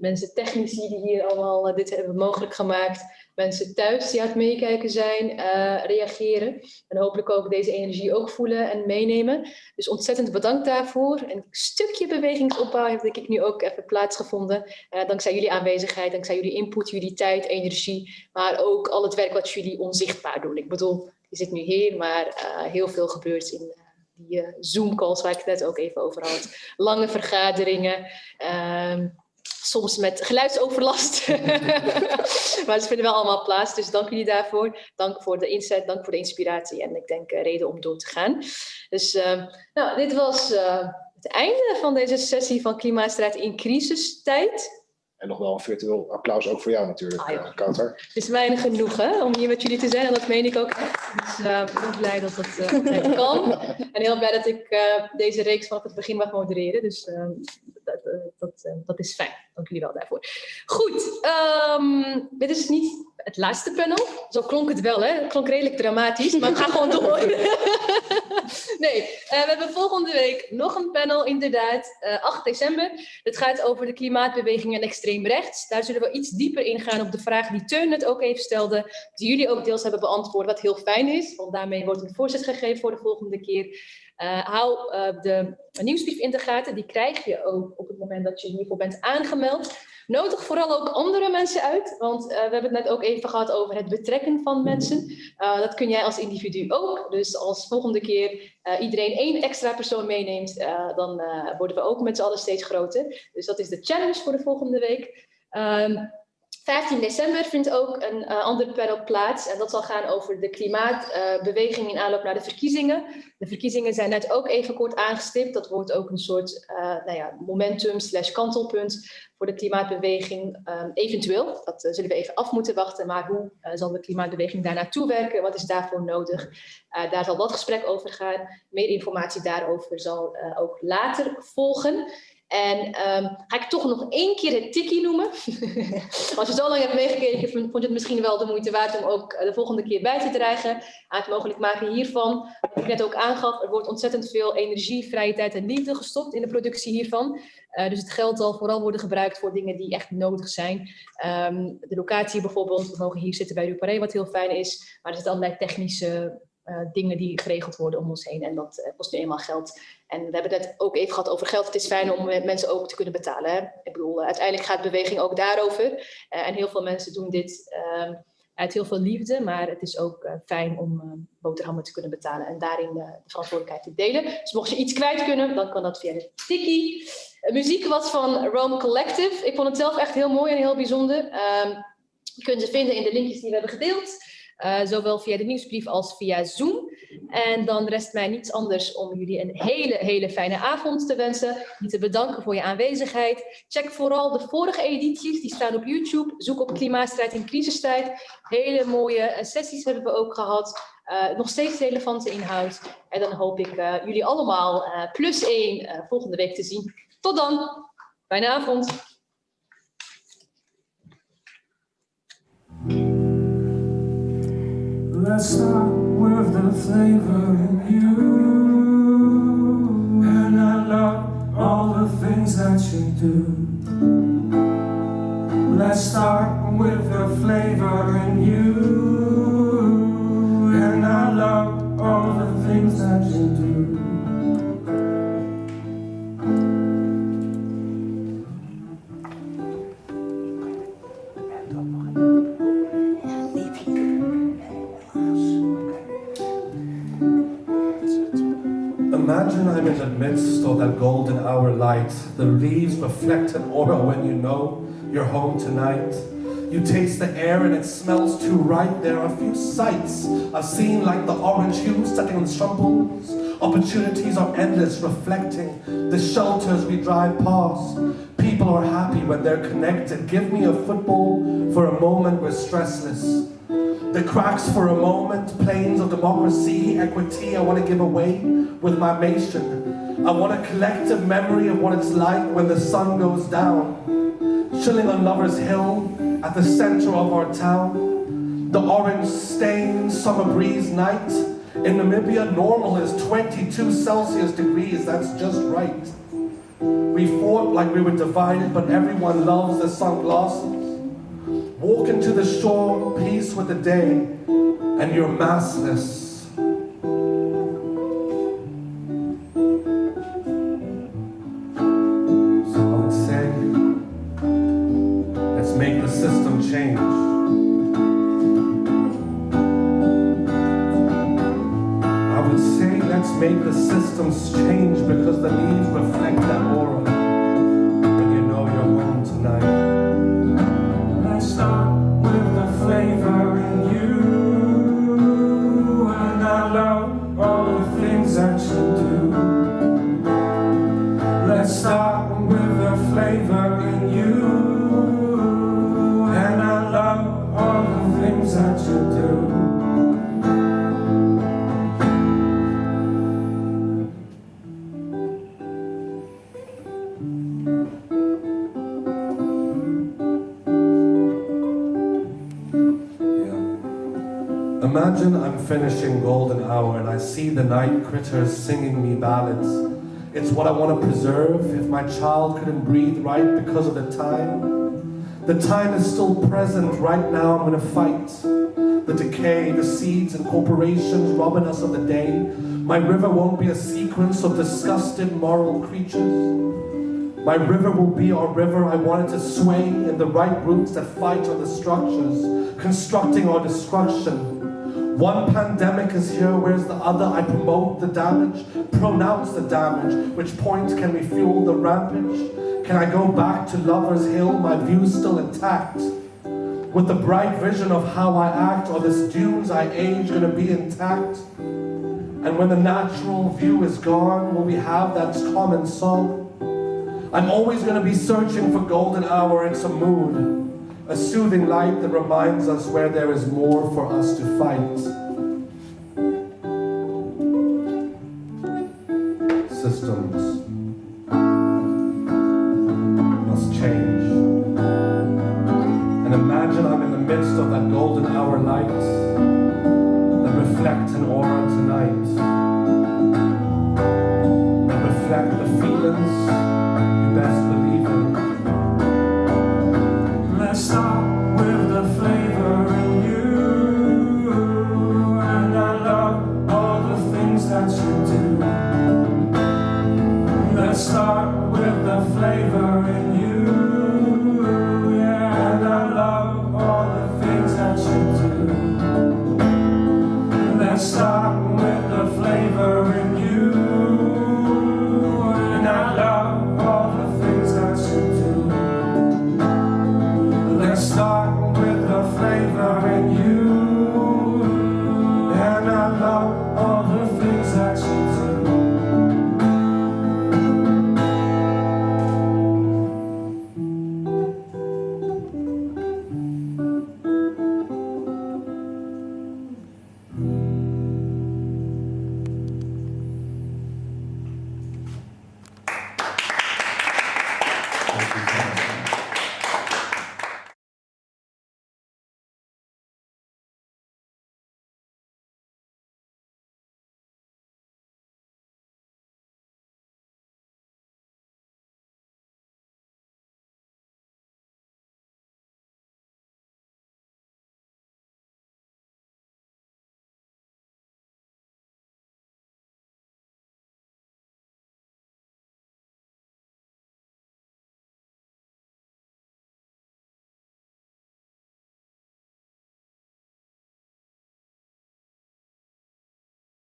mensen technici die hier allemaal dit hebben mogelijk gemaakt mensen thuis die aan het meekijken zijn, uh, reageren. En hopelijk ook deze energie ook voelen en meenemen. Dus ontzettend bedankt daarvoor. Een stukje bewegingsopbouw denk ik nu ook even plaatsgevonden. Uh, dankzij jullie aanwezigheid, dankzij jullie input, jullie tijd, energie. Maar ook al het werk wat jullie onzichtbaar doen. Ik bedoel, je zit nu hier, maar heel veel gebeurt in die Zoom-calls waar ik het net ook even over had. Lange vergaderingen. Ehm, soms met geluidsoverlast. maar ze vinden wel allemaal plaats, dus dank jullie daarvoor. Dank voor de inzet, dank voor de inspiratie en ik denk uh, reden om door te gaan. Dus uh, nou, dit was uh, het einde van deze sessie van Klimaatstrijd in crisistijd. En nog wel een virtueel applaus ook voor jou natuurlijk, ah, ja. Kouter. Het is weinig genoeg om hier met jullie te zijn en dat meen ik ook echt. Dus uh, ik ben blij dat dat uh, kan. En heel blij dat ik uh, deze reeks vanaf het begin mag modereren. Dus ehm, dat, dat, dat is fijn. Dank jullie wel daarvoor. Goed, um, dit is niet het laatste panel. Zo klonk het wel, hè? Het klonk redelijk dramatisch, maar we gaan gewoon door. nee, uh, we hebben volgende week nog een panel, inderdaad, uh, eh, 8 december. Het gaat over de klimaatbeweging en extreem rechts. Daar zullen we iets dieper ingaan op de vraag die Teun net ook even stelde, die jullie ook deels hebben beantwoord, wat heel fijn is, want daarmee wordt een voorzet gegeven voor de volgende keer. Uh, hou uh, de nieuwsbrief in de gaten, die krijg je ook op het moment dat je hiervoor bent aangemeld. Nodig vooral ook andere mensen uit, want uh, we hebben het net ook even gehad over het betrekken van mensen. dat kun jij als individu ook, dus als volgende keer iedereen één extra persoon meeneemt, dan worden we ook met z'n allen steeds groter. Dus dat is de challenge voor de volgende week. Ehm, 15 december vindt ook een uh, ander panel plaats en dat zal gaan over de klimaatbeweging uh, in aanloop naar de verkiezingen. De verkiezingen zijn net ook even kort aangestipt. Dat wordt ook een soort uh, nou ja, momentum slash kantelpunt voor de klimaatbeweging um, eventueel. Dat zullen we even af moeten wachten, maar hoe zal de klimaatbeweging daar naartoe werken? Wat is daarvoor nodig? daar zal dat gesprek over gaan. Meer informatie daarover zal ook later volgen. En um, ga ik toch nog één keer het tikkie noemen. Als je zo lang hebt meegekeken, vond je het misschien wel de moeite waard om ook eh, de volgende keer bij te dragen. Aan het mogelijk maken hiervan. Wat ik net ook aangaf, er wordt ontzettend veel energie, vrije tijd en liefde gestopt in de productie hiervan. Uh, dus het geld zal vooral worden gebruikt voor dingen die echt nodig zijn. Um, de locatie bijvoorbeeld, we mogen hier zitten bij Duparé, wat heel fijn is. Maar er zitten allerlei technische dingen die geregeld worden om ons heen. En dat uh, kost nu eenmaal geld. En we hebben het ook even gehad over geld. Het is fijn om mensen ook te kunnen betalen. Ik bedoel, uiteindelijk gaat beweging ook daarover. Uh, en heel veel mensen doen dit ehm, uit heel veel liefde. Maar het is ook fijn om boterhammen te kunnen betalen. En daarin de verantwoordelijkheid te delen. Dus mocht je iets kwijt kunnen, dan kan dat via de tikkie. muziek was van Rome Collective. Ik vond het zelf echt heel mooi en heel bijzonder. Ehm, je kunt ze vinden in de linkjes die we hebben gedeeld. Uh, zowel via de nieuwsbrief als via Zoom. En dan rest mij niets anders om jullie een hele, hele fijne avond te wensen. Je te bedanken voor je aanwezigheid. Check vooral de vorige edities, die staan op YouTube. Zoek op Klimaatstrijd in crisistijd. Hele mooie eh, sessies hebben we ook gehad. Uh, nog steeds relevante inhoud. En dan hoop ik jullie allemaal plus één volgende week te zien. Tot dan. Fijne avond. Let's start with the flavor in you. And I love all the things that you do. Let's start with the flavor in you. That golden hour light. The leaves reflect an aura when you know you're home tonight. You taste the air and it smells too right. There are few sights I've seen like the orange hue setting on stumbles. Opportunities are endless, reflecting the shelters we drive past. People are happy when they're connected. Give me a football for a moment we're stressless. The cracks for a moment, planes of democracy, equity I want to give away with my nation. I want a collective memory of what it's like when the sun goes down. Chilling on Lover's Hill at the center of our town. The orange stained summer breeze night. In Namibia, normal is 22 Celsius degrees, that's just right. We fought like we were divided, but everyone loves the sunglasses. Walk into the shore, peace with the day, and you're massless. Change. I would say, let's make the systems change because the leaves reflect that aura. Imagine I'm finishing golden hour and I see the night critters singing me ballads. It's what I want to preserve if my child couldn't breathe right because of the time. The time is still present right now, I'm gonna fight. The decay, the seeds and corporations robbing us of the day. My river won't be a sequence of disgusted moral creatures. My river will be our river. I want it to sway in the right roots that fight on the structures, constructing our destruction. One pandemic is here, where's the other? I promote the damage, pronounce the damage. Which point can we fuel the rampage? Can I go back to Lover's Hill, my view still intact? With the bright vision of how I act, or this dunes I age gonna be intact? And when the natural view is gone, will we have that common song? I'm always gonna be searching for golden hour in some mood. A soothing light that reminds us where there is more for us to fight. Systems must change. And imagine I'm in the midst of that golden hour light that reflect an aura tonight. That reflect the feelings